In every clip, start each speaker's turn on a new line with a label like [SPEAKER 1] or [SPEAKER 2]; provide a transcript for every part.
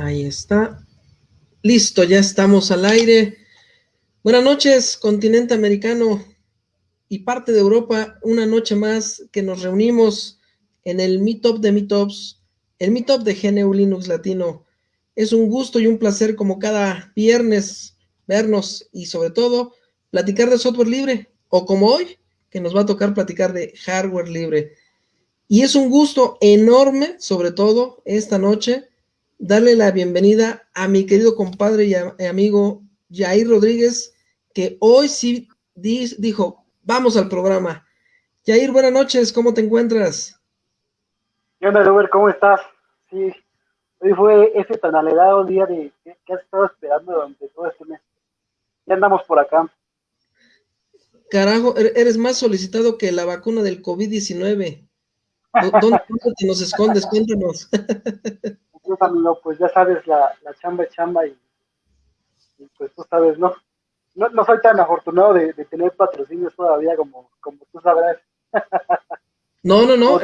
[SPEAKER 1] Ahí está. Listo, ya estamos al aire. Buenas noches, continente americano y parte de Europa. Una noche más que nos reunimos en el Meetup de Meetups, el Meetup de GNU Linux Latino. Es un gusto y un placer como cada viernes vernos y sobre todo platicar de software libre o como hoy que nos va a tocar platicar de hardware libre. Y es un gusto enorme, sobre todo esta noche, darle la bienvenida a mi querido compadre y, amigo Jair Rodríguez, que hoy sí dijo, vamos al programa. Jair, buenas noches, ¿cómo te encuentras?
[SPEAKER 2] ¿Qué onda, Robert? ¿Cómo estás? Sí, hoy fue ese tan alegado día de que has estado esperando durante todo este mes. Ya andamos por acá.
[SPEAKER 1] Carajo, er-, eres más solicitado que la vacuna del COVID-19. ¿Dónde, te nos escondes? Cuéntanos.
[SPEAKER 2] Pues, amigo, pues ya sabes, la, chamba es chamba y, pues tú sabes, ¿no? No, soy tan afortunado de, tener patrocinios todavía como, como tú sabrás.
[SPEAKER 1] No, no, no.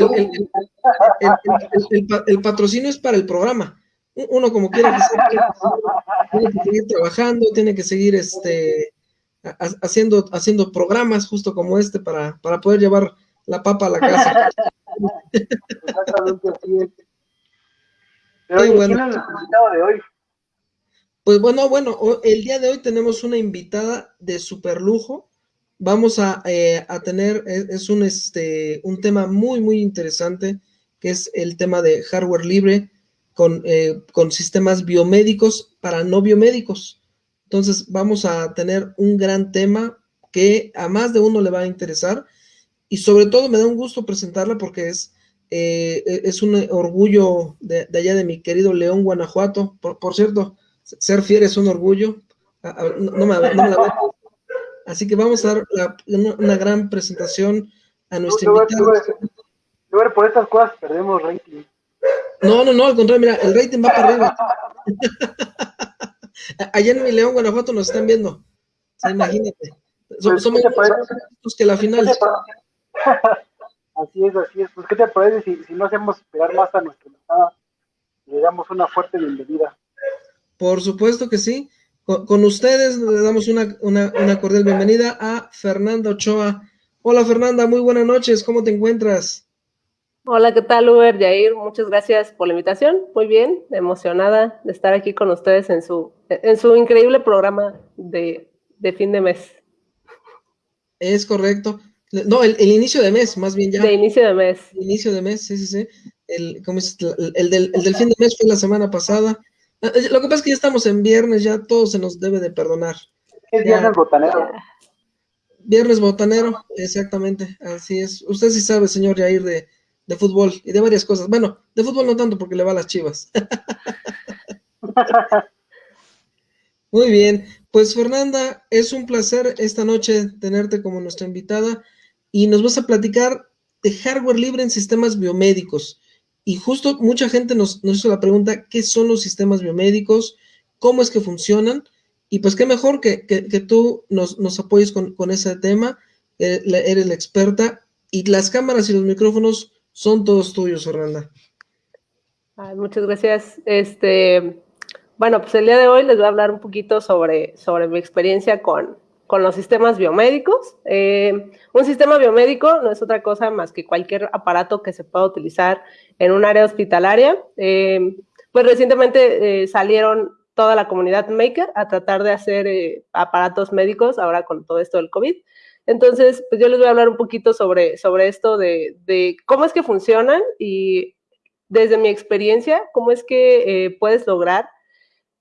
[SPEAKER 1] El, patrocinio es para el programa. Uno como quiera que tiene que seguir trabajando, tiene que seguir este haciendo, haciendo programas justo como este para, para poder llevar la papa a la casa. Bueno. de hoy? Pues bueno, bueno, el día de hoy tenemos una invitada de super lujo. Vamos a, eh, a tener, es, un, este, un tema muy, muy interesante, que es el tema de hardware libre con, eh, con sistemas biomédicos para no biomédicos. Entonces vamos a tener un gran tema que a más de uno le va a interesar y sobre todo me da un gusto presentarla porque es, eh, es un orgullo de, allá de mi querido León, Guanajuato. Por, cierto, ser fiel es un orgullo. No, me, la Así que vamos a dar una, gran presentación a nuestra invitada.
[SPEAKER 2] por estas cosas perdemos rating.
[SPEAKER 1] No, no, no, al contrario, mira, el rating va para arriba. Allá en mi León, Guanajuato nos están viendo. imagínate. Pues, somos
[SPEAKER 2] más que la final. Así es, así es. Pues, ¿qué te parece si, si no hacemos esperar más a nuestra invitada y le damos una fuerte bienvenida?
[SPEAKER 1] Por supuesto que sí. Con, ustedes le damos una, una, una, cordial bienvenida a Fernanda Ochoa. Hola Fernanda, muy buenas noches, ¿cómo te encuentras?
[SPEAKER 3] Hola, ¿qué tal, Uber? Yair, muchas gracias por la invitación. Muy bien, emocionada de estar aquí con ustedes en su, en su increíble programa de, fin de mes.
[SPEAKER 1] Es correcto. No, el, inicio de mes, más bien ya.
[SPEAKER 3] De inicio de mes.
[SPEAKER 1] inicio de mes, sí, sí, sí. El, el, del, el del fin de mes fue la semana pasada. Ah, eh, lo que pasa es que ya estamos en viernes, ya todo se nos debe de perdonar.
[SPEAKER 2] Es viernes botanero.
[SPEAKER 1] Viernes botanero, exactamente, así es. Usted sí sabe, señor Yair, de, de fútbol y de varias cosas. Bueno, de fútbol no tanto porque le va a las chivas. Muy bien, pues Fernanda, es un placer esta noche tenerte como nuestra invitada y nos vas a platicar de hardware libre en sistemas biomédicos. Y justo mucha gente nos, hizo la pregunta, ¿qué son los sistemas biomédicos? ¿Cómo es que funcionan? Y pues qué mejor que, tú nos, nos apoyes con, ese tema, eh, eres la experta y las cámaras y los micrófonos son todos tuyos, Fernanda.
[SPEAKER 3] muchas gracias. Este, bueno, pues el día de hoy les voy a hablar un poquito sobre, sobre mi experiencia con, con los sistemas biomédicos. Eh, un sistema biomédico no es otra cosa más que cualquier aparato que se pueda utilizar en un área hospitalaria. Eh, pues recientemente eh, salieron toda la comunidad maker a tratar de hacer aparatos médicos ahora con todo esto del COVID. Entonces, pues yo les voy a hablar un poquito sobre, sobre esto de, de cómo es que funcionan y desde mi experiencia, cómo es que puedes lograr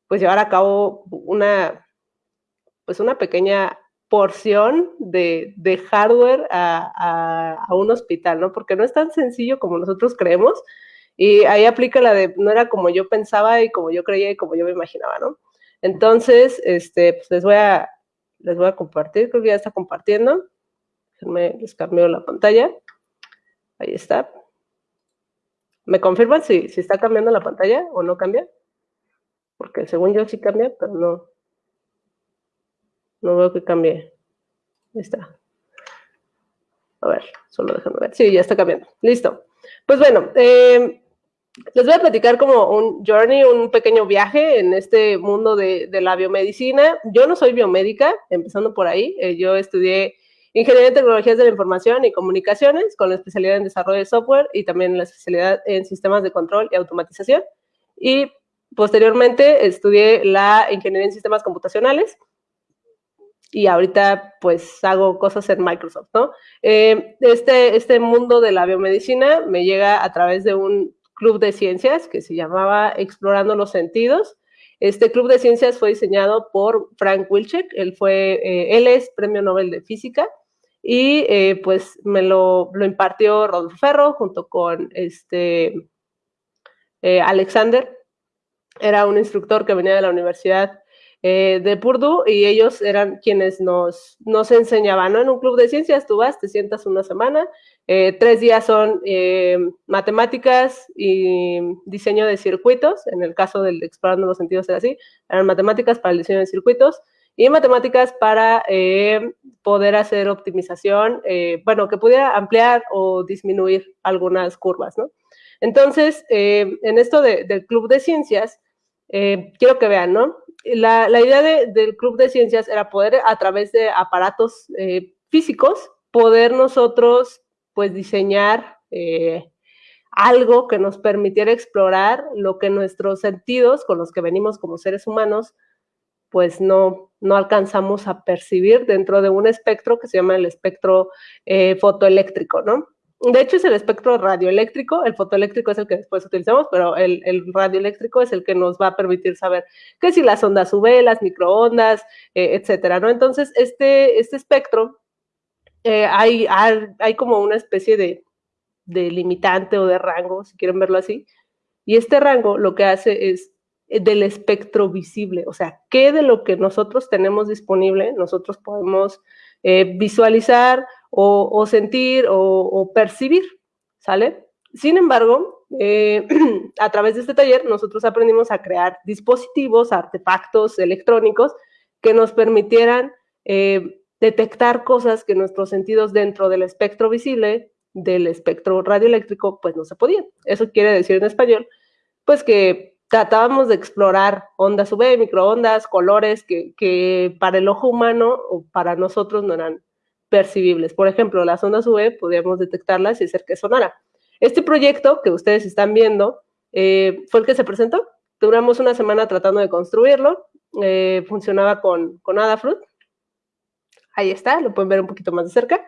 [SPEAKER 3] pues llevar a cabo una, pues una pequeña porción de, de hardware a, a, un hospital, ¿no? Porque no es tan sencillo como nosotros creemos. Y ahí aplica la de, no era como yo pensaba y como yo creía y como yo me imaginaba, ¿no? Entonces, este, pues les voy a, les voy a compartir, creo que ya está compartiendo. Déjenme, les cambio la pantalla. Ahí está. ¿Me confirman si, si está cambiando la pantalla o no cambia? Porque según yo sí cambia, pero no. No veo que cambie. Ahí está. A ver, solo déjame ver. Sí, ya está cambiando. Listo. Pues bueno, eh, les voy a platicar como un journey, un pequeño viaje en este mundo de, la biomedicina. Yo no soy biomédica, empezando por ahí. Eh, yo estudié Ingeniería en Tecnologías de la Información y Comunicaciones con la especialidad en Desarrollo de Software y también la especialidad en Sistemas de Control y Automatización. Y posteriormente estudié la Ingeniería en Sistemas Computacionales y ahorita pues hago cosas en Microsoft, ¿no? Eh, este, este mundo de la biomedicina me llega a través de un club de ciencias que se llamaba Explorando los Sentidos. Este club de ciencias fue diseñado por Frank Wilczek, él, fue, eh, él es premio Nobel de Física y eh, pues me lo, lo, impartió Rodolfo Ferro junto con este, Alexander, era un instructor que venía de la Universidad de Purdue y ellos eran quienes nos, nos enseñaban, ¿no? En un club de ciencias tú vas, te sientas una semana eh, tres días son eh, matemáticas y diseño de circuitos. En el caso del explorando los sentidos era así. Eran matemáticas para el diseño de circuitos y matemáticas para eh, poder hacer optimización, bueno, que pudiera ampliar o disminuir algunas curvas, ¿no? Entonces, en esto del club de ciencias, quiero que vean, ¿no? La, la idea del club de ciencias era poder, a través de aparatos físicos, poder nosotros pues diseñar eh, algo que nos permitiera explorar lo que nuestros sentidos con los que venimos como seres humanos pues no, no alcanzamos a percibir dentro de un espectro que se llama el espectro eh, fotoeléctrico, ¿no? De hecho, es el espectro radioeléctrico, el fotoeléctrico es el que después utilizamos, pero el, radioeléctrico es el que nos va a permitir saber que si las ondas UV, las microondas, eh, etcétera, ¿no? Entonces, este, este espectro eh, hay, hay, como una especie de, de, limitante o de rango, si quieren verlo así, y este rango lo que hace es eh, del espectro visible, o sea, qué de lo que nosotros tenemos disponible nosotros podemos visualizar o, sentir o, percibir, ¿sale? Sin embargo, a través de este taller nosotros aprendimos a crear dispositivos, artefactos electrónicos que nos permitieran detectar cosas que nuestros sentidos dentro del espectro visible, del espectro radioeléctrico, pues no se podían. Eso quiere decir en español, pues que tratábamos de explorar ondas UV, microondas, colores que, para el ojo humano o para nosotros no eran Por ejemplo, las ondas UV podíamos detectarlas y hacer que sonara. Este proyecto que ustedes están viendo eh, fue el que se presentó. Duramos una semana tratando de construirlo. Eh, funcionaba con, con Adafruit, Ahí está, lo pueden ver un poquito más de cerca.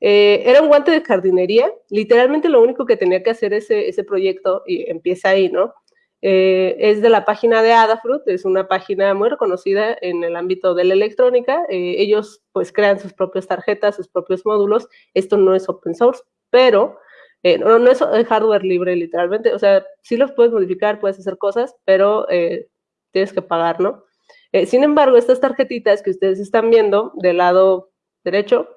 [SPEAKER 3] Eh, era un guante de jardinería. Literalmente lo único que tenía que hacer ese, ese proyecto, y empieza ahí, ¿no? Eh, es de la página de Adafruit, es una página muy reconocida en el ámbito de la electrónica. Eh, ellos pues crean sus propias tarjetas, sus propios módulos. Esto no es open source, pero no, no, es hardware libre literalmente. O sea, sí los puedes modificar, puedes hacer cosas, pero tienes que pagar, ¿no? Eh, sin embargo, estas tarjetitas que ustedes están viendo del lado derecho,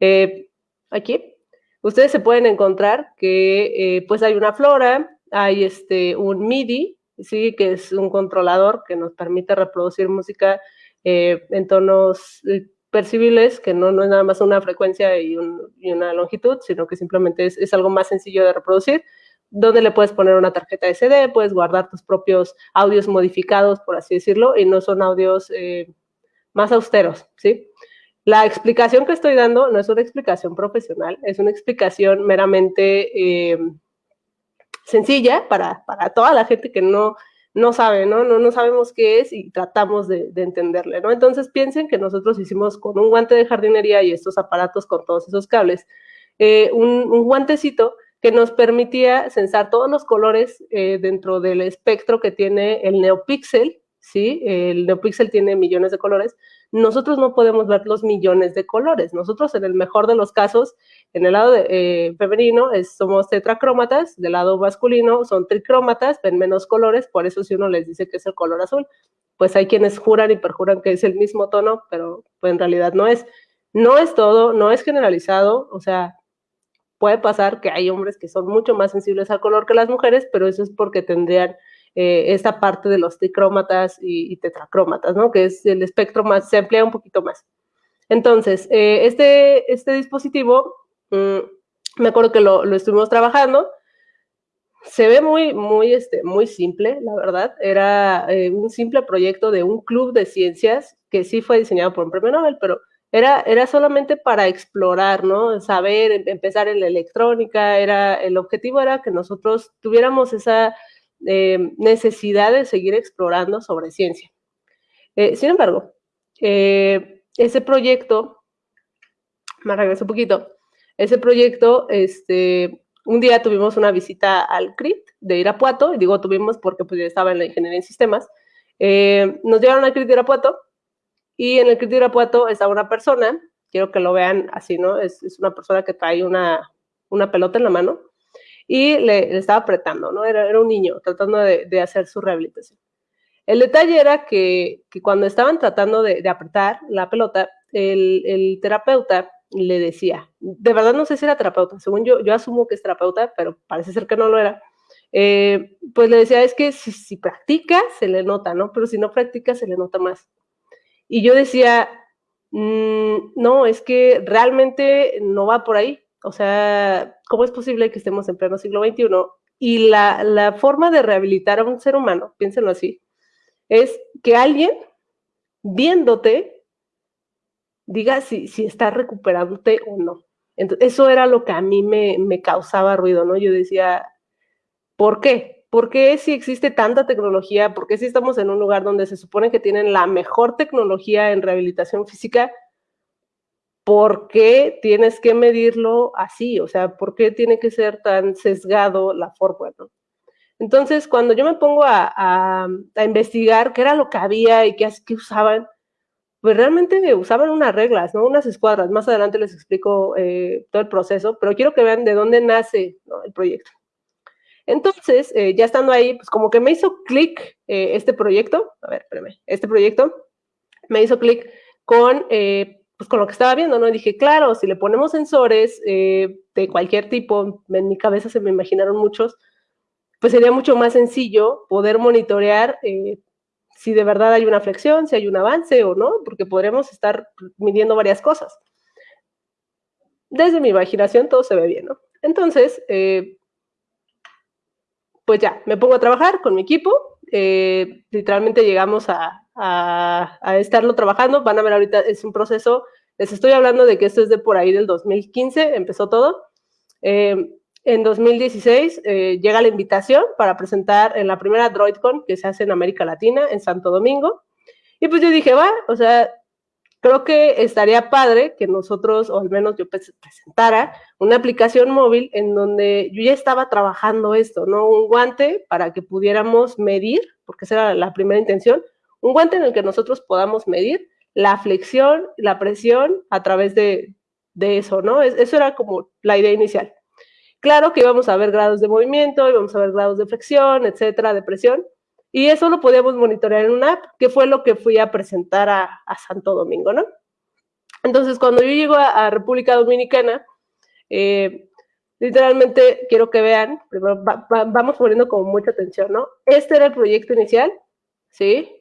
[SPEAKER 3] eh, aquí, ustedes se pueden encontrar que eh, pues hay una flora, hay este, un MIDI, ¿sí? que es un controlador que nos permite reproducir música en tonos percibibles, que no, no, es nada más una frecuencia y, una longitud, sino que simplemente es, es, algo más sencillo de reproducir donde le puedes poner una tarjeta SD, puedes guardar tus propios audios modificados, por así decirlo, y no son audios eh, más austeros, ¿sí? La explicación que estoy dando no es una explicación profesional, es una explicación meramente eh, sencilla para, toda la gente que no, no sabe, ¿no? ¿no? No sabemos qué es y tratamos de, entenderle, ¿no? Entonces piensen que nosotros hicimos con un guante de jardinería y estos aparatos con todos esos cables, eh, un, un guantecito que nos permitía censar todos los colores eh, dentro del espectro que tiene el NeoPixel, ¿sí? El NeoPixel tiene millones de colores. Nosotros no podemos ver los millones de colores. Nosotros, en el mejor de los casos, en el lado eh, femenino somos tetracrómatas, del lado masculino son tricrómatas, ven menos colores, por eso si uno les dice que es el color azul, pues hay quienes juran y perjuran que es el mismo tono, pero pues, en realidad no es. No es todo, no es generalizado, o sea, puede pasar que hay hombres que son mucho más sensibles al color que las mujeres, pero eso es porque tendrían eh, esta parte de los tricrómatas y, tetracrómatas, ¿no? Que es el espectro más, se emplea un poquito más. Entonces, eh, este, este dispositivo, mm, me acuerdo que lo, lo, estuvimos trabajando, se ve muy, muy, este, muy simple, la verdad. Era eh, un simple proyecto de un club de ciencias que sí fue diseñado por un premio Nobel, pero era, era solamente para explorar, ¿no? Saber, em, empezar en la electrónica, era, el objetivo era que nosotros tuviéramos esa eh, necesidad de seguir explorando sobre ciencia. Eh, sin embargo, ese proyecto, me regreso un poquito, ese proyecto, este, un día tuvimos una visita al CRIT de Irapuato, y digo tuvimos porque pues, yo estaba en la ingeniería en sistemas. Eh, nos llevaron al CRIT de Irapuato y en el CRIT de Irapuato estaba una persona, quiero que lo vean así, ¿no? Es, una persona que trae una, una, pelota en la mano y le, estaba apretando, ¿no? Era, era, un niño tratando de, hacer su rehabilitación. El detalle era que, que cuando estaban tratando de, de apretar la pelota, el, el terapeuta le decía, de verdad no sé si era terapeuta, según yo, yo asumo que es terapeuta, pero parece ser que no lo era, eh, pues le decía, es que si, si, practica, se le nota, ¿no? Pero si no practica, se le nota más. Y yo decía, mm, no, es que realmente no va por ahí. O sea, ¿cómo es posible que estemos en pleno siglo XXI? Y la, la forma de rehabilitar a un ser humano, piénsenlo así, es que alguien viéndote diga si, si está recuperándote o no. Entonces, eso era lo que a mí me, me causaba ruido, ¿no? Yo decía, ¿por qué? ¿Por qué si existe tanta tecnología? ¿Por qué si estamos en un lugar donde se supone que tienen la mejor tecnología en rehabilitación física? ¿Por qué tienes que medirlo así? O sea, ¿por qué tiene que ser tan sesgado la forma? ¿no? Entonces, cuando yo me pongo a, investigar qué era lo que había y qué, qué usaban, pues realmente usaban unas reglas, ¿no? Unas escuadras. Más adelante les explico eh, todo el proceso, pero quiero que vean de dónde nace el proyecto. Entonces, eh, ya estando ahí, pues como que me hizo clic eh, este proyecto, a ver, espérame, este proyecto me hizo clic con, pues con lo que estaba viendo, ¿no? Y dije, claro, si le ponemos sensores de cualquier tipo, en mi cabeza se me imaginaron muchos, pues sería mucho más sencillo poder monitorear si de verdad hay una flexión, si hay un avance o no, porque podremos estar midiendo varias cosas. Desde mi imaginación todo se ve bien, ¿no? Entonces, eh, pues ya, me pongo a trabajar con mi equipo, eh, literalmente llegamos a, estarlo trabajando, van a ver ahorita, es un proceso, les estoy hablando de que esto es de por ahí del 2015, empezó todo. Eh, en 2016 eh, llega la invitación para presentar en la primera DroidCon que se hace en América Latina, en Santo Domingo. Y pues yo dije, va, o sea, creo que estaría padre que nosotros, o al menos yo presentara, una aplicación móvil en donde yo ya estaba trabajando esto, ¿no? Un guante para que pudiéramos medir, porque esa era la primera intención, un guante en el que nosotros podamos medir la flexión, la presión a través de, de eso, ¿no? Eso era como la idea inicial. Claro que íbamos a ver grados de movimiento, íbamos a ver grados de flexión, etcétera, de presión, y eso lo podíamos monitorear en una app, que fue lo que fui a presentar a, Santo Domingo, ¿no? Entonces, cuando yo llego a, República Dominicana, eh, literalmente quiero que vean, vamos poniendo como mucha atención, ¿no? Este era el proyecto inicial, ¿sí?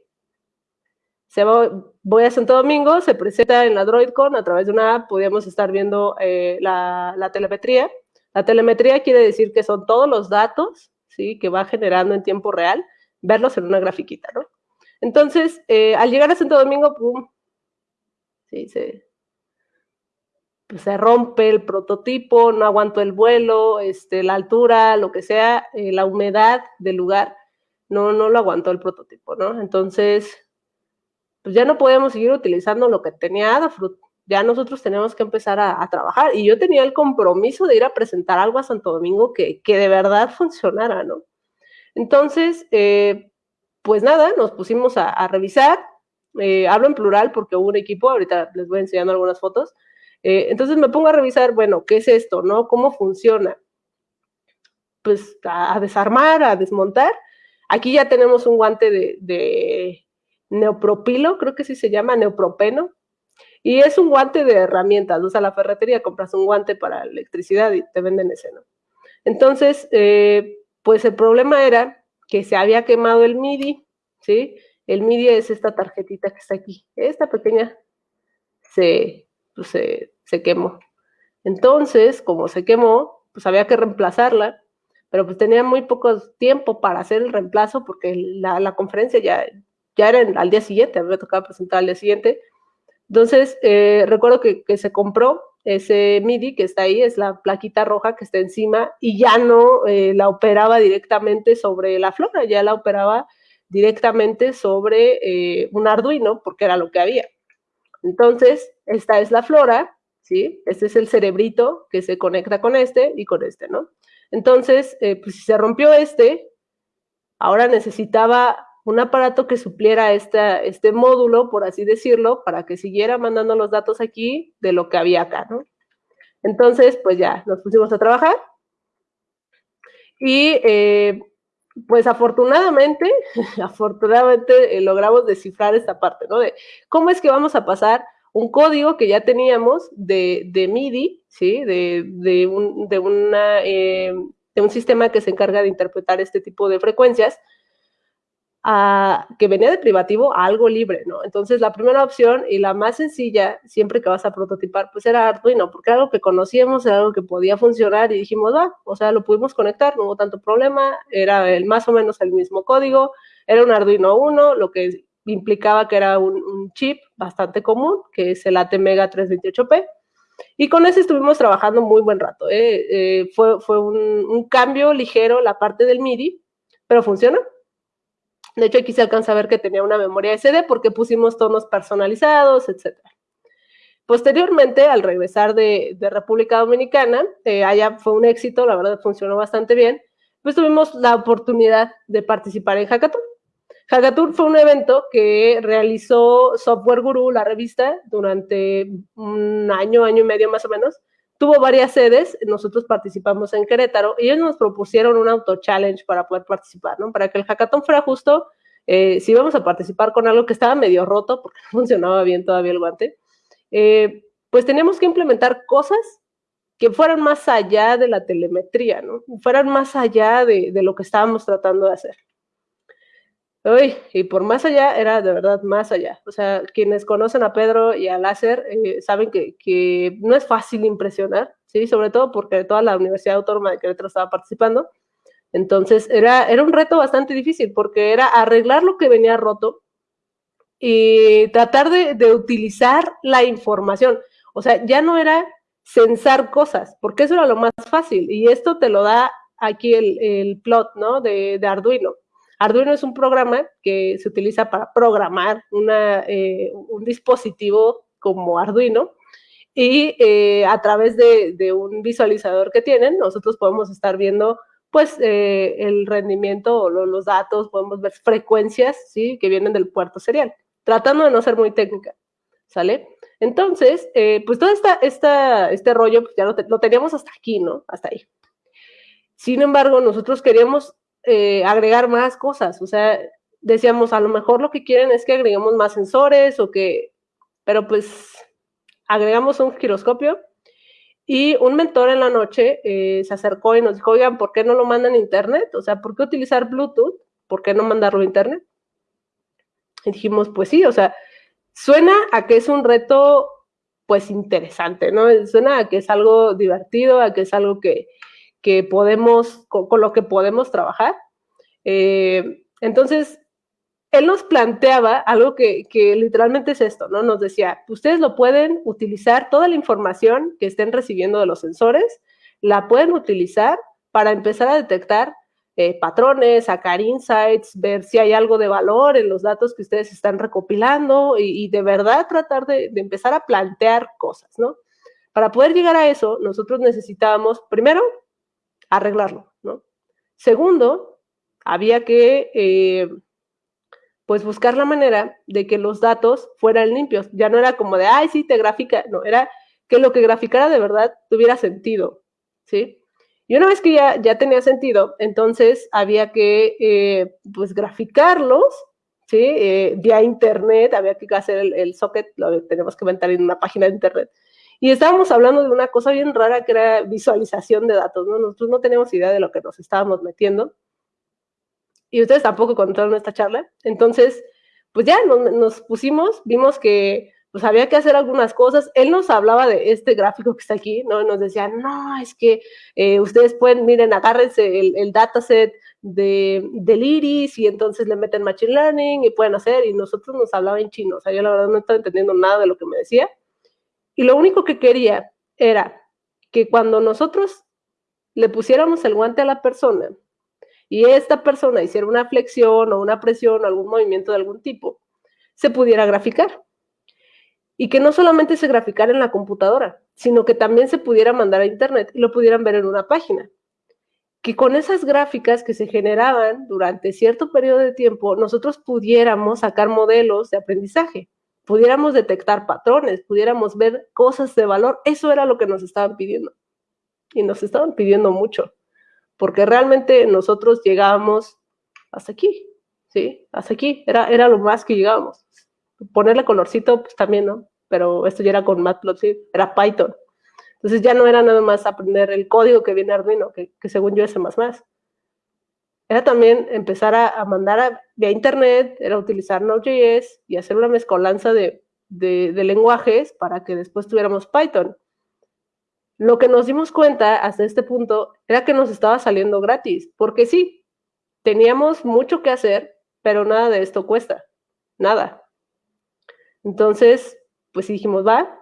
[SPEAKER 3] Se voy a Santo Domingo, se presenta en la DroidCon, a través de una app podíamos estar viendo eh, la, telemetría, la telemetría quiere decir que son todos los datos, ¿sí? Que va generando en tiempo real, verlos en una grafiquita, ¿no? Entonces, eh, al llegar a Santo Domingo, pum, pues se rompe el prototipo, no aguanto el vuelo, este, la altura, lo que sea, eh, la humedad del lugar, no, no lo aguantó el prototipo, ¿no? Entonces, pues ya no podemos seguir utilizando lo que tenía Adafruit ya nosotros tenemos que empezar a, trabajar. Y yo tenía el compromiso de ir a presentar algo a Santo Domingo que, que de verdad funcionara, ¿no? Entonces, eh, pues nada, nos pusimos a, revisar. Eh, hablo en plural porque hubo un equipo, ahorita les voy enseñando algunas fotos. Eh, entonces me pongo a revisar, bueno, ¿qué es esto, no? ¿Cómo funciona? Pues a, desarmar, a desmontar. Aquí ya tenemos un guante de, de neopropilo, creo que sí se llama neopropeno, y es un guante de herramientas, o la ferretería compras un guante para electricidad y te venden ese, ¿no? Entonces, eh, pues el problema era que se había quemado el MIDI, ¿sí? El MIDI es esta tarjetita que está aquí, esta pequeña se, pues, se, se quemó. Entonces, como se quemó, pues había que reemplazarla, pero pues tenía muy poco tiempo para hacer el reemplazo porque la, conferencia ya, ya era al día siguiente, me tocaba presentar al día siguiente. Entonces, eh, recuerdo que, se compró ese MIDI que está ahí, es la plaquita roja que está encima y ya no eh, la operaba directamente sobre la flora, ya la operaba directamente sobre eh, un Arduino porque era lo que había. Entonces, esta es la flora, ¿sí? Este es el cerebrito que se conecta con este y con este, ¿no? Entonces, pues si se rompió este, ahora necesitaba un aparato que supliera este módulo, por así decirlo, para que siguiera mandando los datos aquí de lo que había acá, ¿no? Entonces, pues ya, nos pusimos a trabajar y eh, pues afortunadamente, afortunadamente eh, logramos descifrar esta parte, ¿no? De cómo es que vamos a pasar un código que ya teníamos de, MIDI, ¿sí? De, un, una, eh, de un sistema que se encarga de interpretar este tipo de frecuencias que venía de privativo a algo libre, ¿no? Entonces, la primera opción y la más sencilla, siempre que vas a prototipar, pues era Arduino, porque era algo que conocíamos, era algo que podía funcionar y dijimos, va, o sea, lo pudimos conectar, no hubo tanto problema, era el, más o menos el mismo código, era un Arduino 1, lo que implicaba que era un, chip bastante común, que es el ATmega 328P, y con ese estuvimos trabajando muy buen rato. ¿eh? Eh, fue fue un, un, cambio ligero la parte del MIDI, pero funciona. De hecho, aquí se alcanza a ver que tenía una memoria SD porque pusimos tonos personalizados, etc. Posteriormente, al regresar de, República Dominicana, eh, allá fue un éxito, la verdad funcionó bastante bien, pues tuvimos la oportunidad de participar en Hackathon. Hackathon fue un evento que realizó Software Guru, la revista, durante un año, año y medio más o menos, tuvo varias sedes, nosotros participamos en Querétaro y ellos nos propusieron un auto-challenge para poder participar, ¿no? Para que el hackathon fuera justo, eh, si íbamos a participar con algo que estaba medio roto, porque no funcionaba bien todavía el guante, eh, pues teníamos que implementar cosas que fueran más allá de la telemetría, ¿no? Fueran más allá de lo que estábamos tratando de hacer. Uy, y por más allá, era de verdad más allá. O sea, quienes conocen a Pedro y a Láser eh, saben que, no es fácil impresionar, ¿sí? Sobre todo porque toda la Universidad Autónoma de Querétaro estaba participando. Entonces, era, era un reto bastante difícil porque era arreglar lo que venía roto y tratar de, utilizar la información. O sea, ya no era censar cosas, porque eso era lo más fácil. Y esto te lo da aquí el, plot, ¿no? de Arduino Arduino es un programa que se utiliza para programar eh, un dispositivo como Arduino y eh, a través de, un visualizador que tienen, nosotros podemos estar viendo pues eh, el rendimiento o los datos, podemos ver frecuencias, ¿sí? Que vienen del puerto serial, tratando de no ser muy técnica, ¿sale? Entonces, pues todo esta, este rollo pues ya lo, lo teníamos hasta aquí, ¿no? Hasta ahí. Sin embargo, nosotros queríamos eh, agregar más cosas. O sea, decíamos, a lo mejor lo que quieren es que agreguemos más sensores o que, pero pues agregamos un giroscopio y un mentor en la noche eh, se acercó y nos dijo, oigan, ¿por qué no lo mandan a internet? O sea, ¿por qué utilizar Bluetooth? ¿Por qué no mandarlo a internet? Y dijimos, pues sí, o sea, suena a que es un reto pues interesante, ¿no? Suena a que es algo divertido, a que es algo que, que podemos, con, lo que podemos trabajar. Eh, entonces, él nos planteaba algo que, literalmente es esto, ¿no? Nos decía, ustedes lo pueden utilizar, toda la información que estén recibiendo de los sensores, la pueden utilizar para empezar a detectar eh, patrones, sacar insights, ver si hay algo de valor en los datos que ustedes están recopilando y, de verdad tratar de, de, empezar a plantear cosas, ¿no? Para poder llegar a eso, nosotros necesitábamos, primero, arreglarlo, ¿no? Segundo, había que, eh, pues, buscar la manera de que los datos fueran limpios. Ya no era como de, ay, sí, te grafica, no, era que lo que graficara de verdad tuviera sentido, ¿sí? Y una vez que ya, ya tenía sentido, entonces había que, eh, pues, graficarlos, ¿sí? Eh, vía internet, había que hacer el, el socket, lo tenemos que inventar en una página de internet, y estábamos hablando de una cosa bien rara que era visualización de datos, ¿no? Nosotros no teníamos idea de lo que nos estábamos metiendo. Y ustedes tampoco contaron esta charla. Entonces, pues ya nos, pusimos, vimos que pues había que hacer algunas cosas. Él nos hablaba de este gráfico que está aquí, ¿no? nos decía, no, es que eh, ustedes pueden, miren, agárrense el, el dataset de, del iris y entonces le meten machine learning y pueden hacer, y nosotros nos hablaba en chino, o sea, yo la verdad no estaba entendiendo nada de lo que me decía. Y lo único que quería era que cuando nosotros le pusiéramos el guante a la persona y esta persona hiciera una flexión o una presión o algún movimiento de algún tipo, se pudiera graficar. Y que no solamente se graficara en la computadora, sino que también se pudiera mandar a internet y lo pudieran ver en una página. Que con esas gráficas que se generaban durante cierto periodo de tiempo, nosotros pudiéramos sacar modelos de aprendizaje, pudiéramos detectar patrones, pudiéramos ver cosas de valor. Eso era lo que nos estaban pidiendo. Y nos estaban pidiendo mucho, porque realmente nosotros llegábamos hasta aquí, ¿sí? Hasta aquí, era, era lo más que llegábamos ponerle colorcito, pues también, ¿no? Pero esto ya era con Matplotlib, era Python. Entonces ya no era nada más aprender el código que viene Arduino, que, según yo es más más. Era también empezar a, mandar a, vía internet, era utilizar Node.js y hacer una mezcolanza de, de, lenguajes para que después tuviéramos Python. Lo que nos dimos cuenta hasta este punto era que nos estaba saliendo gratis, porque sí, teníamos mucho que hacer, pero nada de esto cuesta, nada. Entonces, pues dijimos, va.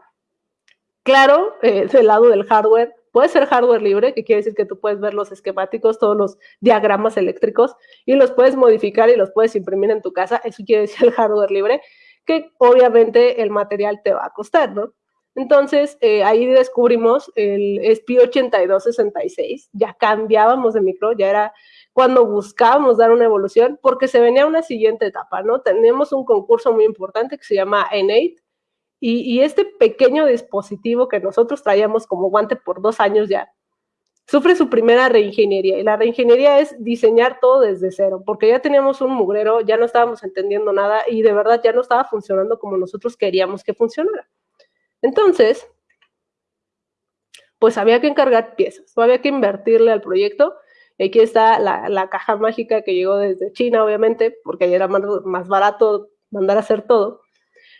[SPEAKER 3] Claro, eh, del lado del hardware, puede ser hardware libre, que quiere decir que tú puedes ver los esquemáticos, todos los diagramas eléctricos y los puedes modificar y los puedes imprimir en tu casa. Eso quiere decir el hardware libre, que obviamente el material te va a costar, ¿no? Entonces, eh, ahí descubrimos el SPI8266, ya cambiábamos de micro, ya era cuando buscábamos dar una evolución, porque se venía una siguiente etapa, ¿no? Tenemos un concurso muy importante que se llama N8, y, este pequeño dispositivo que nosotros traíamos como guante por dos años ya, sufre su primera reingeniería. Y la reingeniería es diseñar todo desde cero, porque ya teníamos un mugrero, ya no estábamos entendiendo nada y de verdad ya no estaba funcionando como nosotros queríamos que funcionara. Entonces, pues había que encargar piezas, había que invertirle al proyecto Aquí está la, caja mágica que llegó desde China, obviamente, porque ahí era más, barato mandar a hacer todo.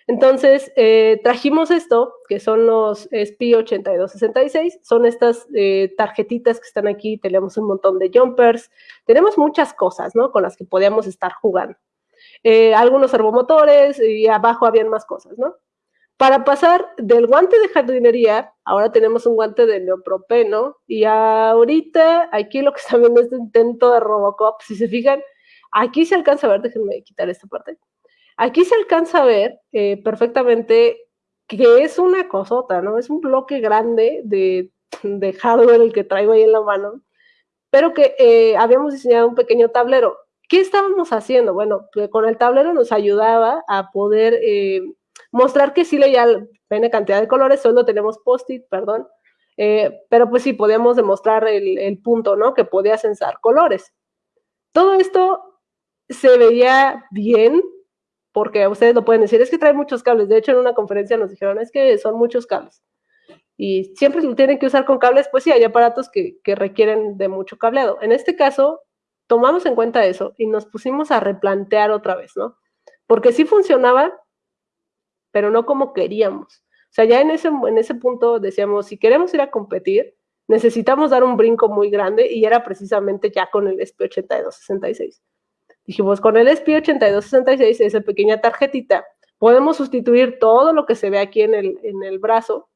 [SPEAKER 3] Entonces, eh, trajimos esto, que son los SPI 8266, son estas eh, tarjetitas que están aquí, tenemos un montón de jumpers, tenemos muchas cosas, ¿no? Con las que podíamos estar jugando. Eh, algunos servomotores y abajo habían más cosas, ¿no? Para pasar del guante de jardinería, ahora tenemos un guante de neopropeno y ahorita aquí lo que están viendo es este intento de Robocop. Si se fijan, aquí se alcanza a ver, déjenme quitar esta parte. Aquí se alcanza a ver eh, perfectamente que es una cosota, ¿no? Es un bloque grande de, hardware el que traigo ahí en la mano, pero que eh, habíamos diseñado un pequeño tablero. ¿Qué estábamos haciendo? Bueno, pues con el tablero nos ayudaba a poder eh, mostrar que sí leía pene cantidad de colores, solo tenemos post-it, perdón, eh, pero pues sí, podíamos demostrar el, punto, ¿no? Que podía censar colores. Todo esto se veía bien, porque ustedes lo pueden decir, es que trae muchos cables. De hecho, en una conferencia nos dijeron, es que son muchos cables. Y siempre lo tienen que usar con cables, pues sí, hay aparatos que, que requieren de mucho cableado. En este caso, tomamos en cuenta eso y nos pusimos a replantear otra vez, ¿no? Porque sí funcionaba, pero no como queríamos. O sea, ya en ese, en ese punto decíamos, si queremos ir a competir, necesitamos dar un brinco muy grande y era precisamente ya con el SP8266. Dijimos, con el SP8266, esa pequeña tarjetita, podemos sustituir todo lo que se ve aquí en el, en el brazo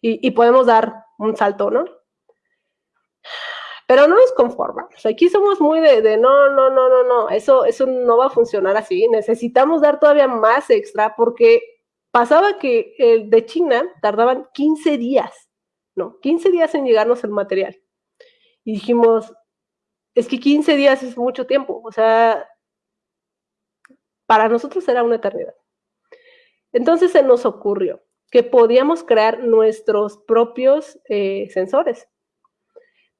[SPEAKER 3] y, y podemos dar un salto, ¿no? pero no nos conformamos. Aquí somos muy de, no, no, no, no, no, eso, eso no va a funcionar así. Necesitamos dar todavía más extra porque pasaba que el de China tardaban 15 días, ¿no? 15 días en llegarnos el material. Y dijimos, es que 15 días es mucho tiempo, o sea, para nosotros era una eternidad. Entonces se nos ocurrió que podíamos crear nuestros propios eh, sensores.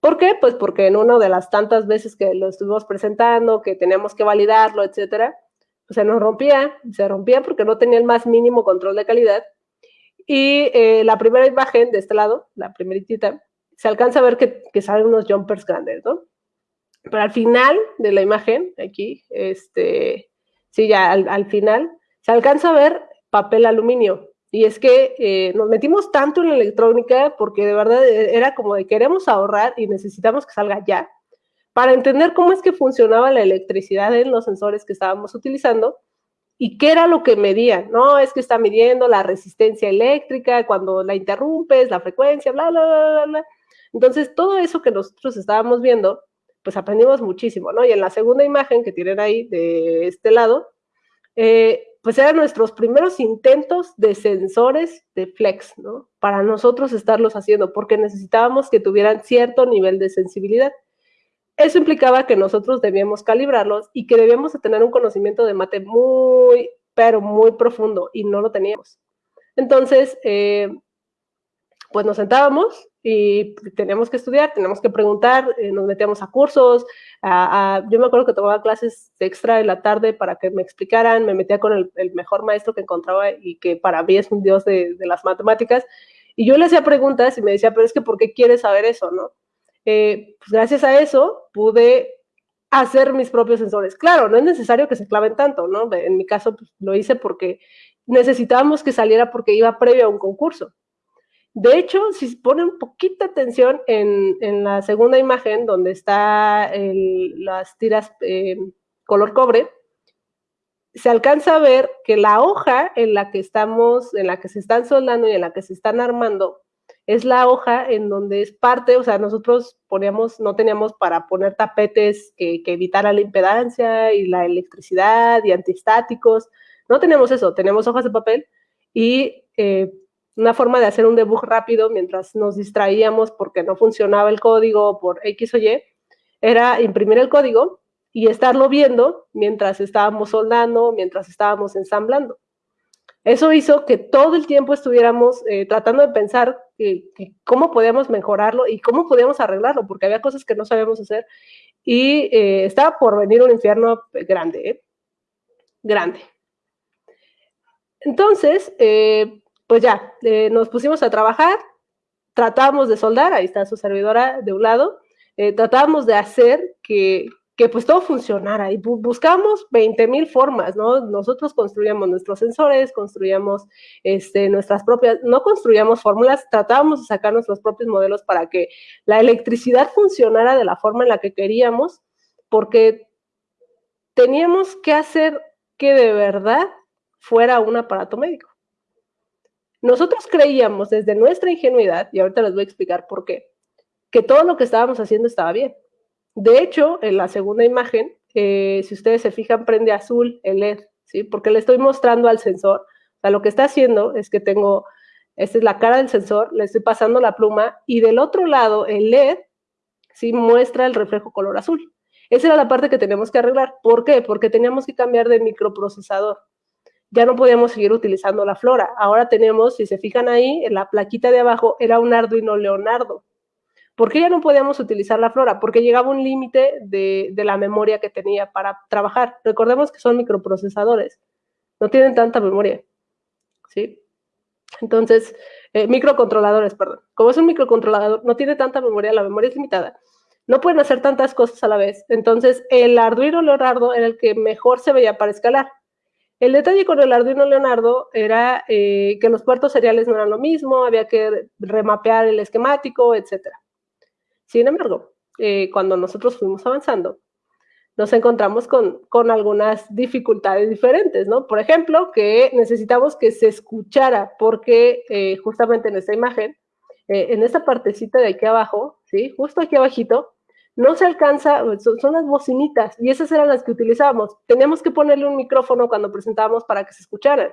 [SPEAKER 3] ¿Por qué? Pues porque en una de las tantas veces que lo estuvimos presentando, que teníamos que validarlo, etcétera, se nos rompía, se rompía porque no tenía el más mínimo control de calidad. Y eh, la primera imagen de este lado, la primeritita, se alcanza a ver que, salen unos jumpers grandes, ¿no? Pero al final de la imagen, aquí, este, sí, ya al, al final, se alcanza a ver papel aluminio. Y es que eh, nos metimos tanto en la electrónica porque de verdad eh, era como de queremos ahorrar y necesitamos que salga ya para entender cómo es que funcionaba la electricidad en los sensores que estábamos utilizando y qué era lo que medían. No, es que está midiendo la resistencia eléctrica cuando la interrumpes, la frecuencia, bla, bla, bla, bla. Entonces, todo eso que nosotros estábamos viendo, pues aprendimos muchísimo, ¿no? Y en la segunda imagen que tienen ahí de este lado, eh, pues eran nuestros primeros intentos de sensores de flex, ¿no? Para nosotros estarlos haciendo, porque necesitábamos que tuvieran cierto nivel de sensibilidad. Eso implicaba que nosotros debíamos calibrarlos y que debíamos tener un conocimiento de mate muy, pero muy profundo, y no lo teníamos. Entonces, eh, pues nos sentábamos y teníamos que estudiar, teníamos que preguntar, eh, nos metíamos a cursos, yo me acuerdo que tomaba clases extra en la tarde para que me explicaran, me metía con el, mejor maestro que encontraba y que para mí es un dios de, las matemáticas, y yo le hacía preguntas y me decía, pero es que ¿por qué quieres saber eso, no? Eh, pues gracias a eso pude hacer mis propios sensores. Claro, no es necesario que se claven tanto, ¿no? En mi caso pues, lo hice porque necesitábamos que saliera porque iba previo a un concurso. De hecho, si ponen poquita atención en, la segunda imagen, donde está las tiras eh, color cobre, se alcanza a ver que la hoja en la que estamos, en la que se están soldando y en la que se están armando, es la hoja en donde es parte, o sea, nosotros poníamos, no teníamos para poner tapetes que, que evitaran la impedancia y la electricidad y antiestáticos, no tenemos eso, tenemos hojas de papel y eh, una forma de hacer un debug rápido mientras nos distraíamos porque no funcionaba el código por X o Y, era imprimir el código y estarlo viendo mientras estábamos soldando, mientras estábamos ensamblando. Eso hizo que todo el tiempo estuviéramos eh, tratando de pensar cómo podíamos mejorarlo y cómo podíamos arreglarlo, porque había cosas que no sabíamos hacer y eh, estaba por venir un infierno grande, ¿eh? grande. Entonces, pues ya, eh, nos pusimos a trabajar, tratábamos de soldar, ahí está su servidora de un lado, eh, tratábamos de hacer que, que pues todo funcionara y buscamos 20 mil formas, ¿no? Nosotros construíamos nuestros sensores, construíamos este, nuestras propias, no construíamos fórmulas, tratábamos de sacar nuestros propios modelos para que la electricidad funcionara de la forma en la que queríamos, porque teníamos que hacer que de verdad fuera un aparato médico. Nosotros creíamos desde nuestra ingenuidad, y ahorita les voy a explicar por qué, que todo lo que estábamos haciendo estaba bien. De hecho, en la segunda imagen, eh, si ustedes se fijan, prende azul el LED, ¿sí? Porque le estoy mostrando al sensor. O sea, lo que está haciendo es que tengo, esta es la cara del sensor, le estoy pasando la pluma y del otro lado el LED, ¿sí? Muestra el reflejo color azul. Esa era la parte que teníamos que arreglar. ¿Por qué? Porque teníamos que cambiar de microprocesador ya no podíamos seguir utilizando la flora. Ahora tenemos, si se fijan ahí, en la plaquita de abajo era un Arduino Leonardo. ¿Por qué ya no podíamos utilizar la flora? Porque llegaba un límite de, la memoria que tenía para trabajar. Recordemos que son microprocesadores, no tienen tanta memoria. ¿Sí? Entonces, eh, microcontroladores, perdón. Como es un microcontrolador, no tiene tanta memoria, la memoria es limitada. No pueden hacer tantas cosas a la vez. Entonces, el Arduino Leonardo era el que mejor se veía para escalar. El detalle con el Arduino Leonardo era eh, que los puertos seriales no eran lo mismo, había que remapear el esquemático, etc. Sin embargo, eh, cuando nosotros fuimos avanzando, nos encontramos con, algunas dificultades diferentes, ¿no? Por ejemplo, que necesitamos que se escuchara, porque eh, justamente en esta imagen, en esta partecita de aquí abajo, ¿sí? Justo aquí abajito, no se alcanza, son, las bocinitas y esas eran las que utilizábamos. Teníamos que ponerle un micrófono cuando presentábamos para que se escucharan.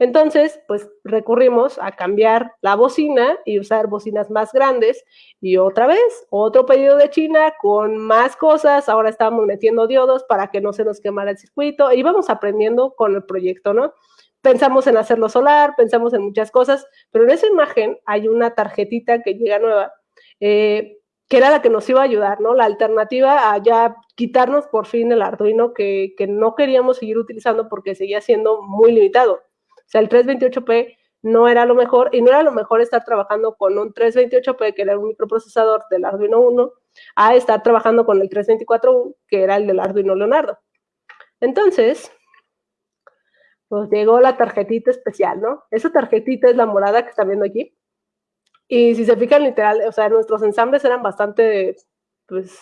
[SPEAKER 3] Entonces, pues recurrimos a cambiar la bocina y usar bocinas más grandes. Y otra vez, otro pedido de China con más cosas. Ahora estamos metiendo diodos para que no se nos quemara el circuito. Y vamos aprendiendo con el proyecto, ¿no? Pensamos en hacerlo solar, pensamos en muchas cosas, pero en esa imagen hay una tarjetita que llega nueva. Eh, que era la que nos iba a ayudar, ¿no? La alternativa a ya quitarnos por fin el Arduino que, no queríamos seguir utilizando porque seguía siendo muy limitado. O sea, el 328P no era lo mejor y no era lo mejor estar trabajando con un 328P, que era un microprocesador del Arduino 1, a estar trabajando con el 324U, que era el del Arduino Leonardo. Entonces, nos llegó la tarjetita especial, ¿no? Esa tarjetita es la morada que están viendo aquí. Y si se fijan literal, o sea, nuestros ensambles eran bastante, pues,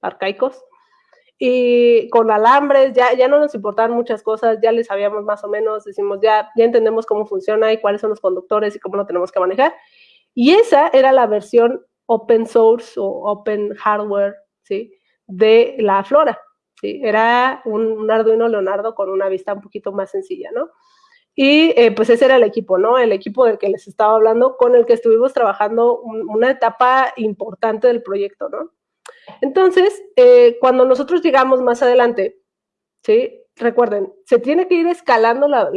[SPEAKER 3] arcaicos. Y con alambres, ya, ya no nos importaban muchas cosas, ya les sabíamos más o menos, decimos, ya, ya entendemos cómo funciona y cuáles son los conductores y cómo lo tenemos que manejar. Y esa era la versión open source o open hardware, ¿sí? De la Flora. ¿sí? Era un, Arduino Leonardo con una vista un poquito más sencilla, ¿no? Y eh, pues ese era el equipo, ¿no? El equipo del que les estaba hablando, con el que estuvimos trabajando una etapa importante del proyecto, ¿no? Entonces, eh, cuando nosotros llegamos más adelante, ¿sí? Recuerden, se tiene que ir escalando la,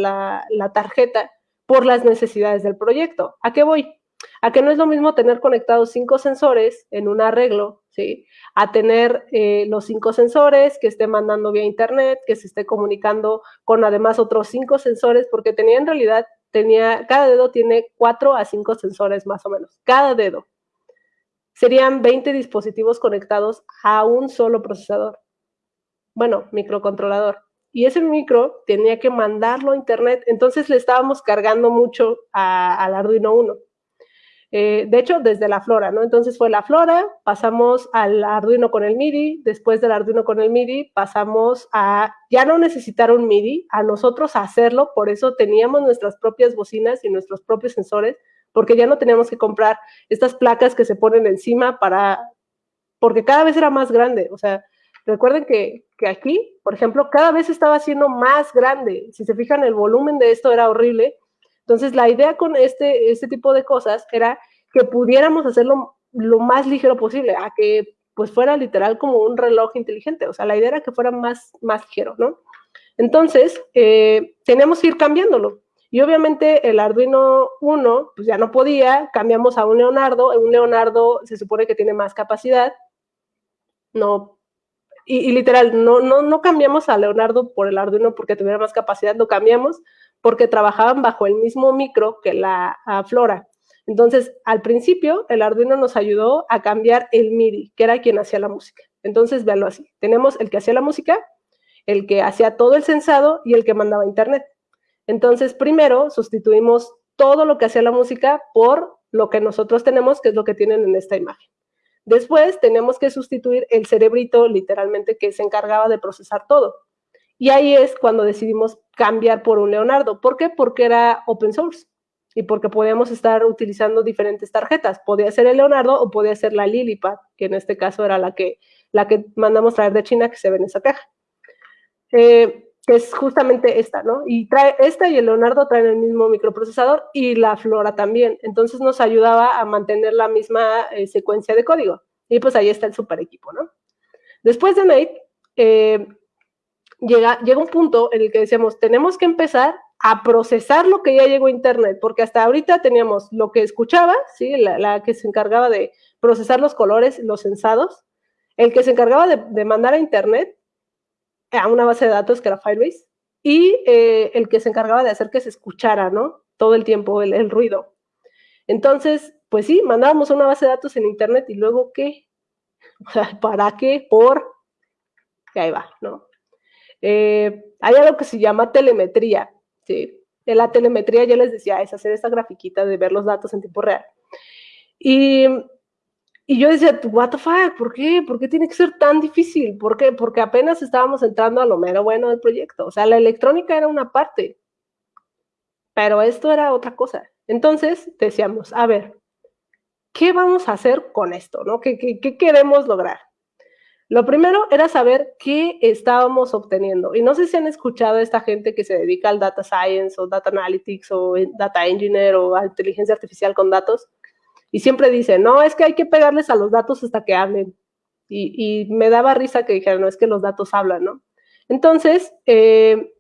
[SPEAKER 3] la tarjeta por las necesidades del proyecto. ¿A qué voy? A que no es lo mismo tener conectados cinco sensores en un arreglo, ¿sí? A tener eh, los cinco sensores que esté mandando vía internet, que se esté comunicando con además otros cinco sensores, porque tenía en realidad, tenía, cada dedo tiene cuatro a cinco sensores más o menos, cada dedo. Serían 20 dispositivos conectados a un solo procesador. Bueno, microcontrolador. Y ese micro tenía que mandarlo a internet, entonces le estábamos cargando mucho al Arduino 1. Eh, de hecho, desde la Flora, ¿no? Entonces fue la Flora, pasamos al Arduino con el MIDI, después del Arduino con el MIDI pasamos a ya no necesitar un MIDI, a nosotros hacerlo, por eso teníamos nuestras propias bocinas y nuestros propios sensores, porque ya no teníamos que comprar estas placas que se ponen encima para, porque cada vez era más grande, o sea, recuerden que, que aquí, por ejemplo, cada vez estaba siendo más grande, si se fijan, el volumen de esto era horrible, entonces, la idea con este, este tipo de cosas era que pudiéramos hacerlo lo más ligero posible, a que pues fuera literal como un reloj inteligente. O sea, la idea era que fuera más, más ligero, ¿no? Entonces, eh, teníamos que ir cambiándolo. Y obviamente el Arduino 1, pues ya no podía, cambiamos a un Leonardo. Un Leonardo se supone que tiene más capacidad. No, y, literal, no, no, no cambiamos a Leonardo por el Arduino porque tuviera más capacidad, lo cambiamos porque trabajaban bajo el mismo micro que la Flora. Entonces, al principio, el Arduino nos ayudó a cambiar el MIDI, que era quien hacía la música. Entonces, véanlo así. Tenemos el que hacía la música, el que hacía todo el sensado y el que mandaba internet. Entonces, primero sustituimos todo lo que hacía la música por lo que nosotros tenemos, que es lo que tienen en esta imagen. Después tenemos que sustituir el cerebrito, literalmente, que se encargaba de procesar todo. Y ahí es cuando decidimos cambiar por un Leonardo. ¿Por qué? Porque era open source y porque podíamos estar utilizando diferentes tarjetas. Podía ser el Leonardo o podía ser la Lilipad, que en este caso era la que, la que mandamos traer de China, que se ve en esa caja. Eh, que es justamente esta, ¿no? Y trae esta y el Leonardo traen el mismo microprocesador y la Flora también. Entonces nos ayudaba a mantener la misma eh, secuencia de código. Y pues ahí está el super equipo, ¿no? Después de Mate, eh, llega, llega un punto en el que decíamos, tenemos que empezar a procesar lo que ya llegó a Internet, porque hasta ahorita teníamos lo que escuchaba, ¿sí? la, que se encargaba de procesar los colores, los sensados, el que se encargaba de, mandar a Internet a una base de datos que era Firebase, y eh, el que se encargaba de hacer que se escuchara, ¿no? Todo el tiempo el, el ruido. Entonces, pues sí, mandábamos una base de datos en Internet y luego, ¿qué? ¿Para qué? Por... Que ahí va, ¿no? Eh, hay algo que se llama telemetría. ¿sí? La telemetría yo les decía, es hacer esta grafiquita de ver los datos en tiempo real. Y, y yo decía, what the fuck, ¿por qué? ¿Por qué tiene que ser tan difícil? ¿Por qué? Porque apenas estábamos entrando a lo mero bueno del proyecto. O sea, la electrónica era una parte, pero esto era otra cosa. Entonces decíamos, a ver, ¿qué vamos a hacer con esto? ¿no? ¿Qué, qué, qué queremos lograr? Lo primero era saber qué estábamos obteniendo. Y no sé si han escuchado a esta gente que se dedica al data science o data analytics o data engineer o a inteligencia artificial con datos. Y siempre dicen, no, es que hay que pegarles a los datos hasta que hablen. Y, me daba risa que dijeran, no, es que los datos hablan, ¿no? Entonces, eh,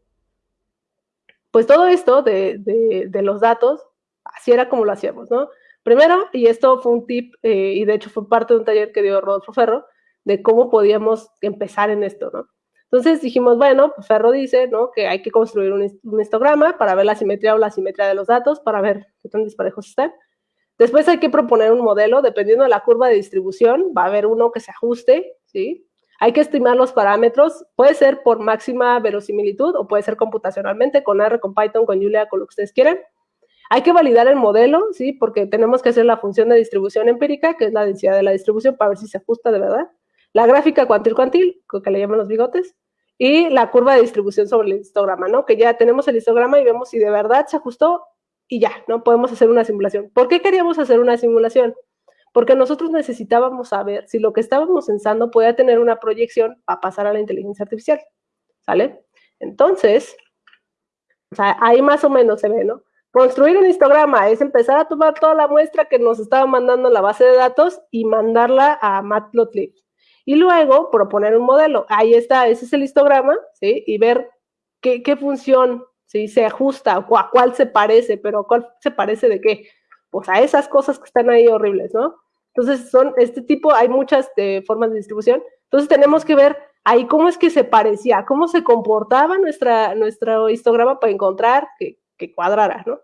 [SPEAKER 3] pues todo esto de, los datos, así era como lo hacíamos, ¿no? Primero, y esto fue un tip, eh, y de hecho fue parte de un taller que dio Rodolfo Ferro, de cómo podíamos empezar en esto, ¿no? Entonces dijimos, bueno, pues Ferro dice, ¿no? Que hay que construir un, histograma para ver la simetría o la simetría de los datos, para ver qué tan disparejos están. Después hay que proponer un modelo, dependiendo de la curva de distribución, va a haber uno que se ajuste, ¿sí? Hay que estimar los parámetros, puede ser por máxima verosimilitud o puede ser computacionalmente con R, con Python, con Julia, con lo que ustedes quieran. Hay que validar el modelo, ¿sí? Porque tenemos que hacer la función de distribución empírica, que es la densidad de la distribución, para ver si se ajusta de verdad. La gráfica cuantil-cuantil, que le llaman los bigotes, y la curva de distribución sobre el histograma, ¿no? Que ya tenemos el histograma y vemos si de verdad se ajustó y ya, ¿no? Podemos hacer una simulación. ¿Por qué queríamos hacer una simulación? Porque nosotros necesitábamos saber si lo que estábamos pensando podía tener una proyección para pasar a la inteligencia artificial, ¿sale? Entonces, o sea, ahí más o menos se ve, ¿no? Construir un histograma es empezar a tomar toda la muestra que nos estaba mandando la base de datos y mandarla a Matplotlib. Y luego proponer un modelo. Ahí está, ese es el histograma, ¿sí? Y ver qué, qué función ¿sí? se ajusta o a cuál se parece, pero cuál se parece de qué. Pues a esas cosas que están ahí horribles, ¿no? Entonces, son este tipo, hay muchas eh, formas de distribución. Entonces, tenemos que ver ahí cómo es que se parecía, cómo se comportaba nuestra, nuestro histograma para encontrar que, que cuadrara, ¿no?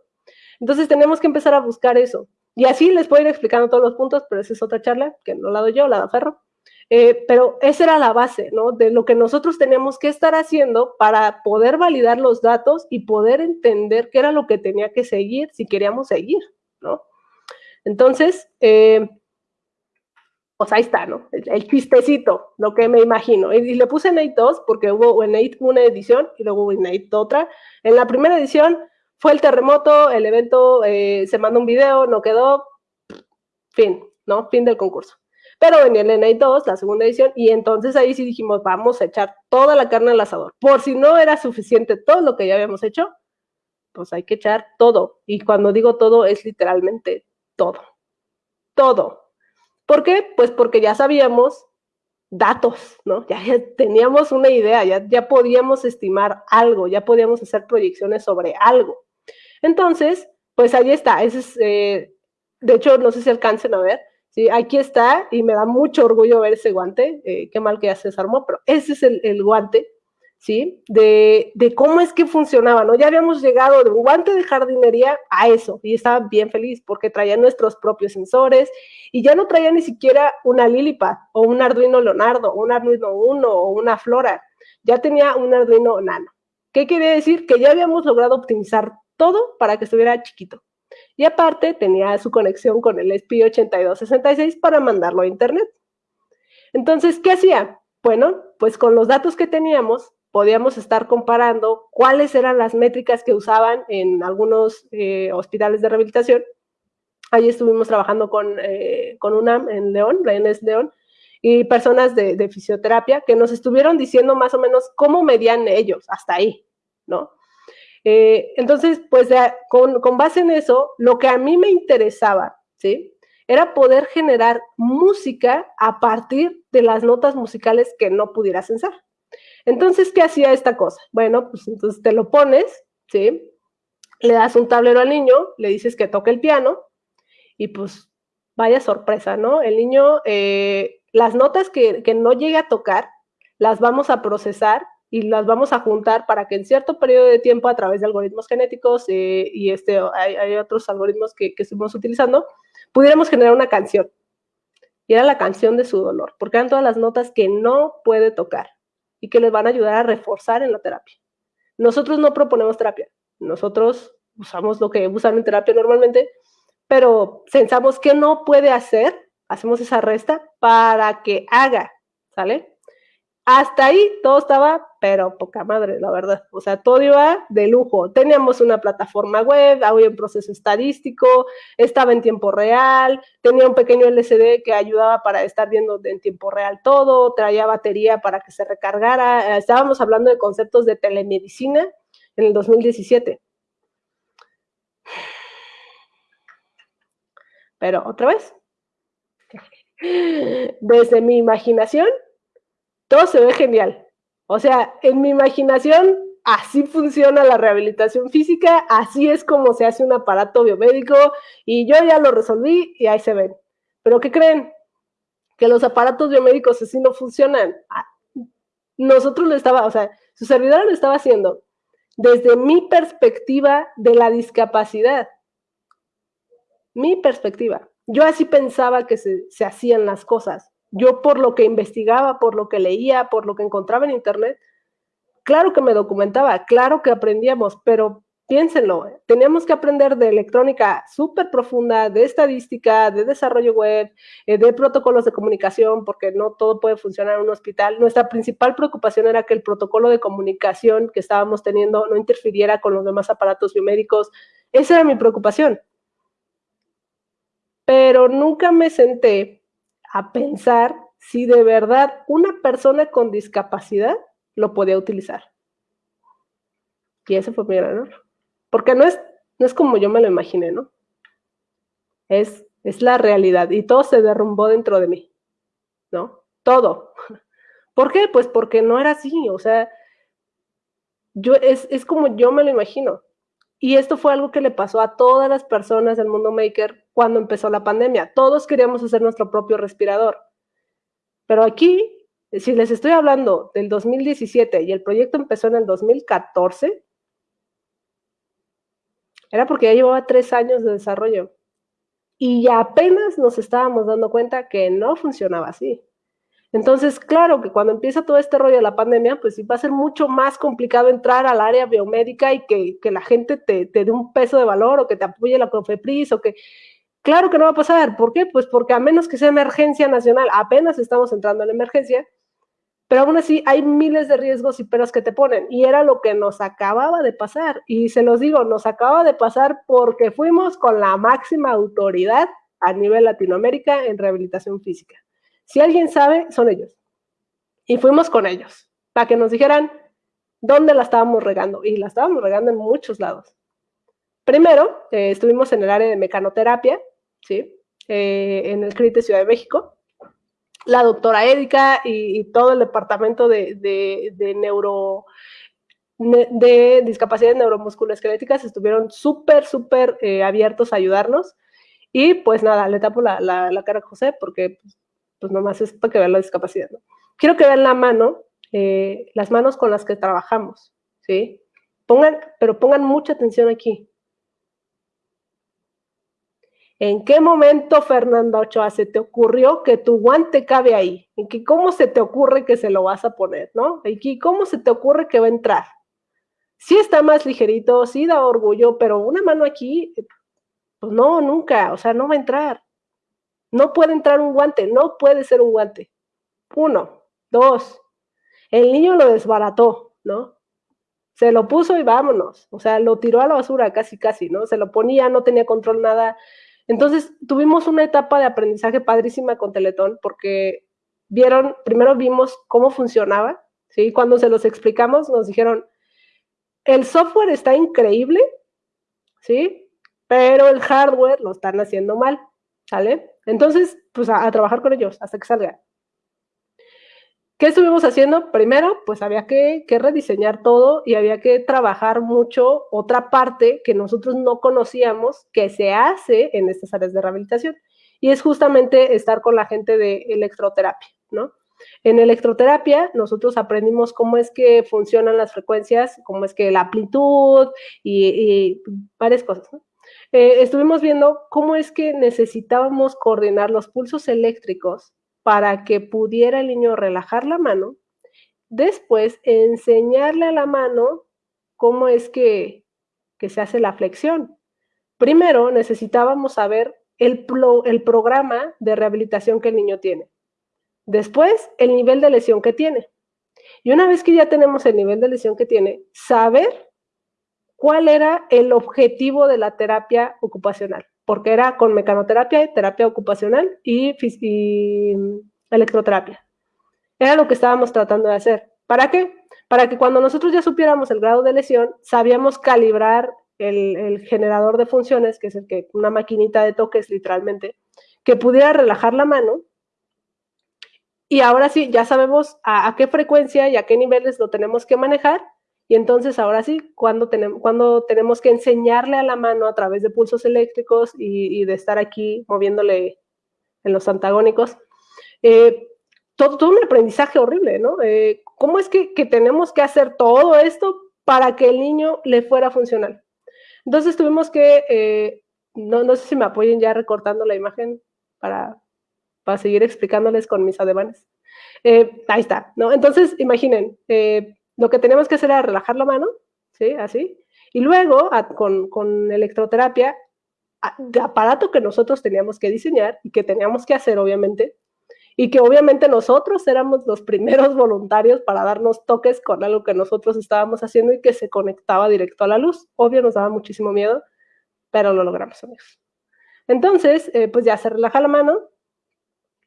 [SPEAKER 3] Entonces, tenemos que empezar a buscar eso. Y así les puedo ir explicando todos los puntos, pero esa es otra charla que no la doy yo, la da Ferro. Eh, pero esa era la base, ¿no? De lo que nosotros teníamos que estar haciendo para poder validar los datos y poder entender qué era lo que tenía que seguir si queríamos seguir, ¿no? Entonces, eh, pues ahí está, ¿no? El, chistecito, lo que me imagino. Y, le puse Nate 2 porque hubo en Nate una edición y luego hubo en Nate otra. En la primera edición fue el terremoto, el evento, eh, se mandó un video, no quedó, fin, ¿no? Fin del concurso. Pero venía el NA 2, la segunda edición, y entonces ahí sí dijimos, vamos a echar toda la carne al asador. Por si no era suficiente todo lo que ya habíamos hecho, pues hay que echar todo. Y cuando digo todo, es literalmente todo. Todo. ¿Por qué? Pues porque ya sabíamos datos, ¿no? Ya, teníamos una idea, ya, ya podíamos estimar algo, ya podíamos hacer proyecciones sobre algo. Entonces, pues ahí está. Ese es, eh, de hecho, no sé si alcancen a ver, ¿sí? Aquí está y me da mucho orgullo ver ese guante, eh, qué mal que ya se desarmó, pero ese es el, guante, ¿sí? De, de, cómo es que funcionaba, ¿no? Ya habíamos llegado de un guante de jardinería a eso y estaba bien feliz porque traía nuestros propios sensores y ya no traía ni siquiera una Lilipad o un Arduino Leonardo, un Arduino Uno o una Flora, ya tenía un Arduino Nano. ¿Qué quiere decir? Que ya habíamos logrado optimizar todo para que estuviera chiquito. Y aparte tenía su conexión con el SPI8266 para mandarlo a Internet. Entonces, ¿qué hacía? Bueno, pues con los datos que teníamos, podíamos estar comparando cuáles eran las métricas que usaban en algunos eh, hospitales de rehabilitación. Ahí estuvimos trabajando con, eh, con UNAM en León, la León, y personas de, fisioterapia que nos estuvieron diciendo más o menos cómo medían ellos, hasta ahí, ¿no? Eh, entonces, pues con, base en eso, lo que a mí me interesaba, ¿sí? Era poder generar música a partir de las notas musicales que no pudiera censar. Entonces, ¿qué hacía esta cosa? Bueno, pues entonces te lo pones, ¿sí? Le das un tablero al niño, le dices que toque el piano y pues vaya sorpresa, ¿no? El niño, eh, las notas que, que no llegue a tocar, las vamos a procesar y las vamos a juntar para que en cierto periodo de tiempo, a través de algoritmos genéticos eh, y este, hay, otros algoritmos que, que estuvimos utilizando, pudiéramos generar una canción. Y era la canción de su dolor, porque eran todas las notas que no puede tocar y que les van a ayudar a reforzar en la terapia. Nosotros no proponemos terapia, nosotros usamos lo que usan en terapia normalmente, pero pensamos que no puede hacer, hacemos esa resta para que haga, ¿sale? Hasta ahí todo estaba, pero poca madre, la verdad. O sea, todo iba de lujo. Teníamos una plataforma web, había un proceso estadístico, estaba en tiempo real, tenía un pequeño LCD que ayudaba para estar viendo en tiempo real todo, traía batería para que se recargara. Estábamos hablando de conceptos de telemedicina en el 2017. Pero otra vez, desde mi imaginación, todo se ve genial. O sea, en mi imaginación, así funciona la rehabilitación física, así es como se hace un aparato biomédico y yo ya lo resolví y ahí se ven. Pero ¿qué creen? Que los aparatos biomédicos así no funcionan. Ah, nosotros lo estaba, o sea, su servidor lo estaba haciendo desde mi perspectiva de la discapacidad. Mi perspectiva. Yo así pensaba que se, se hacían las cosas yo por lo que investigaba, por lo que leía, por lo que encontraba en Internet, claro que me documentaba, claro que aprendíamos, pero piénsenlo, teníamos que aprender de electrónica súper profunda, de estadística, de desarrollo web, eh, de protocolos de comunicación, porque no todo puede funcionar en un hospital. Nuestra principal preocupación era que el protocolo de comunicación que estábamos teniendo no interfiriera con los demás aparatos biomédicos. Esa era mi preocupación. Pero nunca me senté a pensar si de verdad una persona con discapacidad lo podía utilizar. Y ese fue mi gran error. Porque no es, no es como yo me lo imaginé, ¿no? Es, es la realidad y todo se derrumbó dentro de mí, ¿no? Todo. ¿Por qué? Pues porque no era así, o sea, yo, es, es como yo me lo imagino. Y esto fue algo que le pasó a todas las personas del mundo maker cuando empezó la pandemia. Todos queríamos hacer nuestro propio respirador. Pero aquí, si les estoy hablando del 2017 y el proyecto empezó en el 2014, era porque ya llevaba tres años de desarrollo. Y ya apenas nos estábamos dando cuenta que no funcionaba así. Entonces, claro que cuando empieza todo este rollo de la pandemia, pues sí va a ser mucho más complicado entrar al área biomédica y que, la gente te, te, dé un peso de valor o que te apoye la COFEPRIS o que... Claro que no va a pasar. ¿Por qué? Pues porque a menos que sea emergencia nacional, apenas estamos entrando en emergencia, pero aún así hay miles de riesgos y peros que te ponen. Y era lo que nos acababa de pasar. Y se los digo, nos acaba de pasar porque fuimos con la máxima autoridad a nivel Latinoamérica en rehabilitación física. Si alguien sabe, son ellos. Y fuimos con ellos para que nos dijeran dónde la estábamos regando. Y la estábamos regando en muchos lados. Primero, eh, estuvimos en el área de mecanoterapia, ¿sí? Eh, en el CRIT de Ciudad de México la doctora Édica y, todo el departamento de, de, neuro de discapacidades neuromusculoesqueléticas estuvieron súper, súper eh, abiertos a ayudarnos. Y pues nada, le tapo la, la, cara a José porque pues, pues, nomás es para que vean la discapacidad. Quiero que vean la mano, eh, las manos con las que trabajamos, ¿sí? Pongan, pero pongan mucha atención aquí. ¿En qué momento, Fernanda Ochoa, se te ocurrió que tu guante cabe ahí? ¿En qué, ¿Cómo se te ocurre que se lo vas a poner, no? ¿Y cómo se te ocurre que va a entrar? Sí está más ligerito, sí da orgullo, pero una mano aquí, pues no, nunca, o sea, no va a entrar. No puede entrar un guante, no puede ser un guante. Uno, dos, el niño lo desbarató, ¿no? Se lo puso y vámonos, o sea, lo tiró a la basura casi, casi, ¿no? Se lo ponía, no tenía control nada, entonces, tuvimos una etapa de aprendizaje padrísima con Teletón porque vieron, primero vimos cómo funcionaba, ¿sí? Cuando se los explicamos, nos dijeron, el software está increíble, ¿sí? Pero el hardware lo están haciendo mal, ¿sale? Entonces, pues a, trabajar con ellos hasta que salga. ¿Qué estuvimos haciendo? Primero, pues había que, rediseñar todo y había que trabajar mucho otra parte que nosotros no conocíamos que se hace en estas áreas de rehabilitación. Y es justamente estar con la gente de electroterapia, ¿no? En electroterapia nosotros aprendimos cómo es que funcionan las frecuencias, cómo es que la amplitud y, varias cosas, ¿no? Eh, estuvimos viendo cómo es que necesitábamos coordinar los pulsos eléctricos para que pudiera el niño relajar la mano, después enseñarle a la mano cómo es que, se hace la flexión. Primero necesitábamos saber el, el programa de rehabilitación que el niño tiene. Después, el nivel de lesión que tiene. Y una vez que ya tenemos el nivel de lesión que tiene, saber cuál era el objetivo de la terapia ocupacional porque era con mecanoterapia, terapia ocupacional y, electroterapia. Era lo que estábamos tratando de hacer. ¿Para qué? Para que cuando nosotros ya supiéramos el grado de lesión, sabíamos calibrar el, generador de funciones, que es una maquinita de toques literalmente, que pudiera relajar la mano. Y ahora sí, ya sabemos a qué frecuencia y a qué niveles lo tenemos que manejar y entonces ahora sí, cuando tenemos, cuando tenemos que enseñarle a la mano a través de pulsos eléctricos y, de estar aquí moviéndole en los antagónicos, eh, todo, un aprendizaje horrible, ¿no? Eh, ¿Cómo es que, tenemos que hacer todo esto para que el niño le fuera funcional? Entonces tuvimos que, eh, no, no sé si me apoyen ya recortando la imagen para para seguir explicándoles con mis ademanes. Eh, ahí está, ¿no? Entonces, imaginen, eh, lo que teníamos que hacer era relajar la mano, ¿sí? Así. Y luego, con, con electroterapia, de aparato que nosotros teníamos que diseñar y que teníamos que hacer, obviamente, y que obviamente nosotros éramos los primeros voluntarios para darnos toques con algo que nosotros estábamos haciendo y que se conectaba directo a la luz. Obvio, nos daba muchísimo miedo, pero lo logramos, amigos. Entonces, eh, pues ya se relaja la mano.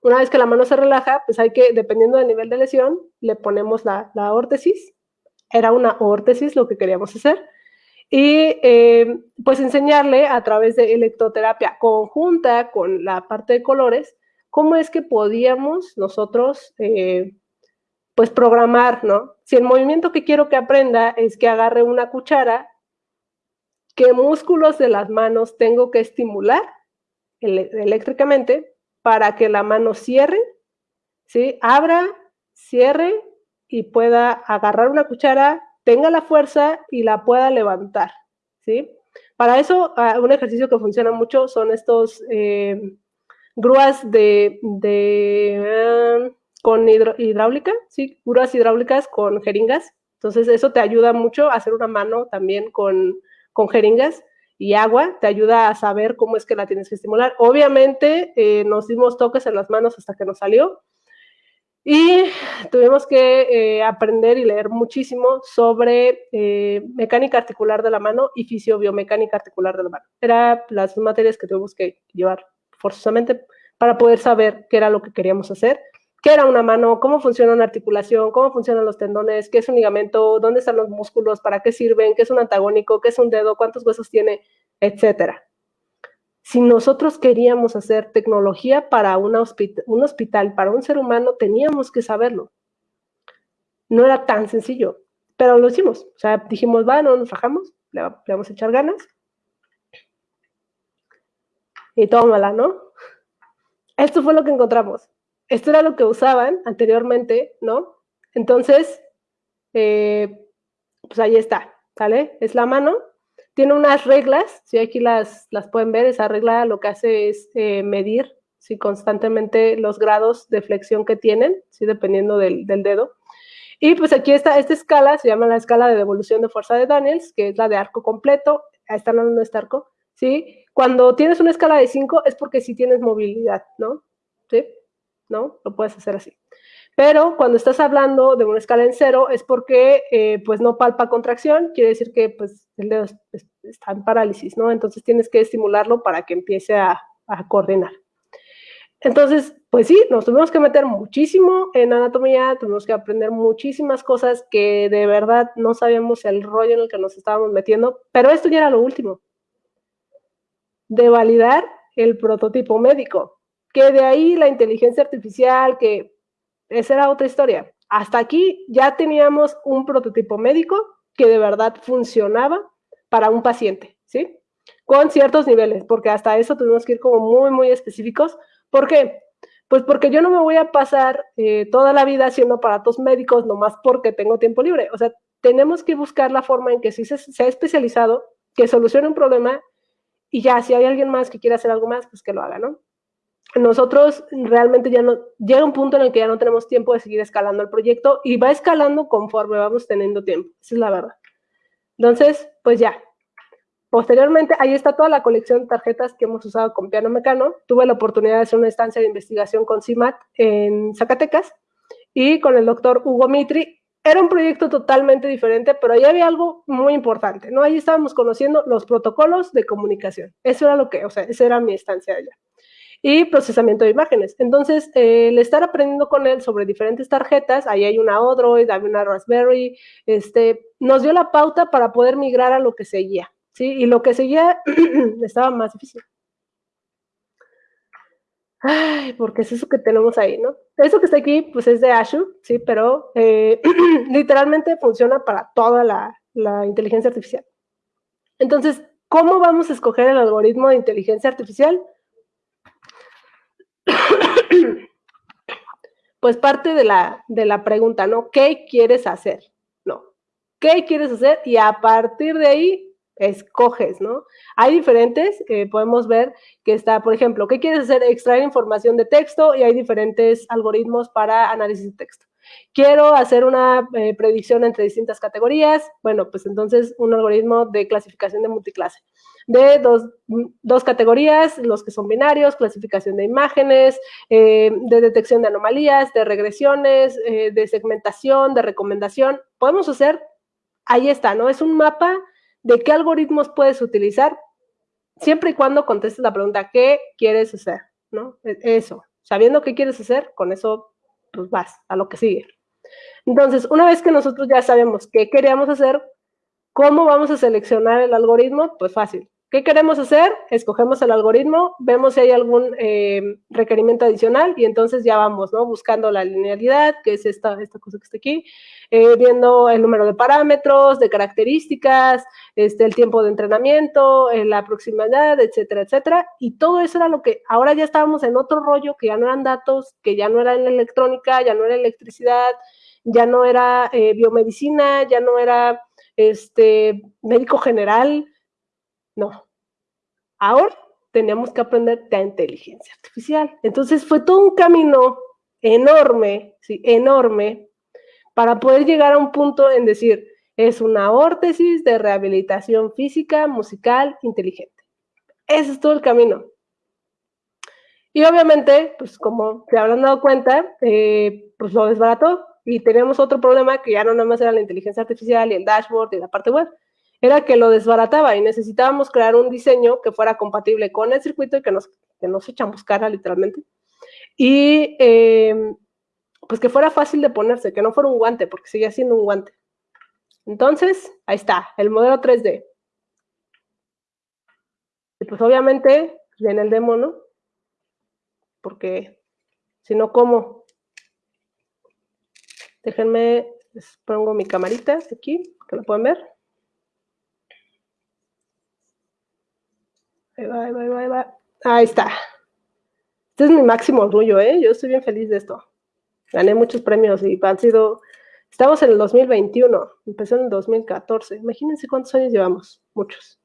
[SPEAKER 3] Una vez que la mano se relaja, pues hay que, dependiendo del nivel de lesión, le ponemos la, la órtesis. Era una órtesis lo que queríamos hacer. Y eh, pues enseñarle a través de electroterapia conjunta con la parte de colores, cómo es que podíamos nosotros, eh, pues, programar, ¿no? Si el movimiento que quiero que aprenda es que agarre una cuchara, ¿qué músculos de las manos tengo que estimular eléctricamente para que la mano cierre, ¿sí? Abra, cierre y pueda agarrar una cuchara, tenga la fuerza y la pueda levantar, ¿sí? Para eso, ah, un ejercicio que funciona mucho son estos eh, grúas de, de con hidráulica, sí, grúas hidráulicas con jeringas. Entonces eso te ayuda mucho a hacer una mano también con, con jeringas y agua, te ayuda a saber cómo es que la tienes que estimular. Obviamente eh, nos dimos toques en las manos hasta que nos salió y tuvimos que eh, aprender y leer muchísimo sobre eh, mecánica articular de la mano y fisiobiomecánica articular de la mano. Eran las materias que tuvimos que llevar forzosamente para poder saber qué era lo que queríamos hacer, qué era una mano, cómo funciona una articulación, cómo funcionan los tendones, qué es un ligamento, dónde están los músculos, para qué sirven, qué es un antagónico, qué es un dedo, cuántos huesos tiene, etcétera. Si nosotros queríamos hacer tecnología para un hospital, para un ser humano, teníamos que saberlo. No era tan sencillo, pero lo hicimos. O sea, dijimos, va, no nos rajamos, le vamos a echar ganas y tómala, ¿no? Esto fue lo que encontramos. Esto era lo que usaban anteriormente, ¿no? Entonces, eh, pues ahí está, ¿sale? Es la mano. Tiene unas reglas, si aquí las, las pueden ver, esa regla lo que hace es eh, medir ¿sí? constantemente los grados de flexión que tienen, ¿sí? dependiendo del, del, dedo. Y pues aquí está, esta escala se llama la escala de devolución de fuerza de Daniels, que es la de arco completo. Ahí está hablando de este arco, ¿sí? Cuando tienes una escala de 5 es porque sí tienes movilidad, ¿no? ¿Sí? ¿No? Lo puedes hacer así. Pero cuando estás hablando de una escala en cero es porque eh, pues no palpa contracción, quiere decir que pues el dedo está en parálisis, ¿no? Entonces tienes que estimularlo para que empiece a, a coordinar. Entonces, pues sí, nos tuvimos que meter muchísimo en anatomía, tuvimos que aprender muchísimas cosas que de verdad no sabíamos el rollo en el que nos estábamos metiendo, pero esto ya era lo último de validar el prototipo médico, que de ahí la inteligencia artificial, que esa era otra historia. Hasta aquí ya teníamos un prototipo médico que de verdad funcionaba para un paciente, ¿sí? Con ciertos niveles, porque hasta eso tuvimos que ir como muy, muy específicos. ¿Por qué? Pues porque yo no me voy a pasar eh, toda la vida haciendo aparatos médicos nomás porque tengo tiempo libre. O sea, tenemos que buscar la forma en que si se, ha especializado, que solucione un problema y ya, si hay alguien más que quiera hacer algo más, pues que lo haga, ¿no? Nosotros realmente ya no, llega un punto en el que ya no tenemos tiempo de seguir escalando el proyecto y va escalando conforme vamos teniendo tiempo, esa es la verdad. Entonces, pues ya. Posteriormente, ahí está toda la colección de tarjetas que hemos usado con piano mecano. Tuve la oportunidad de hacer una estancia de investigación con CIMAT en Zacatecas y con el doctor Hugo Mitri era un proyecto totalmente diferente, pero ahí había algo muy importante, ¿no? Ahí estábamos conociendo los protocolos de comunicación. Eso era lo que, o sea, esa era mi estancia allá. Y procesamiento de imágenes. Entonces, eh, el estar aprendiendo con él sobre diferentes tarjetas, ahí hay una Odroid, hay una Raspberry, este, nos dio la pauta para poder migrar a lo que seguía, ¿sí? Y lo que seguía estaba más difícil. Ay, porque es eso que tenemos ahí, ¿no? Eso que está aquí, pues es de Azure, sí, pero eh, literalmente funciona para toda la, la inteligencia artificial. Entonces, ¿cómo vamos a escoger el algoritmo de inteligencia artificial? Pues parte de la, de la pregunta, ¿no? ¿Qué quieres hacer? No. ¿Qué quieres hacer? Y a partir de ahí escoges, ¿no? Hay diferentes, eh, podemos ver que está, por ejemplo, ¿qué quieres hacer? Extraer información de texto y hay diferentes algoritmos para análisis de texto. Quiero hacer una eh, predicción entre distintas categorías, bueno, pues entonces un algoritmo de clasificación de multiclase. De dos, categorías, los que son binarios, clasificación de imágenes, eh, de detección de anomalías, de regresiones, de segmentación, de recomendación. Podemos hacer, ahí está, ¿no? Es un mapa de qué algoritmos puedes utilizar, siempre y cuando contestes la pregunta, ¿qué quieres hacer? ¿No? E, eso, sabiendo qué quieres hacer, con eso pues vas a lo que sigue. Entonces, una vez que nosotros ya sabemos qué queríamos hacer, ¿cómo vamos a seleccionar el algoritmo? Pues fácil. ¿Qué queremos hacer? Escogemos el algoritmo, vemos si hay algún eh, requerimiento adicional y entonces ya vamos, ¿no? Buscando la linealidad, que es esta, esta cosa que está aquí, eh, viendo el número de parámetros, de características, este, el tiempo de entrenamiento, eh, la proximidad, etcétera, etcétera. Y todo eso era lo que ahora ya estábamos en otro rollo, que ya no eran datos, que ya no era en electrónica, ya no era electricidad, ya no era biomedicina, ya no era este, médico general, no. Ahora tenemos que aprender de inteligencia artificial. Entonces fue todo un camino enorme, sí, enorme, para poder llegar a un punto en decir, es una órtesis de rehabilitación física, musical, inteligente. Ese es todo el camino. Y obviamente, pues como se habrán dado cuenta, eh, pues lo desbarató y tenemos otro problema que ya no nada más era la inteligencia artificial y el dashboard y la parte web, era que lo desbarataba y necesitábamos crear un diseño que fuera compatible con el circuito y que nos, que nos echamos cara literalmente. Y em, pues que fuera fácil de ponerse, que no fuera un guante, porque seguía siendo un guante. Entonces, ahí está, el modelo 3D. Y pues obviamente viene el demo, ¿no? Porque si no, ¿cómo? Déjenme, les pongo mi camarita aquí, que lo pueden ver. Ahí va, ahí va, ahí va, ahí está. Este es mi máximo orgullo, ¿eh? Yo estoy bien feliz de esto. Gané muchos premios y han sido... Estamos en el 2021, empezó en el 2014. Imagínense cuántos años llevamos. Muchos.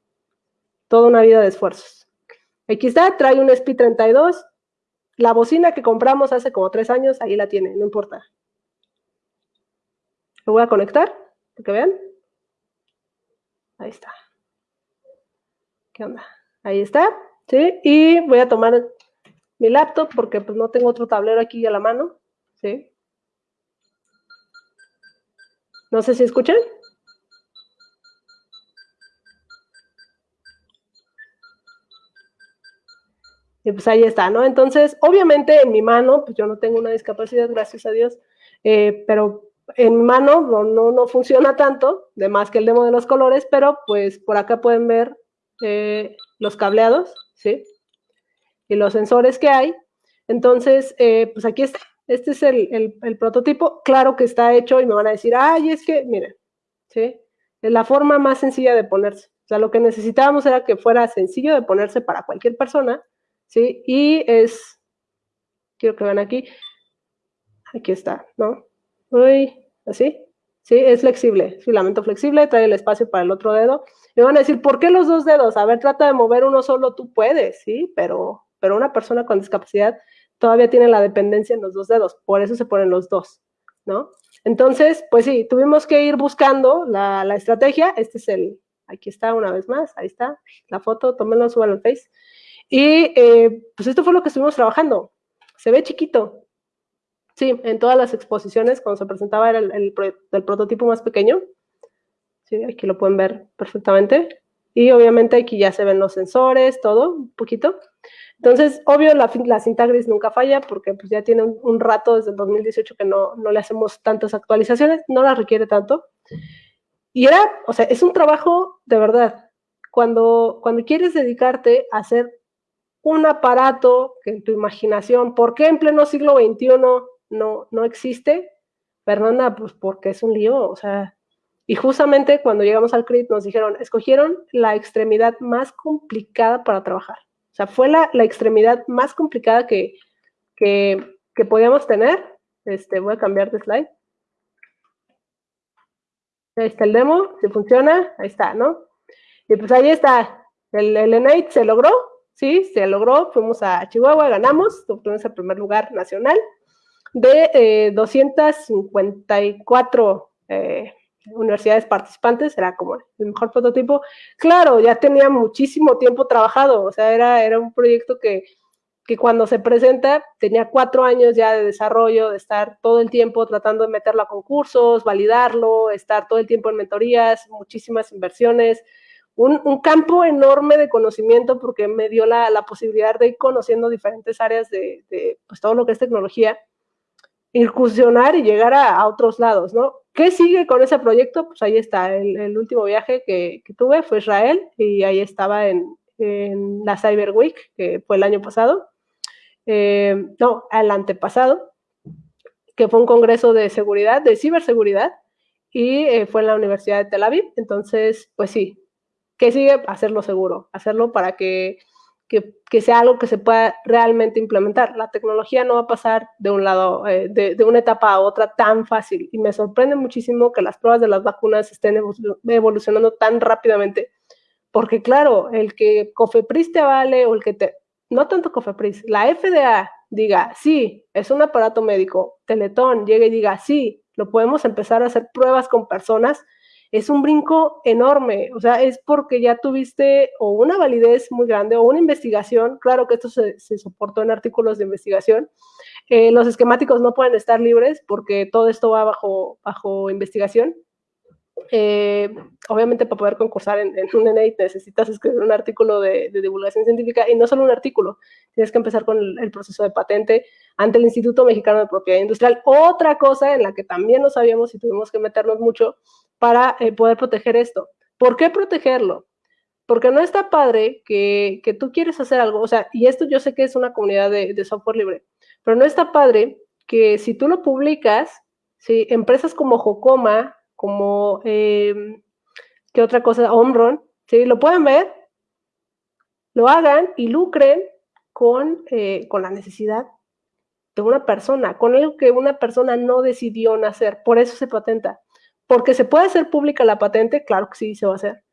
[SPEAKER 3] Toda una vida de esfuerzos. Aquí está, trae un SP32. La bocina que compramos hace como tres años, ahí la tiene, no importa. Lo voy a conectar, para que vean. Ahí está. ¿Qué onda? Ahí está, ¿sí? Y voy a tomar mi laptop porque pues no tengo otro tablero aquí a la mano, ¿sí? No sé si escuchan. Y pues ahí está, ¿no? Entonces, obviamente en mi mano, pues yo no tengo una discapacidad, gracias a Dios, eh, pero en mi mano no, no, no, funciona tanto, de más que el demo de los colores, pero pues por acá pueden ver eh, los cableados, ¿sí? Y los sensores que hay. Entonces, eh, pues aquí está. Este es el, prototipo. Claro que está hecho y me van a decir, ay, es que, miren, ¿sí? Es la forma más sencilla de ponerse. O sea, lo que necesitábamos era que fuera sencillo de ponerse para cualquier persona, ¿sí? Y es, quiero que vean aquí, aquí está, ¿no? Uy, así, ¿sí? Es flexible, filamento flexible, trae el espacio para el otro dedo. Me van a decir, ¿por qué los dos dedos? A ver, trata de mover uno solo, tú puedes, ¿sí? Pero, pero una persona con discapacidad todavía tiene la dependencia en los dos dedos, por eso se ponen los dos, ¿no? Entonces, pues sí, tuvimos que ir buscando la, estrategia. Este es el, aquí está una vez más, ahí está la foto, tómenlo, suban al Face. Y eh, pues esto fue lo que estuvimos trabajando. Se ve chiquito, Sí, en todas las exposiciones, cuando se presentaba era el, el, prototipo más pequeño. Sí, aquí lo pueden ver perfectamente. Y obviamente aquí ya se ven los sensores, todo, un poquito. Entonces, obvio, la, la cinta gris nunca falla porque pues, ya tiene un, rato desde el 2018 que no, no, le hacemos tantas actualizaciones, no la requiere tanto. Y era, o sea, es un trabajo de verdad. Cuando, cuando quieres dedicarte a hacer un aparato que en tu imaginación, ¿por qué en pleno siglo XXI no, no existe, Fernanda, pues porque es un lío, o sea, y justamente cuando llegamos al CRIT nos dijeron, escogieron la extremidad más complicada para trabajar. O sea, fue la, extremidad más complicada que, que, que, podíamos tener. Este, voy a cambiar de slide. Ahí está el demo, si funciona, ahí está, ¿no? Y pues ahí está, el, el se logró, sí, se logró, fuimos a Chihuahua, ganamos, obtuvimos el primer lugar nacional de 254 eh, eh, universidades participantes, era como el mejor prototipo. Claro, ya tenía muchísimo tiempo trabajado, o sea, era, era un proyecto que, que cuando se presenta tenía cuatro años ya de desarrollo, de estar todo el tiempo tratando de meterlo a concursos, validarlo, estar todo el tiempo en mentorías, muchísimas inversiones, un, campo enorme de conocimiento porque me dio la, posibilidad de ir conociendo diferentes áreas de, pues, todo lo que es tecnología, incursionar y llegar a, otros lados, ¿no? ¿Qué sigue con ese proyecto? Pues ahí está, el, último viaje que, tuve fue Israel y ahí estaba en, la Cyber Week, que fue el año pasado, eh, no, el antepasado, que fue un congreso de seguridad, de ciberseguridad, y eh, fue en la Universidad de Tel Aviv. Entonces, pues sí, ¿Qué sigue? Hacerlo seguro, hacerlo para que, que, sea algo que se pueda realmente implementar. La tecnología no va a pasar de un lado, eh, de, de, una etapa a otra tan fácil. Y me sorprende muchísimo que las pruebas de las vacunas estén evolucionando tan rápidamente. Porque claro, el que Cofepris te vale o el que te... No tanto Cofepris, la FDA diga, sí, es un aparato médico, Teletón llegue y diga, sí, lo podemos empezar a hacer pruebas con personas es un brinco enorme, o sea, es porque ya tuviste o una validez muy grande o una investigación, claro que esto se, soportó en artículos de investigación, eh, los esquemáticos no pueden estar libres porque todo esto va bajo, bajo investigación, eh, obviamente para poder concursar en, un NA necesitas escribir un artículo de, divulgación científica y no solo un artículo, tienes que empezar con el, proceso de patente ante el Instituto Mexicano de Propiedad Industrial. Otra cosa en la que también no sabíamos y tuvimos que meternos mucho para eh, poder proteger esto. ¿Por qué protegerlo? Porque no está padre que, que, tú quieres hacer algo, o sea, y esto yo sé que es una comunidad de, de software libre, pero no está padre que si tú lo publicas, si empresas como Jocoma, como, eh, ¿qué otra cosa? Omron, ¿sí? Lo pueden ver, lo hagan y lucren con, eh, con la necesidad de una persona, con algo que una persona no decidió nacer, por eso se patenta. Porque se puede hacer pública la patente, claro que sí se va a hacer.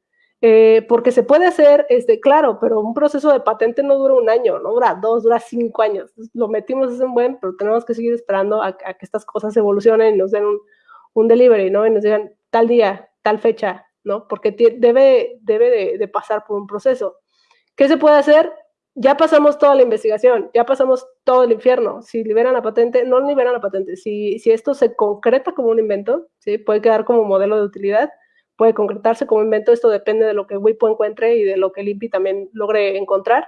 [SPEAKER 3] Eh, porque se puede hacer, este, claro, pero un proceso de patente no dura un año, no dura dos, dura cinco años. lo metimos es un buen, pero tenemos que seguir esperando a, a, que estas cosas evolucionen y nos den un, un delivery, ¿no? Y nos digan tal día, tal fecha, ¿no? Porque debe, debe de, pasar por un proceso. ¿Qué se puede hacer? Ya pasamos toda la investigación, ya pasamos todo el infierno. Si liberan la patente, no liberan la patente. Si, si esto se concreta como un invento, ¿sí? puede quedar como modelo de utilidad, puede concretarse como invento. Esto depende de lo que WIPO encuentre y de lo que el también logre encontrar.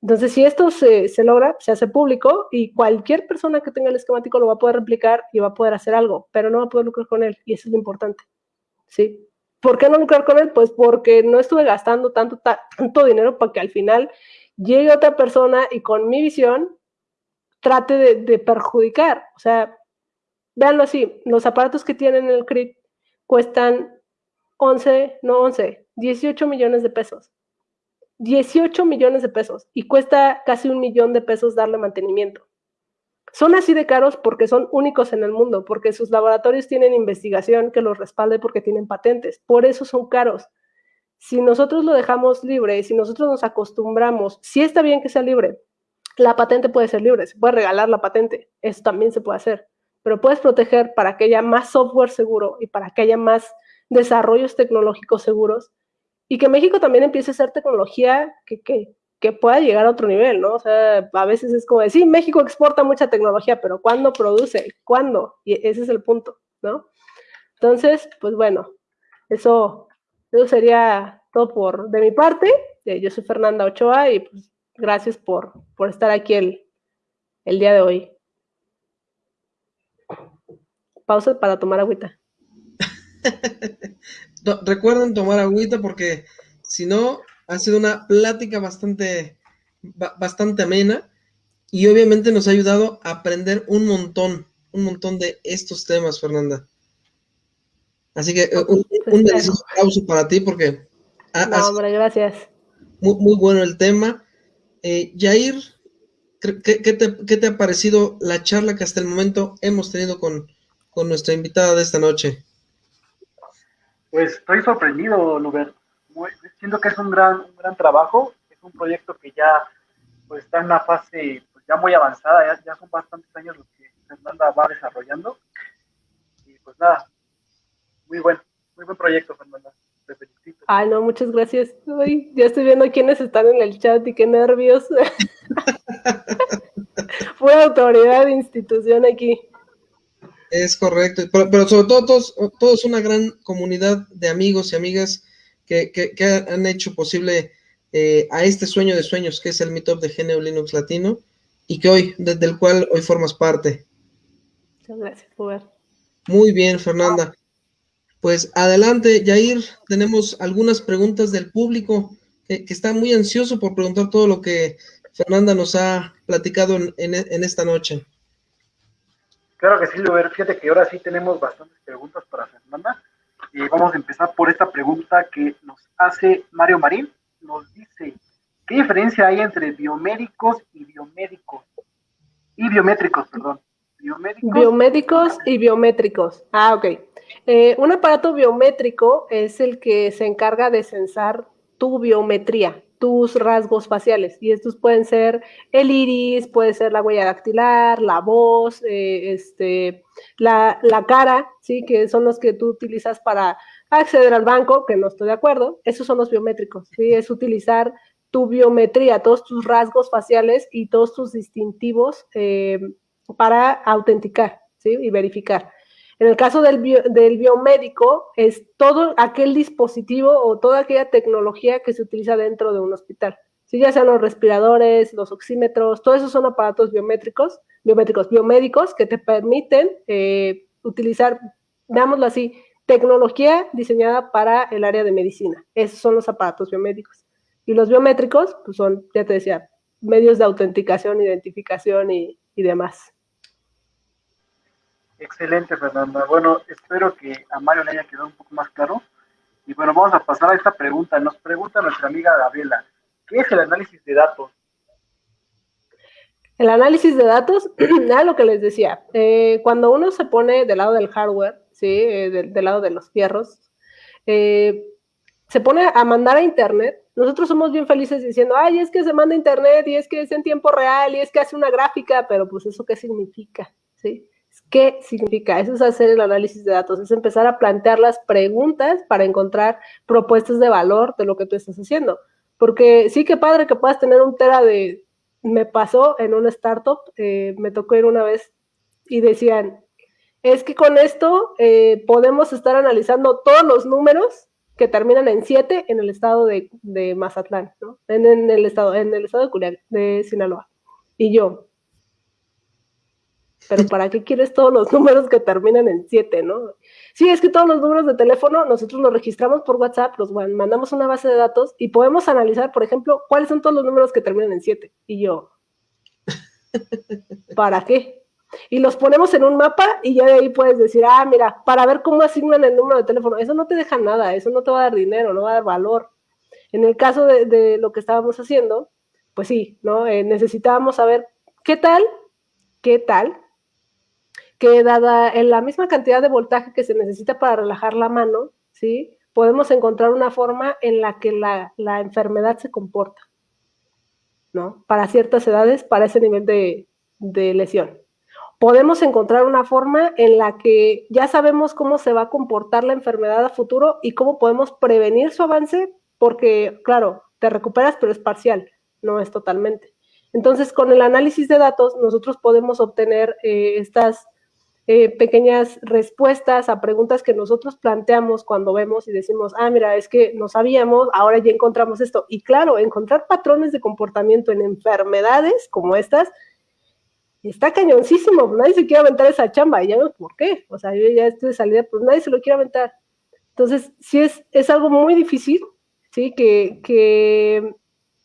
[SPEAKER 3] Entonces, si esto se, logra, se hace público y cualquier persona que tenga el esquemático lo va a poder replicar y va a poder hacer algo, pero no va a poder lucrar con él y eso es lo importante. ¿Sí? ¿Por qué no lucrar con él? Pues porque no estuve gastando tanto, tanto dinero para que al final llegue otra persona y con mi visión trate de, de perjudicar. O sea, véanlo así, los aparatos que tienen el CRIT cuestan 11, no 11, 18 millones de pesos 18 millones de pesos y cuesta casi un millón de pesos darle mantenimiento. Son así de caros porque son únicos en el mundo, porque sus laboratorios tienen investigación que los respalde porque tienen patentes. Por eso son caros. Si nosotros lo dejamos libre, si nosotros nos acostumbramos, si está bien que sea libre, la patente puede ser libre, se puede regalar la patente, eso también se puede hacer, pero puedes proteger para que haya más software seguro y para que haya más desarrollos tecnológicos seguros y que México también empiece a hacer tecnología que, que, que, pueda llegar a otro nivel, ¿no? O sea, a veces es como decir, México exporta mucha tecnología, pero ¿cuándo produce? ¿Cuándo? Y ese es el punto, ¿no? Entonces, pues bueno, eso, eso sería todo por de mi parte. Eh, yo soy Fernanda Ochoa y pues gracias por, por estar aquí el, el día de hoy. Pausa para tomar agüita.
[SPEAKER 1] recuerden tomar agüita porque si no, ha sido una plática bastante, bastante amena y obviamente nos ha ayudado a aprender un montón, un montón de estos temas, Fernanda. Así que un, un aplauso para ti porque...
[SPEAKER 3] no, hombre, gracias.
[SPEAKER 1] Muy, muy, bueno el tema. Eh, Jair, ¿qué, qué, te, ¿qué, te, ha parecido la charla que hasta el momento hemos tenido con, con nuestra invitada de esta noche?
[SPEAKER 2] Pues estoy sorprendido, Luber. siento que es un gran, un gran trabajo, es un proyecto que ya pues, está en una fase pues, ya muy avanzada, ya, ya son bastantes años los que Fernanda va desarrollando. Y pues nada, muy buen, muy buen proyecto, Fernanda. Te felicito.
[SPEAKER 3] Ay, no, muchas gracias. Ay, ya estoy viendo quiénes están en el chat y qué nervios. Fue autoridad de institución aquí.
[SPEAKER 1] Es correcto, pero, sobre todo todos, todos una gran comunidad de amigos y amigas que, que, han hecho posible eh, a este sueño de sueños que es el Meetup de GNU Linux Latino y que hoy, desde el cual hoy formas parte.
[SPEAKER 3] Muchas gracias, Robert.
[SPEAKER 1] Muy bien, Fernanda. Pues adelante, Yair, tenemos algunas preguntas del público que, está muy ansioso por preguntar todo lo que Fernanda nos ha platicado en, en esta noche.
[SPEAKER 2] Claro que sí, Luber. Fíjate que ahora sí tenemos bastantes preguntas para Fernanda. Y vamos a empezar por esta pregunta que nos hace Mario Marín. Nos dice, ¿qué diferencia hay entre biomédicos y biomédicos? Y biométricos, perdón.
[SPEAKER 3] Biomédicos, biomédicos y biométricos. Ah, ok. Eh, un aparato biométrico es el que se encarga de censar tu biometría, tus rasgos faciales. Y estos pueden ser el iris, puede ser la huella dactilar, la voz, eh, este, la, cara, ¿sí? que son los que tú utilizas para acceder al banco, que no estoy de acuerdo. Esos son los biométricos. ¿sí? Es utilizar tu biometría, todos tus rasgos faciales y todos tus distintivos eh, para autenticar ¿sí? y verificar. En el caso del, del biomédico, es todo aquel dispositivo o toda aquella tecnología que se utiliza dentro de un hospital. Si ya sean los respiradores, los oxímetros, todos esos son aparatos biométricos, biométricos, biomédicos que te permiten eh, utilizar, digámoslo así, tecnología diseñada para el área de medicina. Esos son los aparatos biomédicos. Y los biométricos, pues son, ya te decía, medios de autenticación, identificación y, y demás.
[SPEAKER 2] Excelente, Fernanda. Bueno, espero que a Mario le haya quedado un poco más claro. Y bueno, vamos a pasar a esta pregunta. Nos pregunta nuestra amiga Gabriela, ¿qué es el análisis de datos?
[SPEAKER 3] El análisis de datos, nada lo que les decía, eh, cuando uno se pone del lado del hardware, ¿sí? Eh, del, lado de los fierros, eh, se pone a mandar a Internet, nosotros somos bien felices diciendo, ay, es que se manda a Internet y es que es en tiempo real y es que hace una gráfica, pero pues eso qué significa, ¿sí? ¿Qué significa? Eso es hacer el análisis de datos, es empezar a plantear las preguntas para encontrar propuestas de valor de lo que tú estás haciendo. Porque sí que padre que puedas tener un tera de... Me pasó en una startup, eh, me tocó ir una vez y decían, es que con esto eh, podemos estar analizando todos los números que terminan en 7 en el estado de, Mazatlán, ¿no? En, el estado, en el estado de, de Sinaloa. Y yo, pero ¿para qué quieres todos los números que terminan en 7, no? Sí, es que todos los números de teléfono nosotros los registramos por WhatsApp, los mandamos una base de datos y podemos analizar, por ejemplo, cuáles son todos los números que terminan en 7. Y yo, ¿para qué? Y los ponemos en un mapa y ya de ahí puedes decir, ah, mira, para ver cómo asignan el número de teléfono. Eso no te deja nada, eso no te va a dar dinero, no va a dar valor. En el caso de, lo que estábamos haciendo, pues sí, ¿no? Eh, necesitábamos saber qué tal, qué tal que dada en la misma cantidad de voltaje que se necesita para relajar la mano, ¿sí? podemos encontrar una forma en la que la, enfermedad se comporta, ¿no? Para ciertas edades, para ese nivel de, de lesión. Podemos encontrar una forma en la que ya sabemos cómo se va a comportar la enfermedad a futuro y cómo podemos prevenir su avance, porque, claro, te recuperas, pero es parcial, no es totalmente. Entonces, con el análisis de datos, nosotros podemos obtener eh, estas eh, pequeñas respuestas a preguntas que nosotros planteamos cuando vemos y decimos, ah, mira, es que no sabíamos, ahora ya encontramos esto. Y claro, encontrar patrones de comportamiento en enfermedades como estas está cañoncísimo. Nadie se quiere aventar esa chamba y ya no por qué. O sea, yo ya estoy de salida, pues nadie se lo quiere aventar. Entonces, sí es, es algo muy difícil, ¿sí? Que, que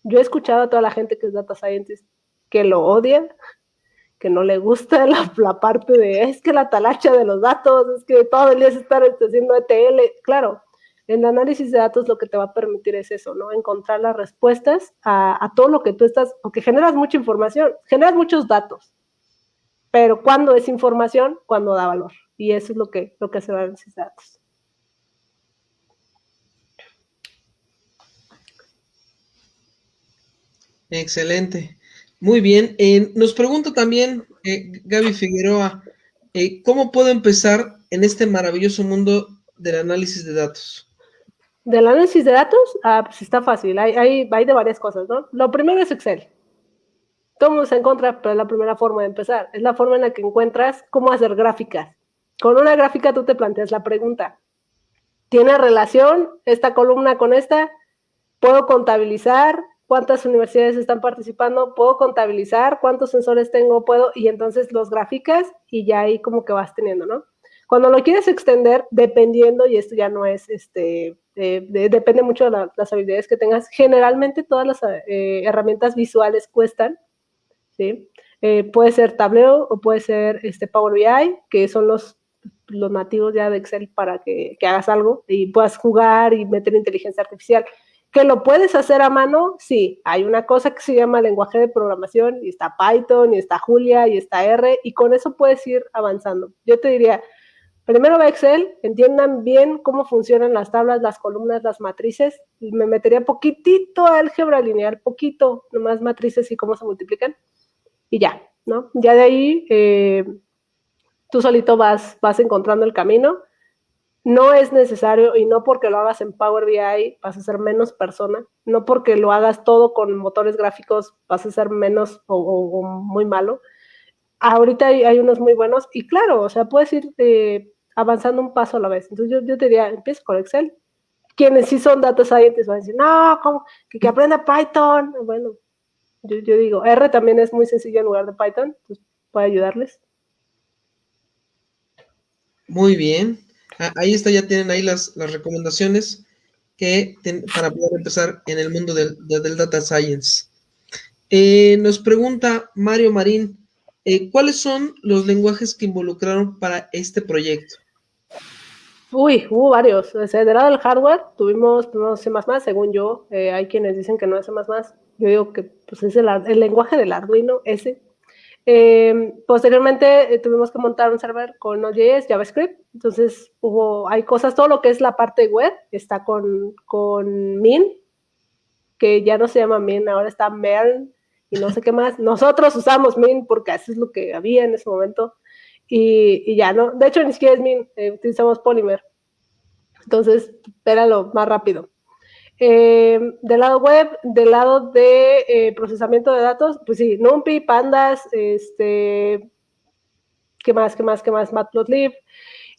[SPEAKER 3] yo he escuchado a toda la gente que es data scientist que lo odia, que no le gusta la, parte de es que la talacha de los datos, es que todo el día se está este, haciendo ETL. Claro, el análisis de datos lo que te va a permitir es eso, ¿no? Encontrar las respuestas a, todo lo que tú estás, porque generas mucha información, generas muchos datos, pero cuando es información, cuando da valor. Y eso es lo que, lo que hace el análisis de datos.
[SPEAKER 1] Excelente. Muy bien. Eh, nos pregunta también eh, Gaby Figueroa, eh, ¿cómo puedo empezar en este maravilloso mundo del análisis de datos?
[SPEAKER 3] Del análisis de datos, ah, pues está fácil, hay, hay, de varias cosas, ¿no? Lo primero es Excel. Todo mundo se encuentra, pero es la primera forma de empezar. Es la forma en la que encuentras cómo hacer gráficas. Con una gráfica tú te planteas la pregunta, ¿tiene relación esta columna con esta? ¿Puedo contabilizar cuántas universidades están participando? ¿Puedo contabilizar cuántos sensores tengo? ¿Puedo? Y entonces los gráficas y ya ahí como que vas teniendo, ¿no? Cuando lo quieres extender, dependiendo, y esto ya no es, este, eh, depende mucho de las habilidades que tengas, generalmente todas las eh, herramientas visuales cuestan, ¿sí? Eh, puede ser Tableo o puede ser este Power BI, que son los, los nativos ya de Excel para que, que hagas algo y puedas jugar y meter inteligencia artificial. ¿Que lo puedes hacer a mano? Sí, hay una cosa que se llama lenguaje de programación y está Python y está Julia y está R y con eso puedes ir avanzando. Yo te diría, Primero va Excel, entiendan bien cómo funcionan las tablas, las columnas, las matrices. Me metería poquitito a álgebra lineal, poquito, nomás matrices y cómo se multiplican. Y ya, ¿no? Ya de ahí eh, tú solito vas, vas encontrando el camino. No es necesario, y no porque lo hagas en Power BI vas a ser menos persona, no porque lo hagas todo con motores gráficos vas a ser menos o, muy malo. Ahorita hay, unos muy buenos, y claro, o sea, puedes ir de avanzando un paso a la vez. Entonces yo, te diría, empieza con Excel. Quienes sí son data scientists van a decir, no, ¿cómo? Que, aprenda Python. Bueno, yo, digo, R también es muy sencillo en lugar de Python, entonces puede ayudarles.
[SPEAKER 1] Muy bien. Ah, ahí está, ya tienen ahí las, recomendaciones que para poder empezar en el mundo del, data science. Eh, nos pregunta Mario Marín, eh, ¿cuáles son los lenguajes que involucraron para este proyecto?
[SPEAKER 3] Uy, hubo varios. Del lado del hardware tuvimos no C++, según yo. Eh, hay quienes dicen que no es C++. Yo digo que pues, es el, lenguaje del Arduino, ese. Em, posteriormente eh, tuvimos que montar un server con Node.js, JavaScript. Entonces, hubo, hay cosas, todo lo que es la parte web está con, con Min, que ya no se llama Min, ahora está Mern y no sé qué más. Nosotros usamos Min porque así es lo que había en ese momento y, ya, ¿no? De hecho, ni siquiera es Min, eh, utilizamos Polymer. Entonces, era lo más rápido. Eh, del lado web, del lado de eh, procesamiento de datos, pues sí, NumPy, Pandas, este, ¿qué más, qué más, qué más? Matplotlib.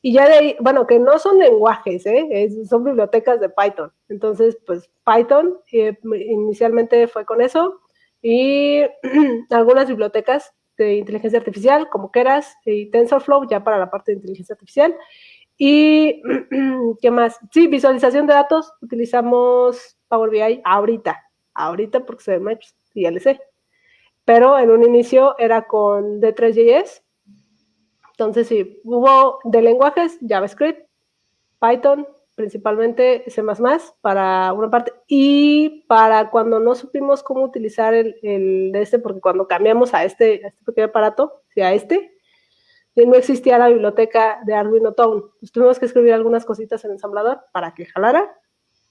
[SPEAKER 3] Y ya de ahí, bueno, que no son lenguajes, ¿eh? son bibliotecas de Python. Entonces, pues Python inicialmente fue con eso y algunas bibliotecas de inteligencia artificial, como Keras y TensorFlow, ya para la parte de inteligencia artificial. Y, ¿qué más? Sí, visualización de datos, utilizamos Power BI ahorita, ahorita porque se me y ya le. Pero en un inicio era con D3JS. Entonces, sí, hubo de lenguajes JavaScript, Python, principalmente C++ para una parte y para cuando no supimos cómo utilizar el, de este, porque cuando cambiamos a este, a este pequeño aparato, a este, no existía la biblioteca de Arduino Tone. Pues tuvimos que escribir algunas cositas en ensamblador para que jalara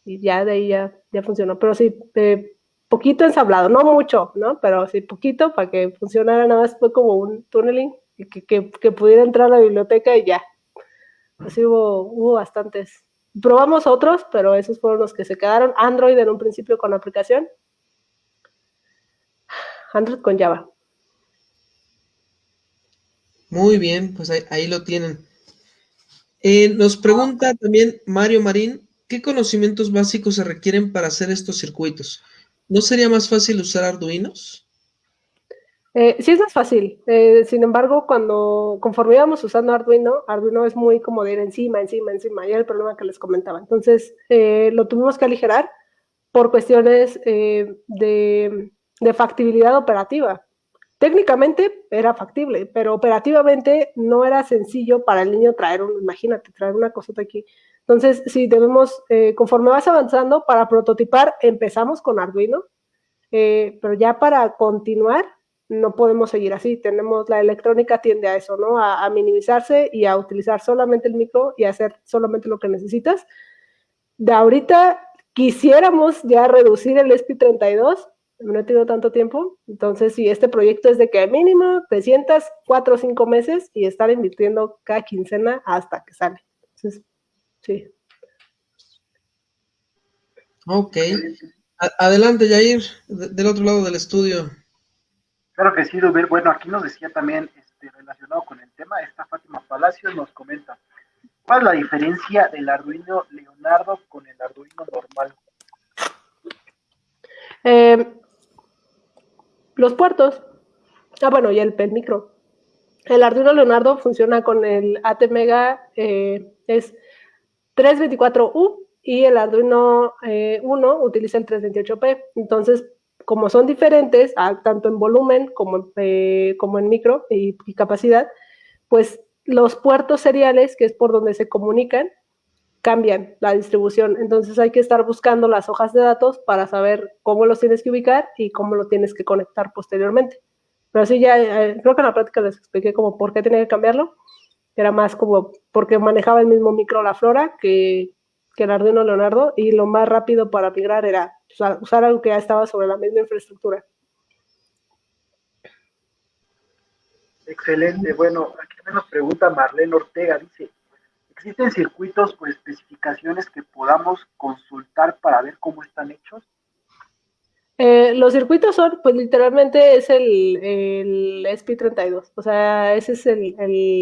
[SPEAKER 3] y ya de ahí ya, funcionó. Pero sí, poquito ensamblado, no mucho, ¿no? Pero sí, poquito para que funcionara nada más fue como un tunneling que, que, que pudiera entrar a la biblioteca y ya. Así hubo, hubo bastantes Probamos otros, pero esos fueron los que se quedaron. Android en un principio con aplicación. Android con Java.
[SPEAKER 1] Muy bien, pues ahí, lo tienen. Eh, nos pregunta también Mario Marín, ¿qué conocimientos básicos se requieren para hacer estos circuitos? ¿No sería más fácil usar Arduinos?
[SPEAKER 3] Eh, sí, es fácil. Eh, sin embargo, cuando conforme íbamos usando Arduino, Arduino es muy como de ir encima, encima, encima, y era el problema que les comentaba. Entonces, eh, lo tuvimos que aligerar por cuestiones de, de, factibilidad operativa. Técnicamente era factible, pero operativamente no era sencillo para el niño traer un, imagínate, traer una cosita aquí. Entonces, sí, debemos, conforme vas avanzando, para prototipar, empezamos con Arduino, pero ya para continuar, no podemos seguir así. Tenemos, la electrónica tiende a eso, ¿no? A, minimizarse y a utilizar solamente el micro y hacer solamente lo que necesitas. De ahorita quisiéramos ya reducir el ESPI32, no he tenido tanto tiempo. Entonces, si este proyecto es de que mínimo te sientas cuatro o cinco meses y estar invirtiendo cada quincena hasta que sale. Entonces, sí.
[SPEAKER 1] Ok. adelante, Jair, del otro lado del estudio.
[SPEAKER 2] Claro que sí, Duber. Bueno, aquí nos decía también, este, relacionado con el tema, esta Fátima Palacios nos comenta, ¿cuál es la diferencia del Arduino Leonardo con el Arduino normal?
[SPEAKER 3] Eh, los puertos. Ah, bueno, y el, micro. El Arduino Leonardo funciona con el ATmega, eh, es 324U y el Arduino 1 eh, utiliza el 328P. Entonces, como son diferentes, ah, tanto en volumen eh, como en micro y, capacidad, pues los puertos seriales, que es por donde se comunican, cambian la distribución. Entonces hay que estar buscando las hojas de datos para saber cómo los tienes que ubicar y cómo lo tienes que conectar posteriormente. Pero sí, ya eh, creo que en la práctica les expliqué como por qué tenía que cambiarlo. Era más como porque manejaba el mismo micro la flora que, que el Arduino Leonardo y lo más rápido para migrar era usar, algo que ya estaba sobre la misma infraestructura.
[SPEAKER 2] Excelente. Bueno, aquí también nos pregunta Marlene Ortega, dice, ¿existen circuitos o especificaciones que podamos consultar para ver cómo están hechos?
[SPEAKER 3] Eh, los circuitos son, pues literalmente es el, el SP32, o sea, ese es el,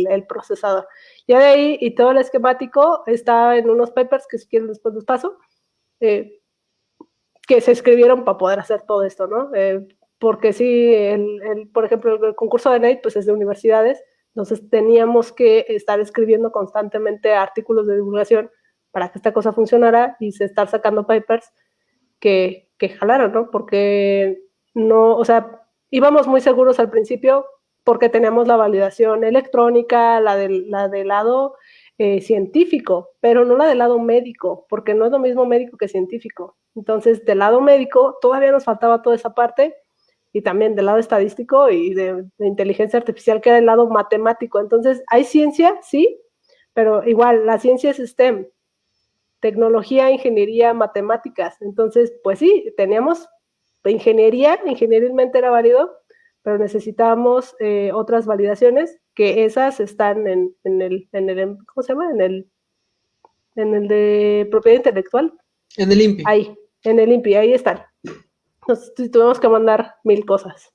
[SPEAKER 3] el, procesador. Ya de ahí, y todo el esquemático está en unos papers que si quieren después les paso, eh, que se escribieron para poder hacer todo esto, ¿no? Eh, porque sí, el, por ejemplo, el concurso de NATE, pues es de universidades, entonces teníamos que estar escribiendo constantemente artículos de divulgación para que esta cosa funcionara y se estar sacando papers que, que jalaron, ¿no? Porque no, o sea, íbamos muy seguros al principio porque teníamos la validación electrónica, la del, la del lado eh, científico, pero no la del lado médico, porque no es lo mismo médico que científico. Entonces, del lado médico todavía nos faltaba toda esa parte y también del lado estadístico y de, de inteligencia artificial, que era el lado matemático. Entonces, hay ciencia, sí, pero igual, la ciencia es STEM, tecnología, ingeniería, matemáticas. Entonces, pues sí, teníamos ingeniería, ingenierilmente era válido, pero necesitábamos eh, otras validaciones que esas están en, el, en el, ¿cómo se llama? En el, en el de propiedad intelectual.
[SPEAKER 1] En el INPI.
[SPEAKER 3] Ahí, en el INPI, ahí están. Nos tuvimos que mandar mil cosas.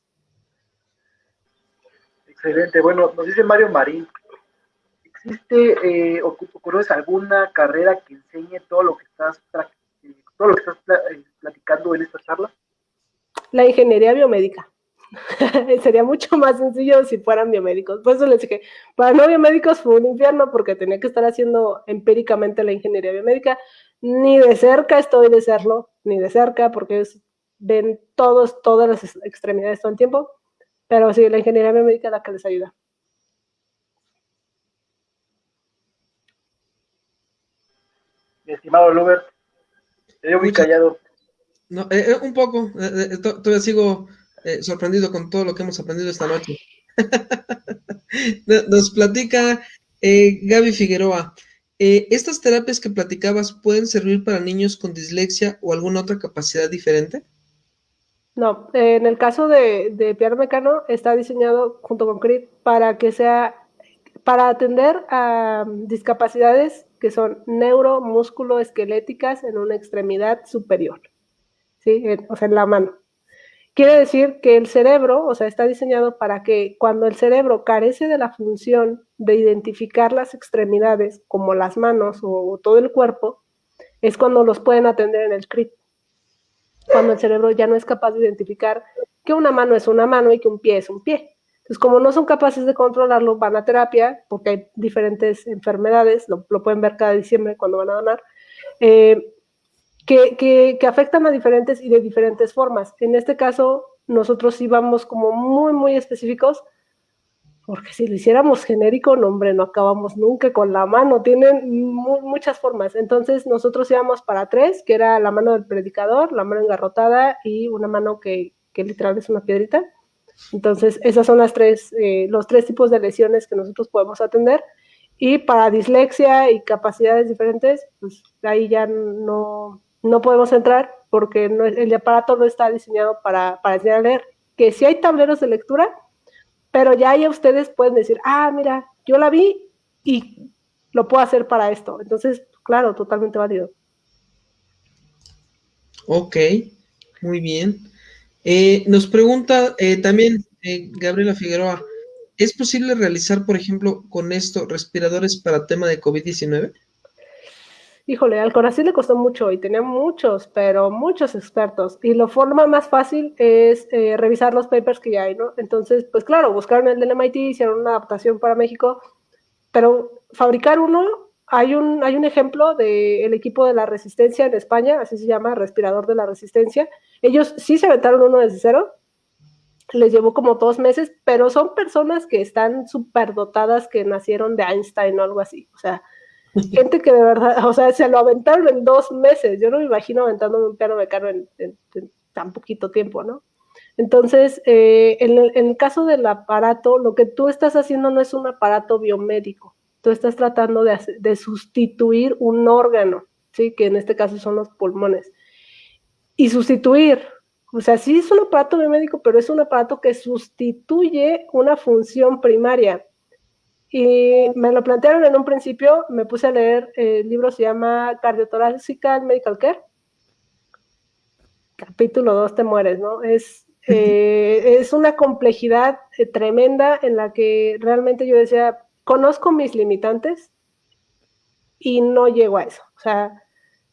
[SPEAKER 2] Excelente. Bueno, nos dice Mario Marín, ¿existe eh, o conoces alguna carrera que enseñe todo lo que estás, eh, todo lo que estás eh, platicando en esta charla?
[SPEAKER 3] La ingeniería biomédica. Sería mucho más sencillo si fueran biomédicos. Por eso les dije, para no biomédicos fue un infierno porque tenía que estar haciendo empíricamente la ingeniería biomédica. Ni de cerca estoy de serlo, ni de cerca, porque ven todos, todas las extremidades todo el tiempo. Pero sí, la ingeniería biomédica es la que les ayuda.
[SPEAKER 2] Mi estimado Lubert, te veo muy callado.
[SPEAKER 1] No, eh, eh, un poco, eh, todavía sigo sorprendido con todo lo que hemos aprendido esta noche. Nos platica Gaby Figueroa. ¿Estas terapias que platicabas pueden servir para niños con dislexia o alguna otra capacidad diferente?
[SPEAKER 3] No, en el caso de, de Mecano está diseñado junto con CRIT para que sea, para atender a discapacidades que son esqueléticas en una extremidad superior, ¿sí? o sea, en la mano. Quiere decir que el cerebro, o sea, está diseñado para que cuando el cerebro carece de la función de identificar las extremidades, como las manos o, todo el cuerpo, es cuando los pueden atender en el CRIT. Cuando el cerebro ya no es capaz de identificar que una mano es una mano y que un pie es un pie. Entonces, como no son capaces de controlarlo, van a terapia, porque hay diferentes enfermedades, lo, pueden ver cada diciembre cuando van a donar, eh, que, que, afectan a diferentes y de diferentes formas. En este caso, nosotros sí vamos como muy, muy específicos, porque si lo hiciéramos genérico, no, hombre, no acabamos nunca con la mano, tienen muchas formas. Entonces, nosotros íbamos para tres, que era la mano del predicador, la mano engarrotada y una mano que, que literal es una piedrita. Entonces, esas son las tres, eh, los tres tipos de lesiones que nosotros podemos atender. Y para dislexia y capacidades diferentes, pues ahí ya no, no podemos entrar porque el aparato no está diseñado para, para enseñar a leer. Que si hay tableros de lectura, pero ya ahí ustedes pueden decir, ah, mira, yo la vi y lo puedo hacer para esto. Entonces, claro, totalmente válido.
[SPEAKER 1] Ok, muy bien. Eh, nos pregunta eh, también eh, Gabriela Figueroa, ¿es posible realizar, por ejemplo, con esto respiradores para tema de COVID-19?
[SPEAKER 3] Híjole, al Corazón le costó mucho y tenía muchos, pero muchos expertos. Y la forma más fácil es revisar los papers que ya hay, ¿no? Entonces, pues claro, buscaron el del MIT, hicieron una adaptación para México, pero fabricar uno hay un, hay un ejemplo del equipo de la resistencia en España, así se llama, respirador de la resistencia. Ellos sí se aventaron uno desde cero, les llevó como dos meses, pero son personas que están súper dotadas, que nacieron de Einstein o algo así. O sea, gente que de verdad, o sea, se lo aventaron en dos meses. Yo no me imagino aventándome un piano mecano en, en, tan poquito tiempo, ¿no? Entonces, eh, en, en el caso del aparato, lo que tú estás haciendo no es un aparato biomédico tú estás tratando de, sustituir un órgano, ¿sí? que en este caso son los pulmones. Y sustituir, o sea, sí es un aparato biomédico, pero es un aparato que sustituye una función primaria. Y me lo plantearon en un principio, me puse a leer, el libro se llama Cardiotorácica Medical Care. Capítulo 2, te mueres, ¿no? Es, eh, es una complejidad eh, tremenda en la que realmente yo decía, conozco mis limitantes y no llego a eso. O sea,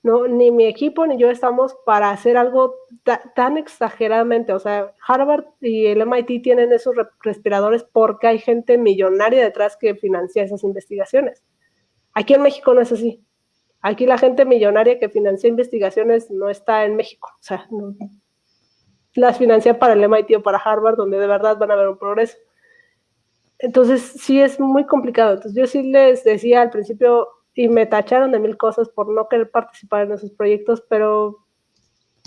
[SPEAKER 3] no, ni mi equipo ni yo estamos para hacer algo tan exageradamente. O sea, Harvard y el MIT tienen esos respiradores porque hay gente millonaria detrás que financia esas investigaciones. Aquí en México no es así. Aquí la gente millonaria que financia investigaciones no está en México. O sea, las financia para el MIT o para Harvard, donde de verdad van a haber un progreso. Entonces, sí es muy complicado. Entonces, yo sí les decía al principio, y me tacharon de mil cosas por no querer participar en esos proyectos, pero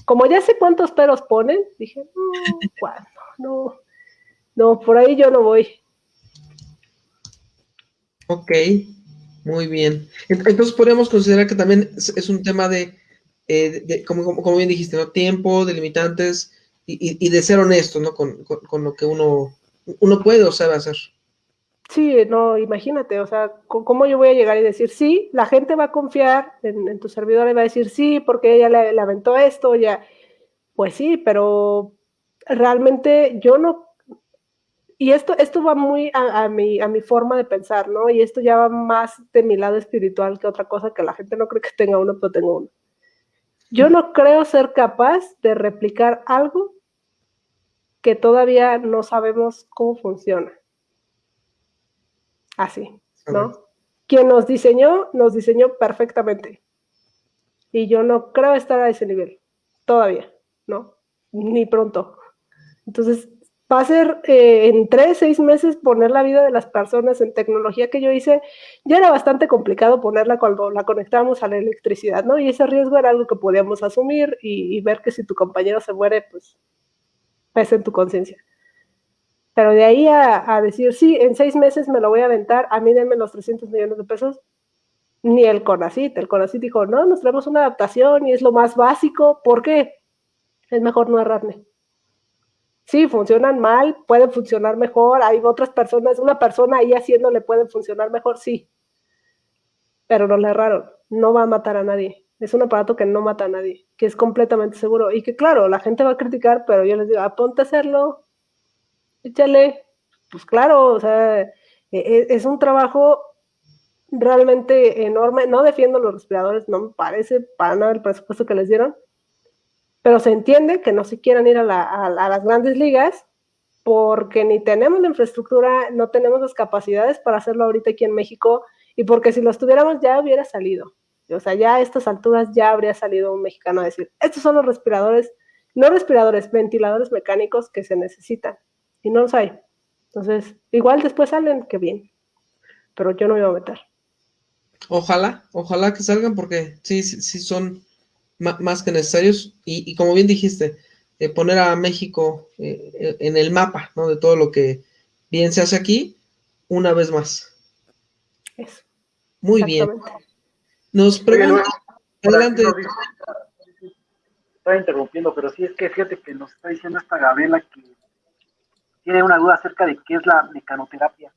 [SPEAKER 3] como ya sé cuántos peros ponen, dije, no, ¿cuándo? No, no, por ahí yo no voy.
[SPEAKER 1] Ok, muy bien. Entonces podríamos considerar que también es un tema de, eh, como, como, bien dijiste, ¿no? Tiempo, delimitantes y, y, de ser honesto, ¿no? Con, con, lo que uno, uno puede o sabe hacer.
[SPEAKER 3] Sí, no, imagínate, o sea, ¿cómo yo voy a llegar y decir sí? La gente va a confiar en, tu servidor y va a decir sí, porque ella le, aventó esto, ya. Pues sí, pero realmente yo no. Y esto, esto va muy a, mi, a mi forma de pensar, ¿no? Y esto ya va más de mi lado espiritual que otra cosa que la gente no cree que tenga uno, pero tengo uno. Yo no creo ser capaz de replicar algo que todavía no sabemos cómo funciona así, ¿no? Quien nos diseñó, nos diseñó perfectamente. Y yo no creo estar a ese nivel, todavía, ¿no? Ni pronto. Entonces, va a ser eh, en tres, seis meses poner la vida de las personas en tecnología que yo hice. Ya era bastante complicado ponerla cuando la conectábamos a la electricidad, ¿no? Y ese riesgo era algo que podíamos asumir y, y ver que si tu compañero se muere, pues pesa en tu conciencia. Pero de ahí a, decir, sí, en seis meses me lo voy a aventar, a mí denme los 300 millones de pesos, ni el CONACIT. El CONACIT dijo, no, nos traemos una adaptación y es lo más básico. ¿Por qué? Es mejor no errarme. Sí, funcionan mal, pueden funcionar mejor. Hay otras personas, una persona ahí haciéndole puede funcionar mejor, sí. Pero no le erraron. No va a matar a nadie. Es un aparato que no mata a nadie, que es completamente seguro. Y que claro, la gente va a criticar, pero yo les digo, aponte a hacerlo, échale, pues claro, o sea, e, e, es un trabajo realmente enorme. No defiendo los respiradores, no me parece para nada el presupuesto que les dieron, pero se entiende que no se quieran ir a, las grandes ligas porque ni tenemos la infraestructura, no tenemos las capacidades para hacerlo ahorita aquí en México y porque si los tuviéramos ya hubiera salido. O sea, ya a estas alturas ya habría salido un mexicano a decir, estos son los respiradores, no respiradores, ventiladores mecánicos que se necesitan y no los hay. Entonces, igual después salen, que bien, pero yo no me voy a meter.
[SPEAKER 1] Ojalá, ojalá que salgan porque sí, sí, son más que necesarios y, como bien dijiste, eh, poner a México eh, en el mapa ¿no? de todo lo que bien se hace aquí, una vez más.
[SPEAKER 3] Eso.
[SPEAKER 1] Muy bien. Nos pregunta, adelante.
[SPEAKER 2] estaba interrumpiendo, pero sí es que fíjate que nos está diciendo esta Gabriela que tiene una duda acerca de qué es la mecanoterapia.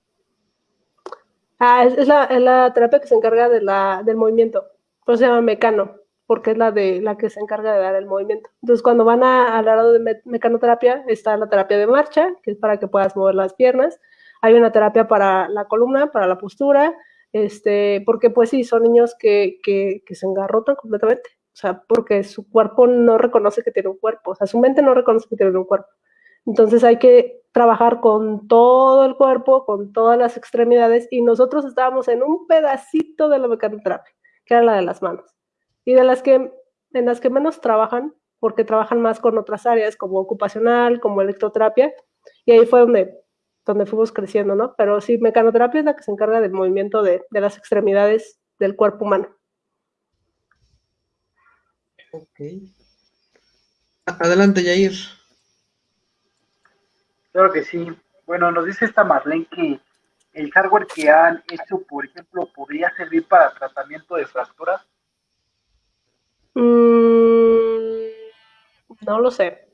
[SPEAKER 3] Ah, es, la, terapia que se encarga de la, del movimiento. Por se llama mecano, porque es la de la que se encarga de dar el movimiento. Entonces, cuando van a, al lado de mecanoterapia, está la terapia de marcha, que es para que puedas mover las piernas. Hay una terapia para la columna, para la postura, este, porque pues sí, son niños que, que, que se engarrotan completamente. O sea, porque su cuerpo no reconoce que tiene un cuerpo. O sea, su mente no reconoce que tiene un cuerpo. Entonces hay que trabajar con todo el cuerpo, con todas las extremidades, y nosotros estábamos en un pedacito de la mecanoterapia, que era la de las manos, y de las que, en las que menos trabajan, porque trabajan más con otras áreas, como ocupacional, como electroterapia, y ahí fue donde, donde fuimos creciendo, ¿no? Pero sí, mecanoterapia es la que se encarga del movimiento de, de las extremidades del cuerpo humano.
[SPEAKER 1] Ok. Adelante, Yair.
[SPEAKER 2] Claro que sí. Bueno, nos dice esta Marlene que el hardware que han hecho, por ejemplo, podría servir para tratamiento de fracturas.
[SPEAKER 3] Mm, no lo sé.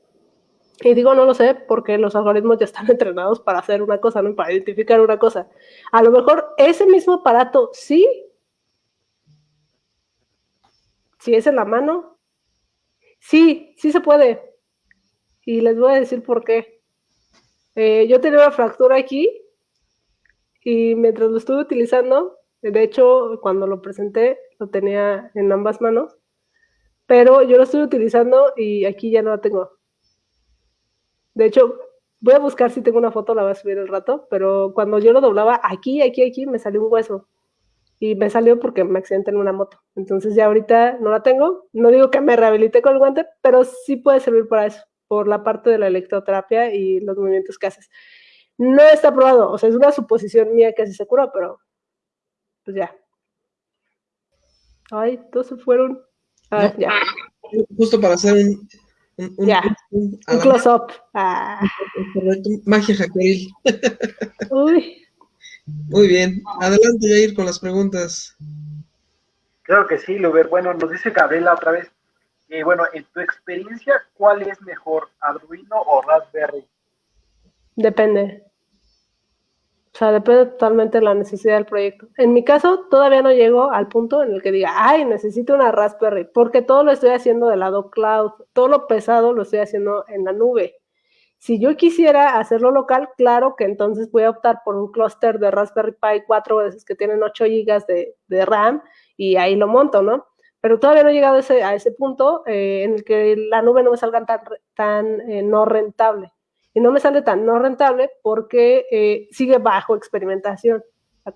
[SPEAKER 3] Y digo no lo sé porque los algoritmos ya están entrenados para hacer una cosa, ¿no? Para identificar una cosa. A lo mejor ese mismo aparato sí, si es en la mano, sí, sí se puede. Y les voy a decir por qué. Eh, yo tenía una fractura aquí y mientras lo estuve utilizando, de hecho, cuando lo presenté, lo tenía en ambas manos, pero yo lo estuve utilizando y aquí ya no la tengo. De hecho, voy a buscar si tengo una foto, la voy a subir el rato, pero cuando yo lo doblaba aquí, aquí, aquí, me salió un hueso. Y me salió porque me accidenté en una moto. Entonces ya ahorita no la tengo. No digo que me rehabilité con el guante, pero sí puede servir para eso por la parte de la electroterapia y los movimientos que haces. No está probado, o sea, es una suposición mía que así se curó, pero pues ya. Ay, todos se fueron. Ah, ya.
[SPEAKER 1] Justo para hacer un,
[SPEAKER 3] un, ya. un, close-up. Ah.
[SPEAKER 1] Magia Jaqueline. Uy. Muy bien. Adelante, Jair, con las preguntas.
[SPEAKER 2] Claro que sí, Luber. Bueno, nos dice Gabriela otra vez. Eh, bueno, en tu experiencia, ¿cuál es mejor, Arduino o Raspberry?
[SPEAKER 3] Depende. O sea, depende totalmente de la necesidad del proyecto. En mi caso, todavía no llego al punto en el que diga, ay, necesito una Raspberry, porque todo lo estoy haciendo del lado cloud, todo lo pesado lo estoy haciendo en la nube. Si yo quisiera hacerlo local, claro que entonces voy a optar por un clúster de Raspberry Pi 4 veces que tienen 8 GB de, de RAM y ahí lo monto, ¿no? Pero todavía no he llegado a ese, a ese punto eh, en el que la nube no me salga tan, tan eh, no rentable. Y no me sale tan no rentable porque eh, sigue bajo experimentación.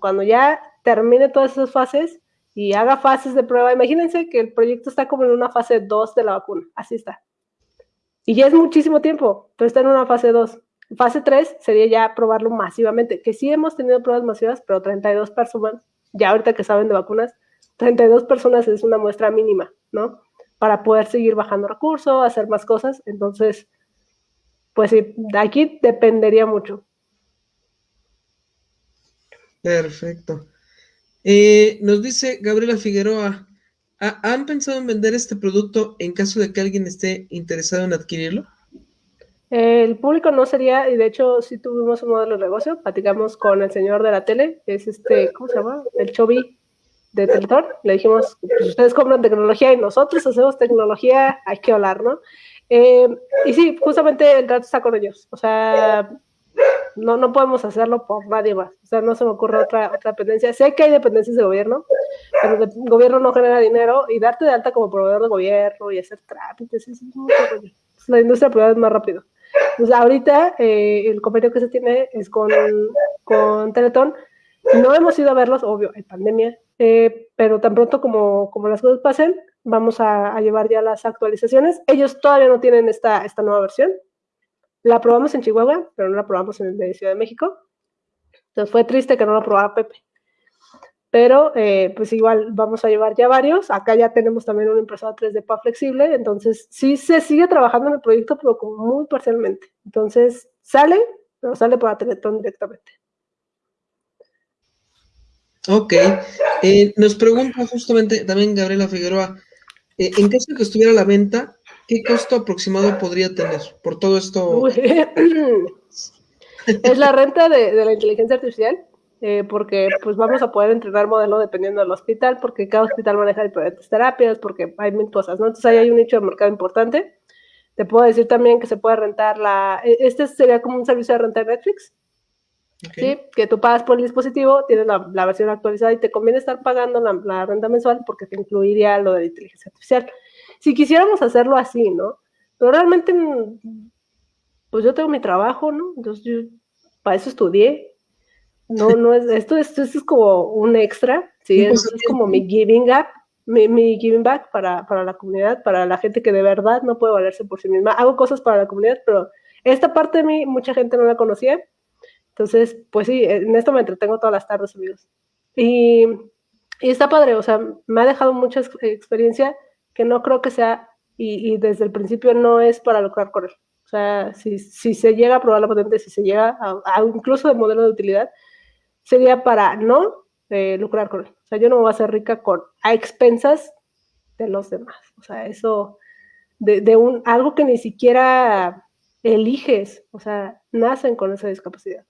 [SPEAKER 3] cuando ya termine todas esas fases y haga fases de prueba, imagínense que el proyecto está como en una fase 2 de la vacuna, así está. Y ya es muchísimo tiempo, pero está en una fase 2. Fase 3 sería ya probarlo masivamente, que sí hemos tenido pruebas masivas, pero 32 personas, ya ahorita que saben de vacunas, 32 personas es una muestra mínima, ¿no? Para poder seguir bajando recursos, hacer más cosas. Entonces, pues sí, de aquí dependería mucho.
[SPEAKER 1] Perfecto. Eh, nos dice Gabriela Figueroa, ¿han pensado en vender este producto en caso de que alguien esté interesado en adquirirlo?
[SPEAKER 3] El público no sería, y de hecho sí tuvimos un modelo de negocio, platicamos con el señor de la tele, es este, ¿cómo se llama? El Chobi, de Teletón, le dijimos, pues ustedes compran tecnología y nosotros hacemos tecnología, hay que hablar, ¿no? Eh, y sí, justamente el trato está con ellos, o sea, no, no podemos hacerlo por nadie más, o sea, no se me ocurre otra, otra dependencia. Sé que hay dependencias de gobierno, pero el gobierno no genera dinero y darte de alta como proveedor de gobierno y hacer trámites, es La industria privada es más rápido. Pues ahorita eh, el convenio que se tiene es con, con Teletón, no hemos ido a verlos, obvio, hay pandemia, eh, pero tan pronto como, como las cosas pasen, vamos a, llevar ya las actualizaciones. Ellos todavía no tienen esta, esta nueva versión. La probamos en Chihuahua, pero no la probamos en el Ciudad de México. Entonces fue triste que no la probara Pepe. Pero eh, pues igual vamos a llevar ya varios. Acá ya tenemos también una impresora 3D PA flexible. Entonces sí se sigue trabajando en el proyecto, pero como muy parcialmente. Entonces sale, pero sale por Teletón directamente.
[SPEAKER 1] Ok. Eh, nos pregunta justamente también Gabriela Figueroa, eh, en caso de que estuviera a la venta, ¿qué costo aproximado podría tener por todo esto?
[SPEAKER 3] es la renta de, la inteligencia artificial, eh, porque pues vamos a poder entrenar modelo dependiendo del hospital, porque cada hospital maneja diferentes terapias, porque hay mil cosas, ¿no? Entonces ahí hay un nicho de mercado importante. Te puedo decir también que se puede rentar la... E, este sería como un servicio de renta de Netflix, ¿sí? Que tú pagas por el dispositivo, tienes la, versión actualizada y te conviene estar pagando la, la, renta mensual porque te incluiría lo de inteligencia artificial. Si quisiéramos hacerlo así, ¿no? Pero realmente, pues yo tengo mi trabajo, ¿no? Entonces yo para eso estudié. No, no es, esto, esto, es como un extra, ¿sí? Es, es como mi giving up, mi, mi, giving back para, para la comunidad, para la gente que de verdad no puede valerse por sí misma. Hago cosas para la comunidad, pero esta parte de mí mucha gente no la conocía entonces, pues sí, en esto me entretengo todas las tardes, amigos. Y, y está padre, o sea, me ha dejado mucha experiencia que no creo que sea, y, y, desde el principio no es para lucrar con él. O sea, si, si se llega a probar la patente, si se llega a, incluso de modelo de utilidad, sería para no eh, lucrar con él. O sea, yo no me voy a hacer rica con a expensas de los demás. O sea, eso de, de un algo que ni siquiera eliges, o sea, nacen con esa discapacidad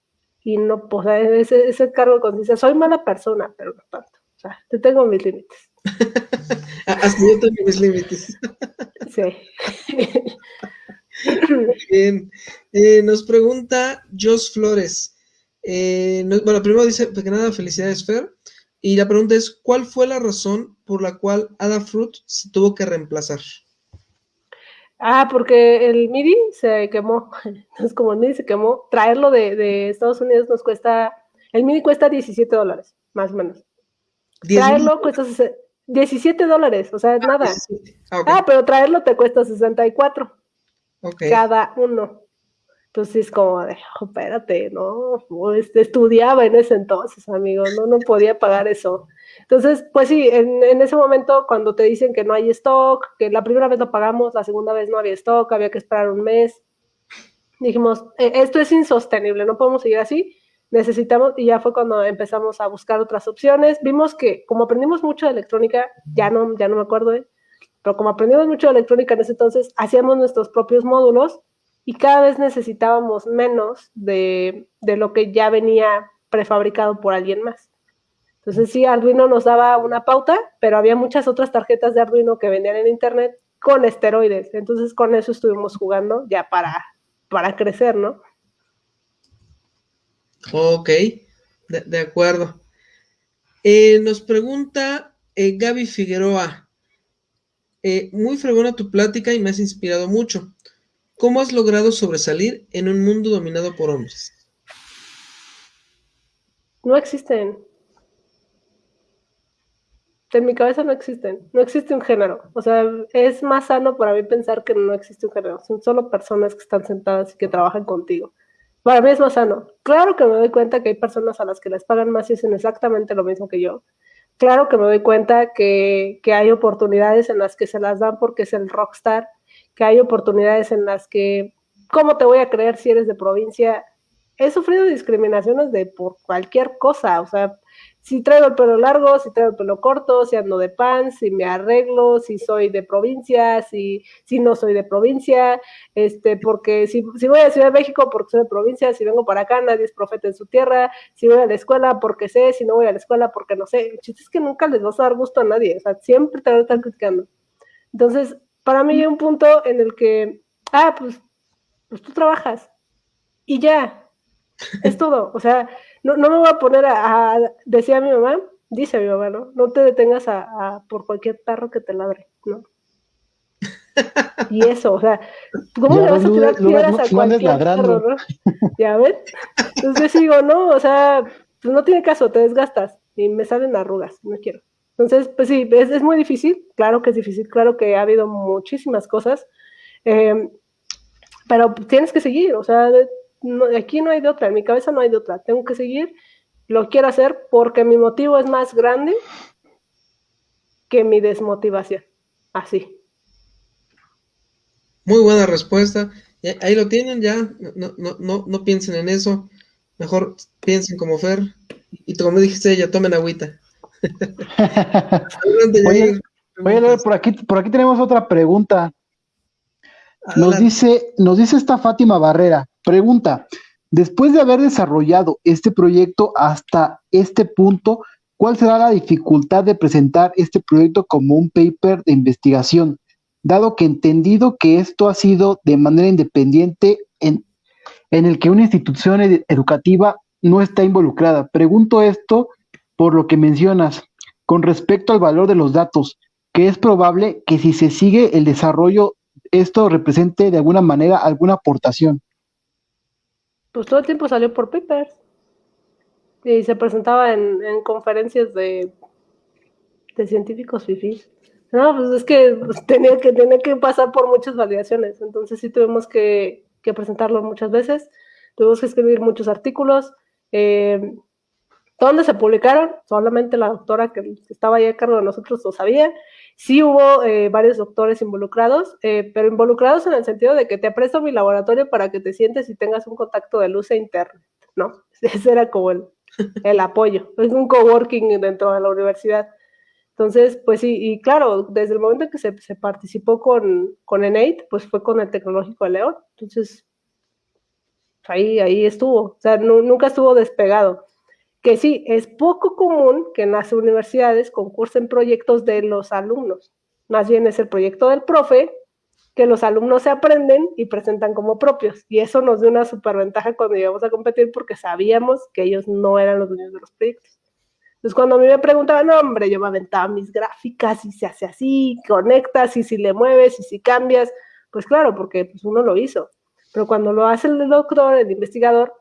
[SPEAKER 3] y no, pues, ese, ese cargo de conciencia, soy mala persona, pero no tanto. O sea, te tengo mis límites.
[SPEAKER 1] Hasta yo tengo mis límites.
[SPEAKER 3] sí.
[SPEAKER 1] Bien. Eh, nos pregunta Jos Flores. Eh, bueno, primero dice, que nada, felicidades, Fer. Y la pregunta es, ¿cuál fue la razón por la cual Adafruit se tuvo que reemplazar?
[SPEAKER 3] Ah, porque el MIDI se quemó. Entonces, como el MIDI se quemó, traerlo de, Estados Unidos nos cuesta, el MIDI cuesta 17 dólares, más o menos. Traerlo cuesta 17 dólares, o sea, ah, nada. Ah, ah, pero traerlo te cuesta 64 cada uno. Entonces, es como de, oh, espérate, ¿no? Este, estudiaba en ese entonces, amigo, no, no podía pagar eso. Entonces, pues sí, en, ese momento cuando te dicen que no hay stock, que la primera vez lo pagamos, la segunda vez no había stock, había que esperar un mes, dijimos, e, esto es insostenible, no podemos seguir así, necesitamos, y ya fue cuando empezamos a buscar otras opciones, vimos que como aprendimos mucho de electrónica, ya no, ya no me acuerdo, ¿eh? pero como aprendimos mucho de electrónica en ese entonces, hacíamos nuestros propios módulos y cada vez necesitábamos menos de lo que ya venía prefabricado por alguien más. Entonces sí, Arduino nos daba una pauta, pero había muchas otras tarjetas de Arduino que vendían en internet con esteroides. Entonces con eso estuvimos jugando ya para, para crecer, ¿no?
[SPEAKER 1] Ok, de, acuerdo. Eh, nos pregunta eh, Gaby Figueroa. Eh, muy fregona tu plática y me has inspirado mucho. ¿Cómo has logrado sobresalir en un mundo dominado por hombres?
[SPEAKER 3] No existen en mi cabeza no existen, no existe un género. O sea, es más sano para mí pensar que no existe un género, son solo personas que están sentadas y que trabajan contigo. Para mí es más sano. Claro que me doy cuenta que hay personas a las que les pagan más y hacen exactamente lo mismo que yo. Claro que me doy cuenta que, que hay oportunidades en las que se las dan porque es el rockstar, que hay oportunidades en las que, ¿cómo te voy a creer si eres de provincia? He sufrido discriminaciones de por cualquier cosa, o sea, si traigo el pelo largo, si traigo el pelo corto, si ando de pan, si me arreglo, si soy de provincia, si, si no soy de provincia, este, porque si, si voy a Ciudad de México porque soy de provincia, si vengo para acá, nadie es profeta en su tierra, si voy a la escuela porque sé, si no voy a la escuela porque no sé. El chiste es que nunca les vas a dar gusto a nadie, o sea, siempre te van a estar criticando. Entonces, para mí hay un punto en el que, ah, pues, pues tú trabajas y ya, es todo, o sea, no, no me voy a poner a, decía mi mamá, dice mi mamá, ¿no? No te detengas a, por cualquier perro que te ladre, ¿no? Y eso, o sea, ¿cómo le vas a tirar piedras a cualquier perro, no? ¿Ya ves? Entonces digo, no, o sea, pues no tiene caso, te desgastas y me salen arrugas, no quiero. Entonces, pues sí, es, es muy difícil, claro que es difícil, claro que ha habido muchísimas cosas, eh, pero tienes que seguir, o sea, aquí no hay de otra, en mi cabeza no hay de otra, tengo que seguir, lo quiero hacer porque mi motivo es más grande que mi desmotivación, así.
[SPEAKER 1] Muy buena respuesta, ahí lo tienen ya, no, no, no, no piensen en eso, mejor piensen como Fer, y como dijiste ella, tomen agüita.
[SPEAKER 2] oye, por aquí, por aquí tenemos otra pregunta.
[SPEAKER 4] Nos dice, nos dice esta Fátima Barrera, pregunta, después de haber desarrollado este proyecto hasta este punto, ¿cuál será la dificultad de presentar este proyecto como un paper de investigación? Dado que entendido que esto ha sido de manera independiente en, en el que una institución educativa no está involucrada. Pregunto esto por lo que mencionas con respecto al valor de los datos, que es probable que si se sigue el desarrollo esto represente de alguna manera alguna aportación.
[SPEAKER 3] Pues todo el tiempo salió por papers y se presentaba en, conferencias de, de científicos fifís. No, pues es que tenía que tenía que pasar por muchas validaciones, entonces sí tuvimos que, presentarlo muchas veces, tuvimos que escribir muchos artículos. Eh, ¿Dónde se publicaron? Solamente la doctora que estaba ahí a cargo de nosotros lo sabía. Sí hubo eh, varios doctores involucrados, eh, pero involucrados en el sentido de que te presto mi laboratorio para que te sientes y tengas un contacto de luz e internet, ¿no? Ese era como el, el apoyo. Es un coworking dentro de la universidad. Entonces, pues sí, y claro, desde el momento en que se, se participó con, con pues fue con el Tecnológico de León. Entonces, ahí, ahí estuvo. O sea, nunca estuvo despegado que sí, es poco común que en las universidades concursen proyectos de los alumnos. Más bien es el proyecto del profe que los alumnos se aprenden y presentan como propios. Y eso nos dio una superventaja cuando íbamos a competir porque sabíamos que ellos no eran los dueños de los proyectos. Entonces, cuando a mí me preguntaban, no, hombre, yo me aventaba mis gráficas y se hace así, conectas y si le mueves y si cambias, pues claro, porque pues, uno lo hizo. Pero cuando lo hace el doctor, el investigador,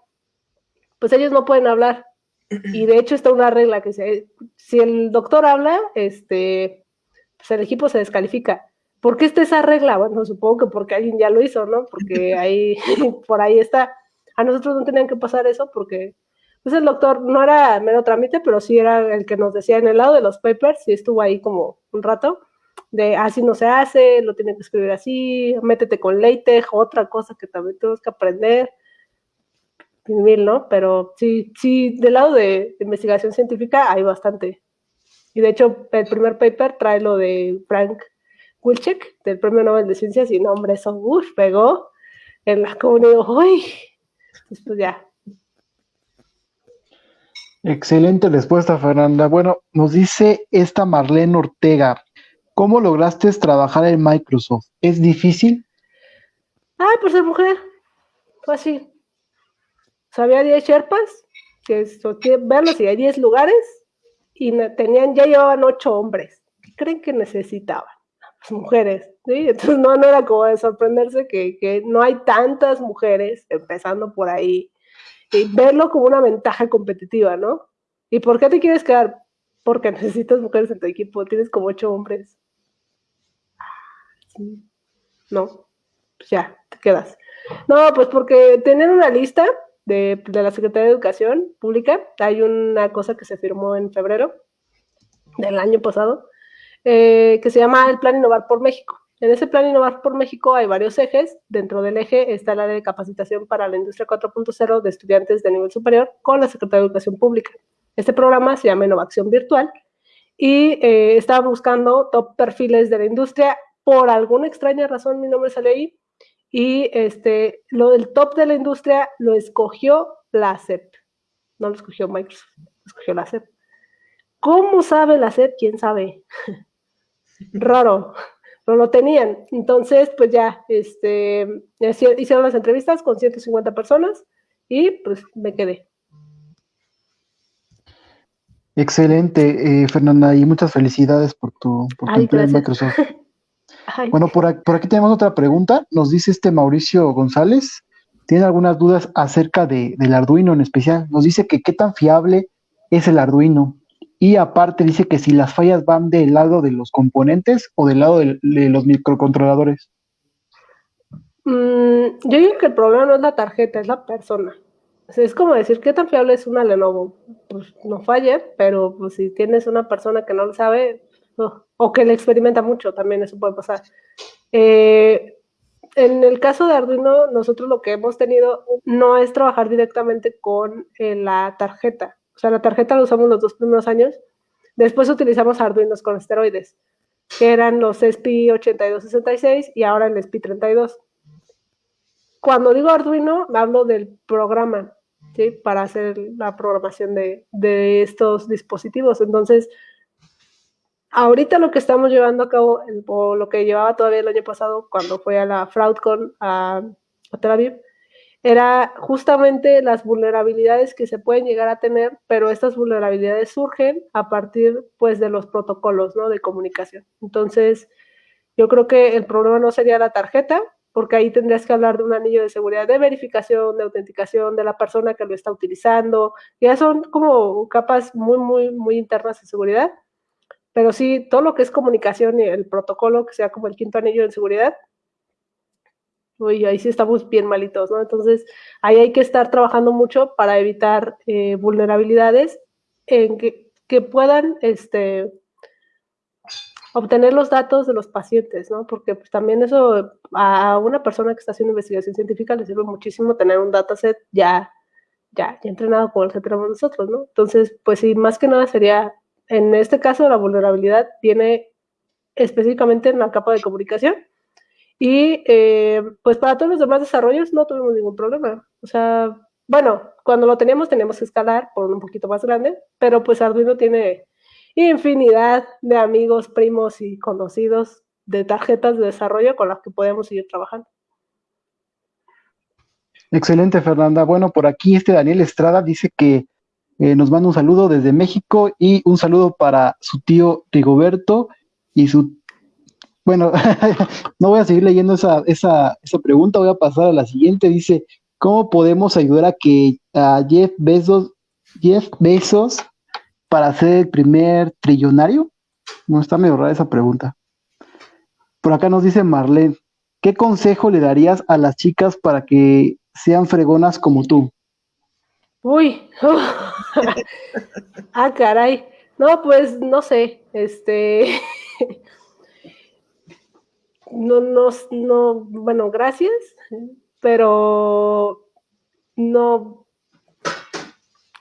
[SPEAKER 3] pues ellos no pueden hablar y de hecho está una regla que se, si el doctor habla, este, pues el equipo se descalifica. ¿Por qué está esa regla? Bueno, supongo que porque alguien ya lo hizo, ¿no? Porque ahí, por ahí está. A nosotros no tenían que pasar eso porque, pues el doctor no era mero trámite, pero sí era el que nos decía en el lado de los papers y estuvo ahí como un rato de así no se hace, lo tienen que escribir así, métete con LaTeX, otra cosa que también tenemos que aprender. ¿No? Pero sí, sí, del lado de, investigación científica hay bastante. Y de hecho, el primer paper trae lo de Frank Wilczek, del Premio Nobel de Ciencias, y no, hombre, eso, uff, pegó en la comunidad, uy, pues ya.
[SPEAKER 4] Excelente respuesta, Fernanda. Bueno, nos dice esta Marlene Ortega, ¿cómo lograste trabajar en Microsoft? ¿Es difícil?
[SPEAKER 3] Ay, por ser mujer, fue así. O había 10 Sherpas, que verlos y hay 10 lugares, y tenían, ya llevaban 8 hombres. ¿Qué creen que necesitaban? Las mujeres, ¿sí? Entonces no, no era como de sorprenderse que, que no hay tantas mujeres, empezando por ahí, y verlo como una ventaja competitiva, ¿no? ¿Y por qué te quieres quedar? Porque necesitas mujeres en tu equipo, tienes como 8 hombres. No, pues ya, te quedas. No, pues porque tener una lista de, la Secretaría de Educación Pública. Hay una cosa que se firmó en febrero del año pasado, eh, que se llama el Plan Innovar por México. En ese Plan Innovar por México hay varios ejes. Dentro del eje está el área de capacitación para la industria 4.0 de estudiantes de nivel superior con la Secretaría de Educación Pública. Este programa se llama Innovación Virtual y eh, está buscando top perfiles de la industria. Por alguna extraña razón mi nombre sale ahí y este, lo del top de la industria lo escogió la CEP, no lo escogió Microsoft, lo escogió la CEP. ¿Cómo sabe la CEP? ¿Quién sabe? Raro, pero lo tenían. Entonces, pues ya, este, hicieron las entrevistas con 150 personas y pues me quedé.
[SPEAKER 4] Excelente, eh, Fernanda, y muchas felicidades por tu, por tu empleo en Microsoft. Bueno, por aquí, tenemos otra pregunta. Nos dice este Mauricio González. Tiene algunas dudas acerca de, del Arduino en especial. Nos dice que qué tan fiable es el Arduino. Y aparte dice que si las fallas van del lado de los componentes o del lado de, los microcontroladores.
[SPEAKER 3] Mm, yo digo que el problema no es la tarjeta, es la persona. es como decir, ¿qué tan fiable es una Lenovo? Pues no falle, pero pues, si tienes una persona que no lo sabe, o que le experimenta mucho, también eso puede pasar. Eh, en el caso de Arduino, nosotros lo que hemos tenido no es trabajar directamente con eh, la tarjeta. O sea, la tarjeta la usamos los dos primeros años. Después utilizamos Arduinos con esteroides, que eran los SPI 8266 y ahora el SPI 32. cuando digo Arduino, hablo del programa, ¿sí? Para hacer la programación de, de estos dispositivos. Entonces, ahorita lo que estamos llevando a cabo, o lo que llevaba todavía el año pasado cuando fue a la FraudCon a, a Tel Aviv, era justamente las vulnerabilidades que se pueden llegar a tener, pero estas vulnerabilidades surgen a partir pues de los protocolos ¿no? de comunicación. Entonces, yo creo que el problema no sería la tarjeta, porque ahí tendrías que hablar de un anillo de seguridad de verificación, de autenticación de la persona que lo está utilizando. Ya son como capas muy, muy, muy internas de seguridad. Pero sí, todo lo que es comunicación y el protocolo, que sea como el quinto anillo de seguridad, uy, ahí sí estamos bien malitos, ¿no? Entonces, ahí hay que estar trabajando mucho para evitar eh, vulnerabilidades en que, que puedan este, obtener los datos de los pacientes, ¿no? Porque pues, también eso a una persona que está haciendo investigación científica le sirve muchísimo tener un dataset ya, ya, ya entrenado como el que tenemos nosotros, ¿no? Entonces, pues sí, más que nada sería, en este caso, la vulnerabilidad viene específicamente en la capa de comunicación y eh, pues para todos los demás desarrollos no tuvimos ningún problema. O sea, bueno, cuando lo teníamos teníamos que escalar por un poquito más grande, pero pues Arduino tiene infinidad de amigos, primos y conocidos de tarjetas de desarrollo con las que podemos seguir trabajando.
[SPEAKER 4] Excelente, Fernanda. Bueno, por aquí este Daniel Estrada dice que eh, nos manda un saludo desde México y un saludo para su tío Rigoberto y su bueno, no voy a seguir leyendo esa, esa, esa pregunta, voy a pasar a la siguiente. Dice, ¿cómo podemos ayudar a que a Jeff Bezos, Jeff Bezos para ser el primer trillonario? No está medio esa pregunta. Por acá nos dice Marlene, ¿qué consejo le darías a las chicas para que sean fregonas como tú?
[SPEAKER 3] Uy, ah, caray. No, pues no sé, este, no, no, no, bueno, gracias, pero no,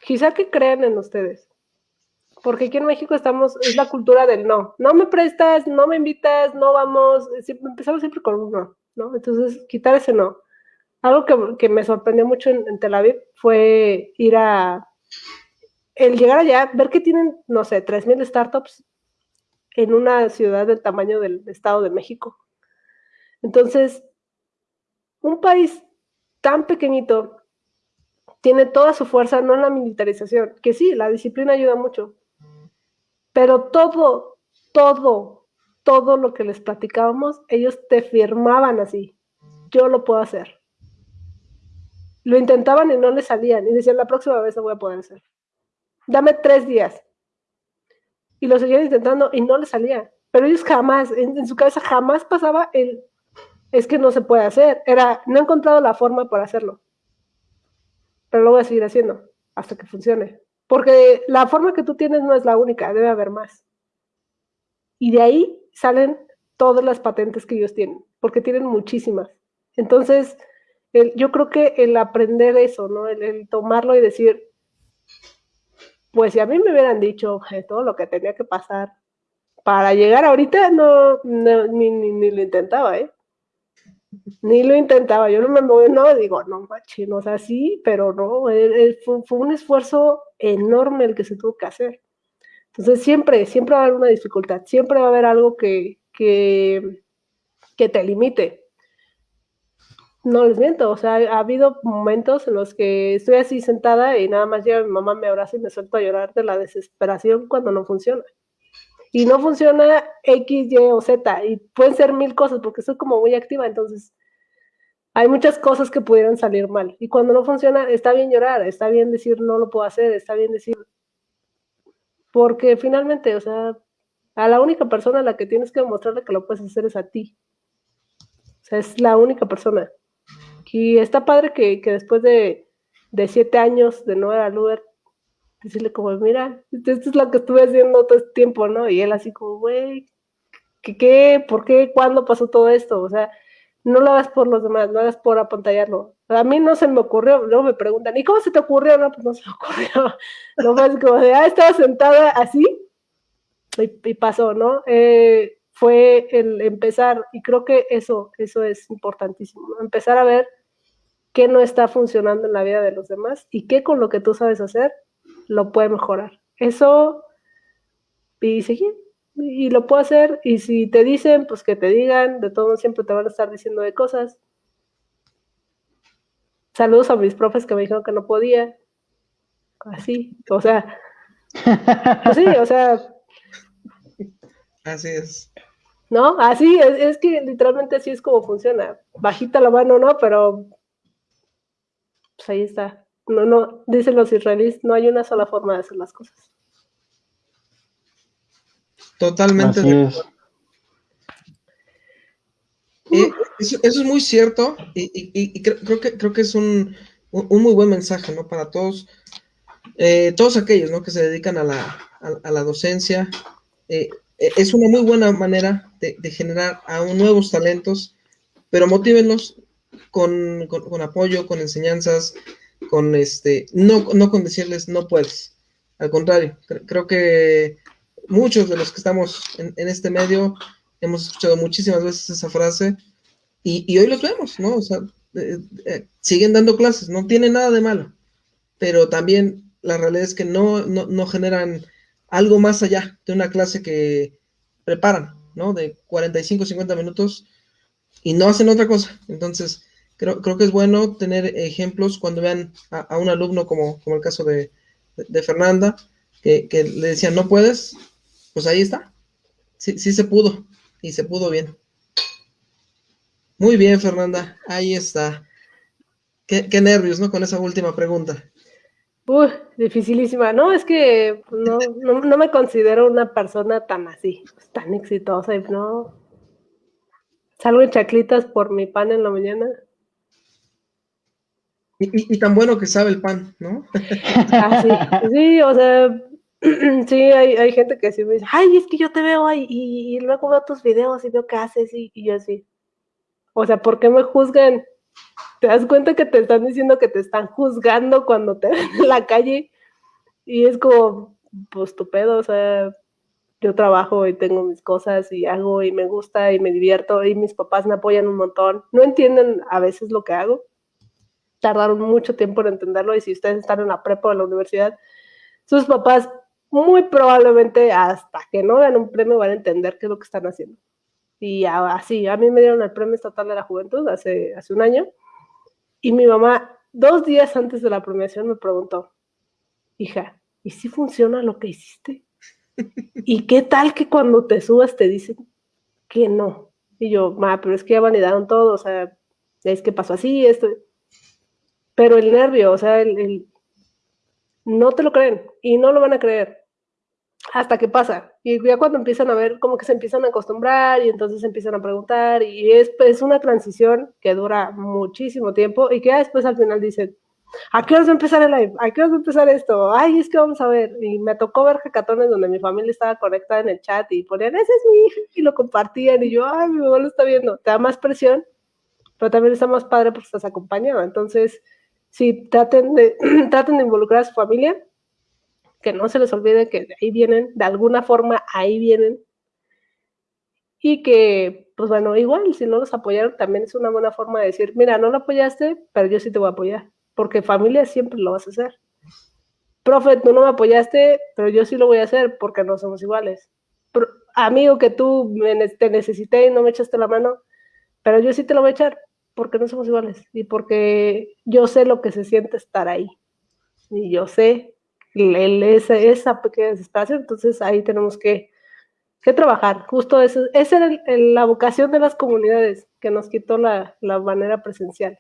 [SPEAKER 3] quizá que crean en ustedes. Porque aquí en México estamos, es la cultura del no. No me prestas, no me invitas, no vamos. empezamos siempre con un no, ¿no? Entonces, quitar ese no. Algo que, me sorprendió mucho en, Tel Aviv fue ir a. El llegar allá, ver que tienen, no sé, 3.000 startups en una ciudad del tamaño del Estado de México. Entonces, un país tan pequeñito tiene toda su fuerza no en la militarización, que sí, la disciplina ayuda mucho, pero todo, todo, todo lo que les platicábamos, ellos te firmaban así, yo lo puedo hacer. Lo intentaban y no les salían, y decían, la próxima vez lo voy a poder hacer. Dame tres días. Y lo seguían intentando y no les salía. Pero ellos jamás, en su cabeza jamás pasaba el, es que no se puede hacer. Era, no he encontrado la forma para hacerlo. Pero lo voy a seguir haciendo hasta que funcione. Porque la forma que tú tienes no es la única, debe haber más. Y de ahí salen todas las patentes que ellos tienen, porque tienen muchísimas. Entonces, yo creo que el aprender eso, ¿no? El, tomarlo y decir, pues si a mí me hubieran dicho todo lo que tenía que pasar para llegar ahorita, no, ni, ni, lo intentaba, ¿eh? Ni lo intentaba, yo no me moví, no, digo, no machi, no sé, sí, pero no, eh, eh, fue, un esfuerzo enorme el que se tuvo que hacer. Entonces siempre, siempre va a haber una dificultad, siempre va a haber algo que, que, que te limite. No les miento, o sea, ha habido momentos en los que estoy así sentada y nada más llega mi mamá, me abraza y me suelto a llorar de la desesperación cuando no funciona y no funciona X, Y o Z, y pueden ser mil cosas porque estoy como muy activa, entonces hay muchas cosas que pudieran salir mal. Y cuando no funciona, está bien llorar, está bien decir no lo puedo hacer, está bien decir, porque finalmente, o sea, a la única persona a la que tienes que demostrarle que lo puedes hacer es a ti. O sea, es la única persona. Y está padre que, que después de, de, siete años de no era Uber, decirle como, mira, esto es lo que estuve haciendo todo este tiempo, ¿no? Y él así como, güey, ¿qué, ¿qué? ¿Por qué? ¿Cuándo pasó todo esto? O sea, no lo hagas por los demás, no hagas por apantallarlo. A mí no se me ocurrió, luego me preguntan, ¿y cómo se te ocurrió? No, pues no se me ocurrió. No fue como de, ah, estaba sentada así y, pasó, ¿no? Eh, fue el empezar, y creo que eso, eso es importantísimo, empezar a ver qué no está funcionando en la vida de los demás y qué con lo que tú sabes hacer lo puede mejorar. Eso, y seguir, y lo puedo hacer, y si te dicen, pues que te digan, de todo siempre te van a estar diciendo de cosas. Saludos a mis profes que me dijeron que no podía. Así, o sea, pues sí, o sea.
[SPEAKER 1] Así es.
[SPEAKER 3] ¿No? Así, es, es que literalmente así es como funciona. Bajita la mano, ¿no? Pero pues ahí está. No, no, dicen los israelíes, no hay una sola forma de hacer las cosas.
[SPEAKER 1] Totalmente. eso, es muy cierto y, creo, que, creo que es un, muy buen mensaje ¿no? para todos, eh, todos aquellos ¿no? que se dedican a la, docencia. Eh, es una muy buena manera de, generar a nuevos talentos, pero motívenlos con, apoyo, con enseñanzas, con este, no, no con decirles no puedes. Al contrario, creo que muchos de los que estamos en, este medio hemos escuchado muchísimas veces esa frase y, hoy los vemos, ¿no? O sea, eh, eh, siguen dando clases, no tiene nada de malo, pero también la realidad es que no, no, no generan algo más allá de una clase que preparan, ¿no? De 45, 50 minutos y no hacen otra cosa. Entonces, creo, creo que es bueno tener ejemplos cuando vean a, un alumno como, como el caso de, Fernanda, que, que, le decían, no puedes, pues ahí está. Sí, sí se pudo y se pudo bien. Muy bien, Fernanda, ahí está. Qué, nervios, ¿no? Con esa última pregunta.
[SPEAKER 3] Uy, dificilísima. No, es que no, no, me considero una persona tan así, tan exitosa. No. Salgo en chaclitas por mi pan en la mañana.
[SPEAKER 1] Y, tan bueno que sabe el pan, ¿no?
[SPEAKER 3] Ah, sí. sí, o sea, Sí, hay, hay, gente que sí me dice, ay, es que yo te veo ahí y, luego veo tus videos y veo qué haces y, yo así. O sea, ¿por qué me juzgan? ¿Te das cuenta que te están diciendo que te están juzgando cuando te ven en la calle? Y es como, pues tu pedo, o sea, yo trabajo y tengo mis cosas y hago y me gusta y me divierto y mis papás me apoyan un montón. No entienden a veces lo que hago. Tardaron mucho tiempo en entenderlo y si ustedes están en la prepa o en la universidad, sus papás muy probablemente hasta que no vean un premio van a entender qué es lo que están haciendo. Y así, a mí me dieron el premio estatal de la juventud hace, hace un año y mi mamá dos días antes de la premiación me preguntó, hija, ¿y si funciona lo que hiciste? ¿Y qué tal que cuando te subas te dicen que no? Y yo, ma, pero es que ya validaron todo, o sea, es que pasó así, esto. Pero el nervio, o sea, el, no te lo creen y no lo van a creer hasta que pasa. Y ya cuando empiezan a ver, como que se empiezan a acostumbrar y entonces empiezan a preguntar y es, es una transición que dura muchísimo tiempo y que ya después al final dicen, ¿a qué hora va a empezar el live? ¿A qué hora va a empezar esto? Ay, es que vamos a ver. Y me tocó ver jacatones donde mi familia estaba conectada en el chat y ponían, ese es mi hija, y lo compartían y yo, ay, mi mamá lo está viendo. Te da más presión, pero también está más padre porque estás acompañado. Entonces, sí, traten de, traten de involucrar a su familia, que no se les olvide que de ahí vienen, de alguna forma ahí vienen, y que, pues bueno, igual, si no los apoyaron, también es una buena forma de decir, mira, no lo apoyaste, pero yo sí te voy a apoyar, porque familia siempre lo vas a hacer. Profe, tú no me apoyaste, pero yo sí lo voy a hacer porque no somos iguales. amigo que tú te necesité y no me echaste la mano, pero yo sí te lo voy a echar porque no somos iguales y porque yo sé lo que se siente estar ahí. Y yo sé el, esa, esa pequeña desesperación, entonces ahí tenemos que, que trabajar. Justo eso, esa era la vocación de las comunidades que nos quitó la, la manera presencial.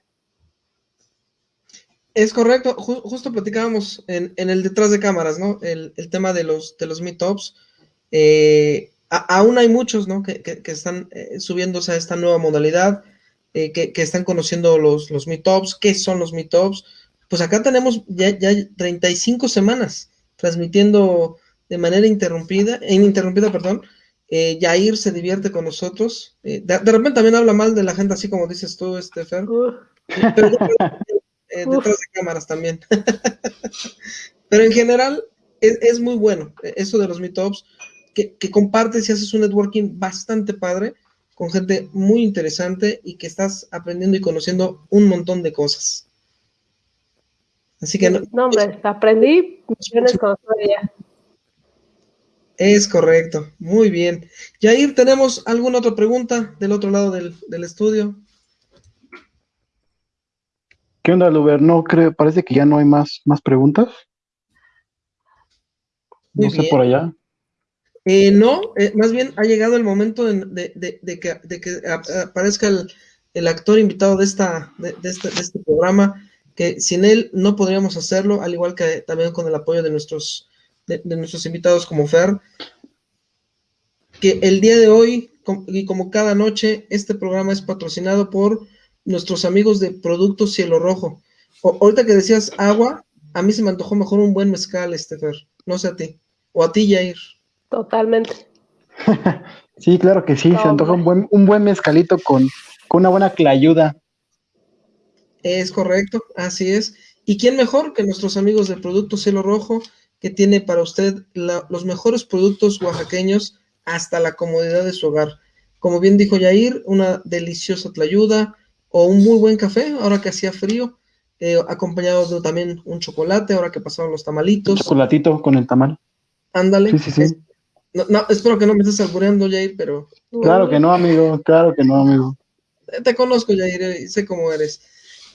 [SPEAKER 1] Es correcto, justo platicábamos en, en, el detrás de cámaras, ¿no? El, el tema de los, de los meetups. Eh, aún hay muchos, ¿no? Que, que, están eh, subiéndose a esta nueva modalidad. Eh, que, están conociendo los, los meetups, qué son los meetups. Pues acá tenemos ya, ya 35 semanas transmitiendo de manera interrumpida, ininterrumpida, perdón. Eh, Yair se divierte con nosotros. Eh, de, repente también habla mal de la gente, así como dices tú, este Pero, detrás de cámaras también. Pero en general es, es, muy bueno eso de los meetups, que, que compartes y haces un networking bastante padre con gente muy interesante y que estás aprendiendo y conociendo un montón de cosas. Así que
[SPEAKER 3] no. No, hombre, aprendí con ella.
[SPEAKER 1] Es correcto, muy bien. Yair, ¿tenemos alguna otra pregunta del otro lado del, estudio?
[SPEAKER 4] ¿Qué onda, Luber? No creo, parece que ya no hay más, más preguntas. no sé por allá.
[SPEAKER 1] Eh, no, eh, más bien ha llegado el momento de, que, aparezca el, actor invitado de, esta, de, este, de este programa, que sin él no podríamos hacerlo, al igual que también con el apoyo de nuestros de, nuestros invitados como Fer, que el día de hoy, y como cada noche, este programa es patrocinado por nuestros amigos de Productos Cielo Rojo. ahorita que decías agua, a mí se me antojó mejor un buen mezcal, este Fer, no sé a ti, o a ti, Jair.
[SPEAKER 3] Totalmente.
[SPEAKER 4] sí, claro que sí, se antoja un buen, un buen mezcalito con, con una buena clayuda.
[SPEAKER 1] Es correcto, así es. ¿Y quién mejor que nuestros amigos de Productos Cielo Rojo? que tiene para usted los mejores productos oaxaqueños hasta la comodidad de su hogar. Como bien dijo Yair, una deliciosa tlayuda o un muy buen café, ahora que hacía frío, eh, acompañado de también un chocolate, ahora que pasaron los tamalitos. Un
[SPEAKER 4] chocolatito con el tamal.
[SPEAKER 1] Ándale. Sí, sí, sí. no, espero que no me estés albureando, Yair, pero...
[SPEAKER 4] Claro que no, amigo, claro que no, amigo.
[SPEAKER 1] Te conozco, Yair, y sé cómo eres.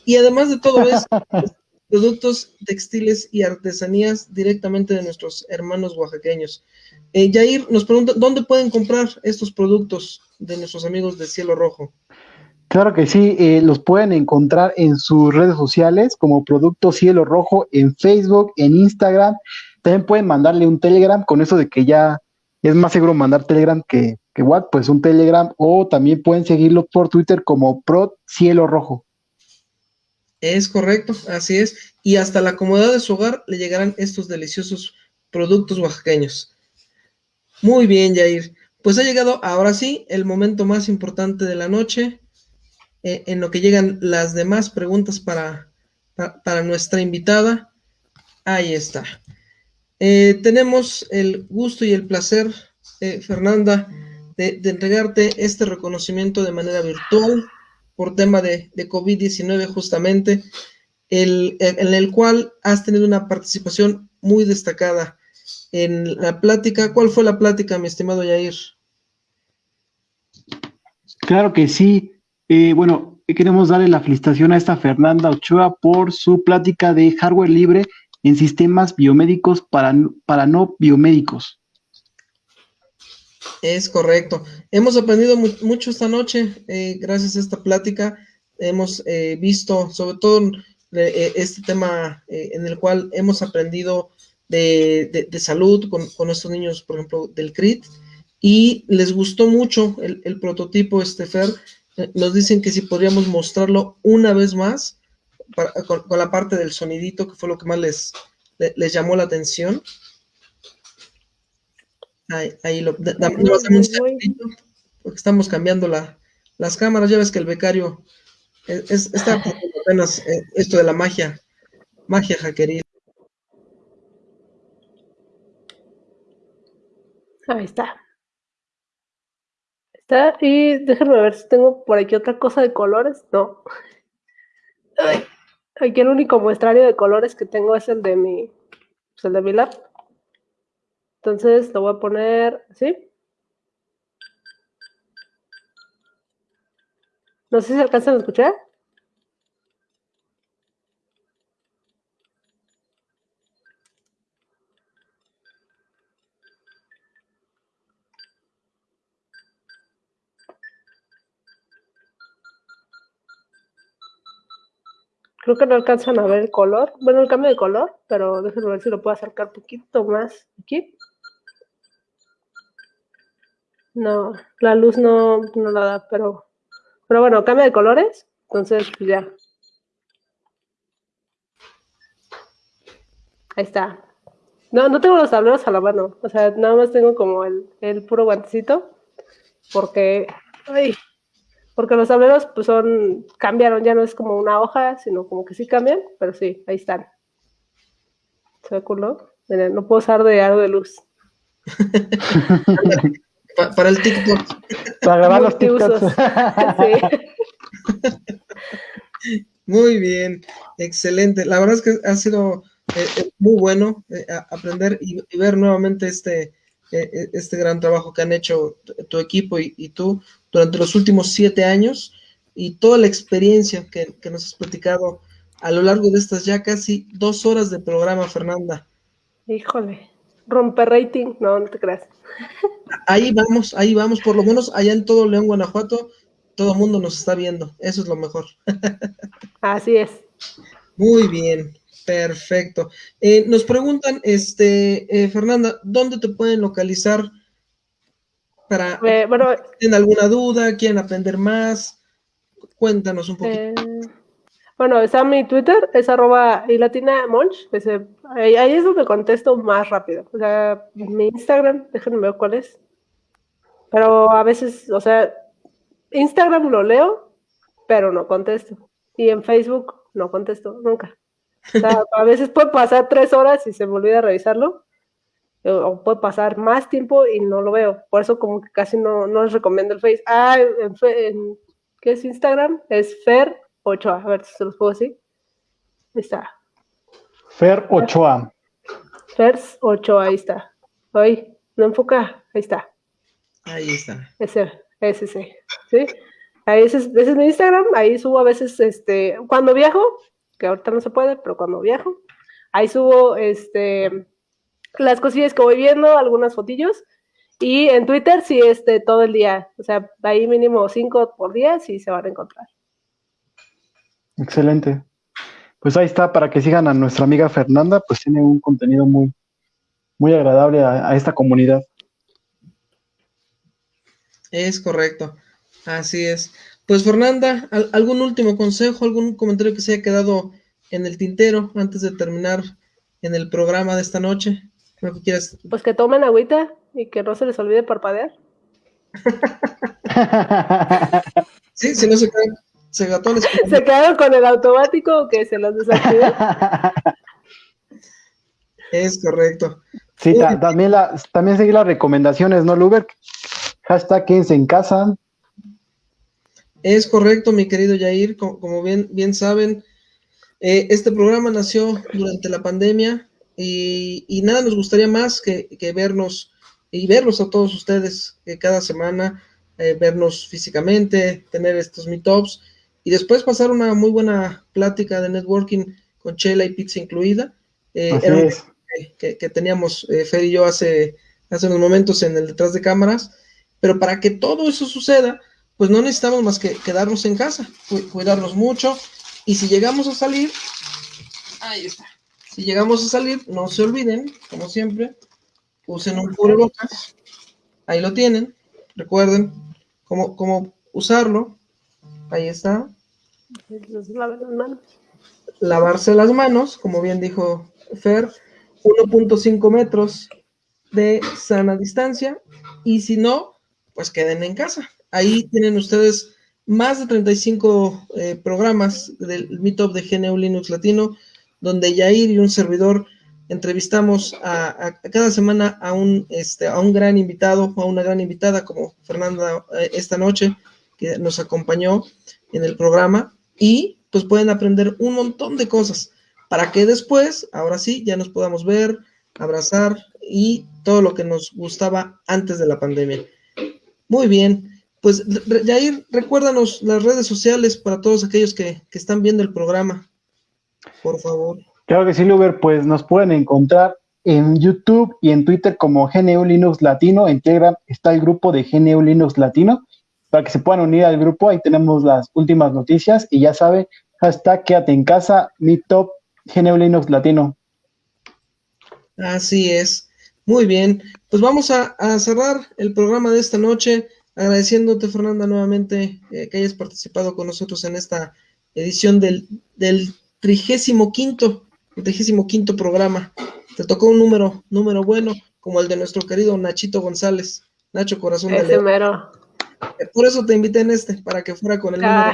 [SPEAKER 1] Y además de todo eso, productos textiles y artesanías directamente de nuestros hermanos oaxaqueños. Eh, Jair nos pregunta, ¿dónde pueden comprar estos productos de nuestros amigos de Cielo Rojo?
[SPEAKER 4] Claro que sí, eh, los pueden encontrar en sus redes sociales como Producto Cielo Rojo en Facebook, en Instagram. También pueden mandarle un Telegram con eso de que ya es más seguro mandar Telegram que, que WhatsApp, pues un Telegram o también pueden seguirlo por Twitter como Pro Cielo Rojo.
[SPEAKER 1] Es correcto, así es. Y hasta la comodidad de su hogar le llegarán estos deliciosos productos oaxaqueños. Muy bien, Jair. Pues ha llegado ahora sí el momento más importante de la noche, eh, en lo que llegan las demás preguntas para, para, nuestra invitada. Ahí está. Eh, tenemos el gusto y el placer, eh, Fernanda, de, entregarte este reconocimiento de manera virtual por tema de, COVID-19 justamente, el, en el cual has tenido una participación muy destacada en la plática. ¿Cuál fue la plática, mi estimado Yair?
[SPEAKER 4] Claro que sí. Eh, bueno, queremos darle la felicitación a esta Fernanda Ochoa por su plática de hardware libre en sistemas biomédicos para, para no biomédicos.
[SPEAKER 1] Es correcto. Hemos aprendido mucho esta noche, eh, gracias a esta plática. Hemos eh, visto, sobre todo, eh, este tema en el cual hemos aprendido de, salud con, con, estos niños, por ejemplo, del CRIT, y les gustó mucho el, prototipo, este Fer. Nos dicen que si podríamos mostrarlo una vez más, con, la parte del sonidito, que fue lo que más les, les llamó la atención. Ahí, lo, porque estamos cambiando la, las cámaras. Ya ves que el becario está apenas eh, esto de la magia, magia hackeril.
[SPEAKER 3] Ahí está. Está, y déjenme ver si tengo por aquí otra cosa de colores. No. aquí el único muestrario de colores que tengo es el de mi, pues el de mi lab. Entonces lo voy a poner así. No sé si alcanzan a escuchar. Creo que no alcanzan a ver el color. Bueno, el cambio de color, pero déjenme ver si lo puedo acercar un poquito más aquí. No, la luz no, no la da, pero, pero bueno, cambia de colores, entonces pues ya. Ahí está. No, no tengo los tableros a la mano, o sea, nada más tengo como el, el puro guantecito, porque, ay, porque los tableros pues son, cambiaron, ya no es como una hoja, sino como que sí cambian, pero sí, ahí están. ¿Se ve culo? Miren, no puedo usar de algo de luz.
[SPEAKER 1] para el TikTok.
[SPEAKER 4] Para grabar los TikToks.
[SPEAKER 1] Muy bien, excelente. La verdad es que ha sido eh, eh, muy bueno eh, aprender y, ver nuevamente este, este gran trabajo que han hecho tu equipo y, tú durante los últimos siete años y toda la experiencia que, que nos has platicado a lo largo de estas ya casi dos horas de programa, Fernanda.
[SPEAKER 3] Híjole, romper rating, no, no te creas.
[SPEAKER 1] Ahí vamos, ahí vamos, por lo menos allá en todo León, Guanajuato, todo el mundo nos está viendo, eso es lo mejor.
[SPEAKER 3] Así es.
[SPEAKER 1] Muy bien, perfecto. Eh, nos preguntan, este, eh, Fernanda, ¿dónde te pueden localizar para
[SPEAKER 3] eh, bueno,
[SPEAKER 1] tienen alguna duda, quieren aprender más? Cuéntanos un poquito.
[SPEAKER 3] Bueno, está mi Twitter, es arroba y latina monch, ahí, es donde contesto más rápido. O sea, mi Instagram, déjenme ver cuál es. Pero a veces, o sea, Instagram lo leo, pero no contesto. Y en Facebook no contesto nunca. O sea, a veces puede pasar tres horas y se me olvida revisarlo. O puede pasar más tiempo y no lo veo. Por eso como que casi no, no les recomiendo el Face. Ah, en, ¿qué es Instagram? Es Fer Ochoa, a ver si se los puedo decir. Ahí está.
[SPEAKER 4] Fer Ochoa.
[SPEAKER 3] Fer Ochoa, ahí está. Ahí, no enfoca, ahí está.
[SPEAKER 1] Ahí está.
[SPEAKER 3] Ese, ese, sí. ¿Sí? Ahí ese, ese es mi Instagram, ahí subo a veces, este, cuando viajo, que ahorita no se puede, pero cuando viajo, ahí subo, este, las cosillas que voy viendo, algunas fotillos, y en Twitter sí, este, todo el día, o sea, ahí mínimo cinco por día, sí se van a encontrar.
[SPEAKER 4] Excelente. Pues ahí está, para que sigan a nuestra amiga Fernanda, pues tiene un contenido muy, muy agradable a, esta comunidad.
[SPEAKER 1] Es correcto, así es. Pues Fernanda, ¿algún último consejo, algún comentario que se haya quedado en el tintero antes de terminar en el programa de esta noche?
[SPEAKER 3] Pues que tomen agüita y que no se les olvide parpadear.
[SPEAKER 1] sí, si no se caen se
[SPEAKER 3] ¿Se quedaron con el automático que se los desactivó?
[SPEAKER 1] es correcto.
[SPEAKER 4] Sí, también, la, también seguir las recomendaciones, ¿no, Luber? Hashtag quédense en casa.
[SPEAKER 1] Es correcto, mi querido Yair. Como, bien, bien saben, eh, este programa nació durante la pandemia y, nada nos gustaría más que, vernos y verlos a todos ustedes que cada semana, eh, vernos físicamente, tener estos meetups y después pasar una muy buena plática de networking con chela y pizza incluida. Eh, que, que, teníamos eh, Fer y yo hace, hace unos momentos en el detrás de cámaras, pero para que todo eso suceda, pues no necesitamos más que quedarnos en casa, cuidarnos mucho, y si llegamos a salir, ahí está, si llegamos a salir, no se olviden, como siempre, usen un cubrebocas, ahí lo tienen, recuerden cómo, cómo usarlo, ahí está, Lavarse las manos, como bien dijo Fer, 1.5 metros de sana distancia y si no, pues queden en casa. Ahí tienen ustedes más de 35 eh, programas del Meetup de GNU Linux Latino, donde Yair y un servidor entrevistamos a, cada semana a un, este, a un gran invitado a una gran invitada como Fernanda eh, esta noche, que nos acompañó en el programa y pues pueden aprender un montón de cosas para que después, ahora sí, ya nos podamos ver, abrazar y todo lo que nos gustaba antes de la pandemia. Muy bien, pues Jair, recuérdanos las redes sociales para todos aquellos que, están viendo el programa, por favor.
[SPEAKER 4] Claro que sí, Luber, pues nos pueden encontrar en YouTube y en Twitter como GNU Linux Latino, en Telegram está el grupo de GNU Linux Latino para que se puedan unir al grupo. Ahí tenemos las últimas noticias y ya sabe, hashtag quédate en casa, mi top Linux Latino.
[SPEAKER 1] Así es. Muy bien. Pues vamos a, cerrar el programa de esta noche agradeciéndote, Fernanda, nuevamente eh, que hayas participado con nosotros en esta edición del, del trigésimo quinto, trigésimo quinto programa. Te tocó un número, número bueno, como el de nuestro querido Nachito González, Nacho Corazón
[SPEAKER 3] de León.
[SPEAKER 1] Por eso te invité en este, para que fuera con el número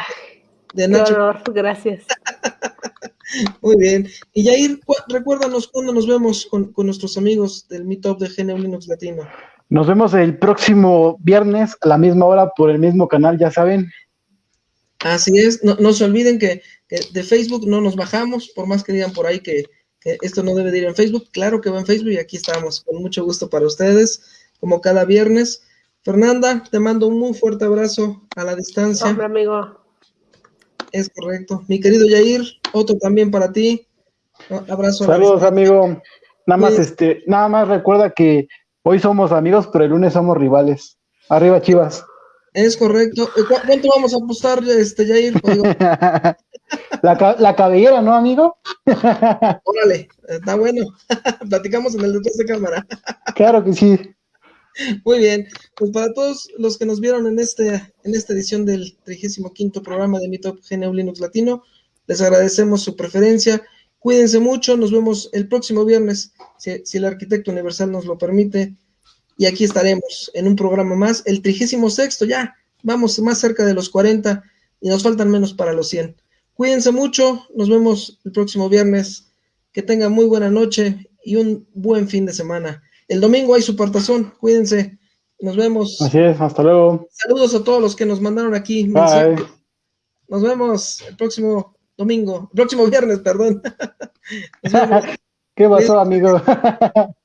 [SPEAKER 1] de Nacho.
[SPEAKER 3] gracias.
[SPEAKER 1] Muy bien. Y Yair, recuérdanos cuándo nos vemos con, nuestros amigos del Meetup de GNU Linux Latino.
[SPEAKER 4] Nos vemos el próximo viernes a la misma hora por el mismo canal, ya saben.
[SPEAKER 1] Así es, no, se olviden que, de Facebook no nos bajamos, por más que digan por ahí que, que, esto no debe de ir en Facebook, claro que va en Facebook y aquí estamos, con mucho gusto para ustedes, como cada viernes. Fernanda, te mando un muy fuerte abrazo a la distancia.
[SPEAKER 3] Hombre, amigo.
[SPEAKER 1] Es correcto. Mi querido Yair, otro también para ti. Abrazo.
[SPEAKER 4] Saludos, amigo. Nada más, este, nada más recuerda que hoy somos amigos, pero el lunes somos rivales. Arriba, Chivas.
[SPEAKER 1] Es correcto. ¿Cuánto vamos a apostar, este, Jair?
[SPEAKER 4] la, la cabellera, ¿no, amigo?
[SPEAKER 1] Órale, está bueno. Platicamos en el detrás de cámara.
[SPEAKER 4] claro que sí.
[SPEAKER 1] Muy bien, pues para todos los que nos vieron en, este, en esta edición del 35 programa de Meetup GNU Linux Latino, les agradecemos su preferencia. Cuídense mucho, nos vemos el próximo viernes, si, si el arquitecto universal nos lo permite. Y aquí estaremos en un programa más, el 36 ya, vamos más cerca de los 40 y nos faltan menos para los 100. Cuídense mucho, nos vemos el próximo viernes. Que tengan muy buena noche y un buen fin de semana. El domingo hay su partazón, cuídense. Nos vemos.
[SPEAKER 4] Así es, hasta luego.
[SPEAKER 1] Saludos a todos los que nos mandaron aquí.
[SPEAKER 4] Bye.
[SPEAKER 1] Nos vemos el próximo domingo, próximo viernes, perdón.
[SPEAKER 4] ¿Qué pasó, amigo?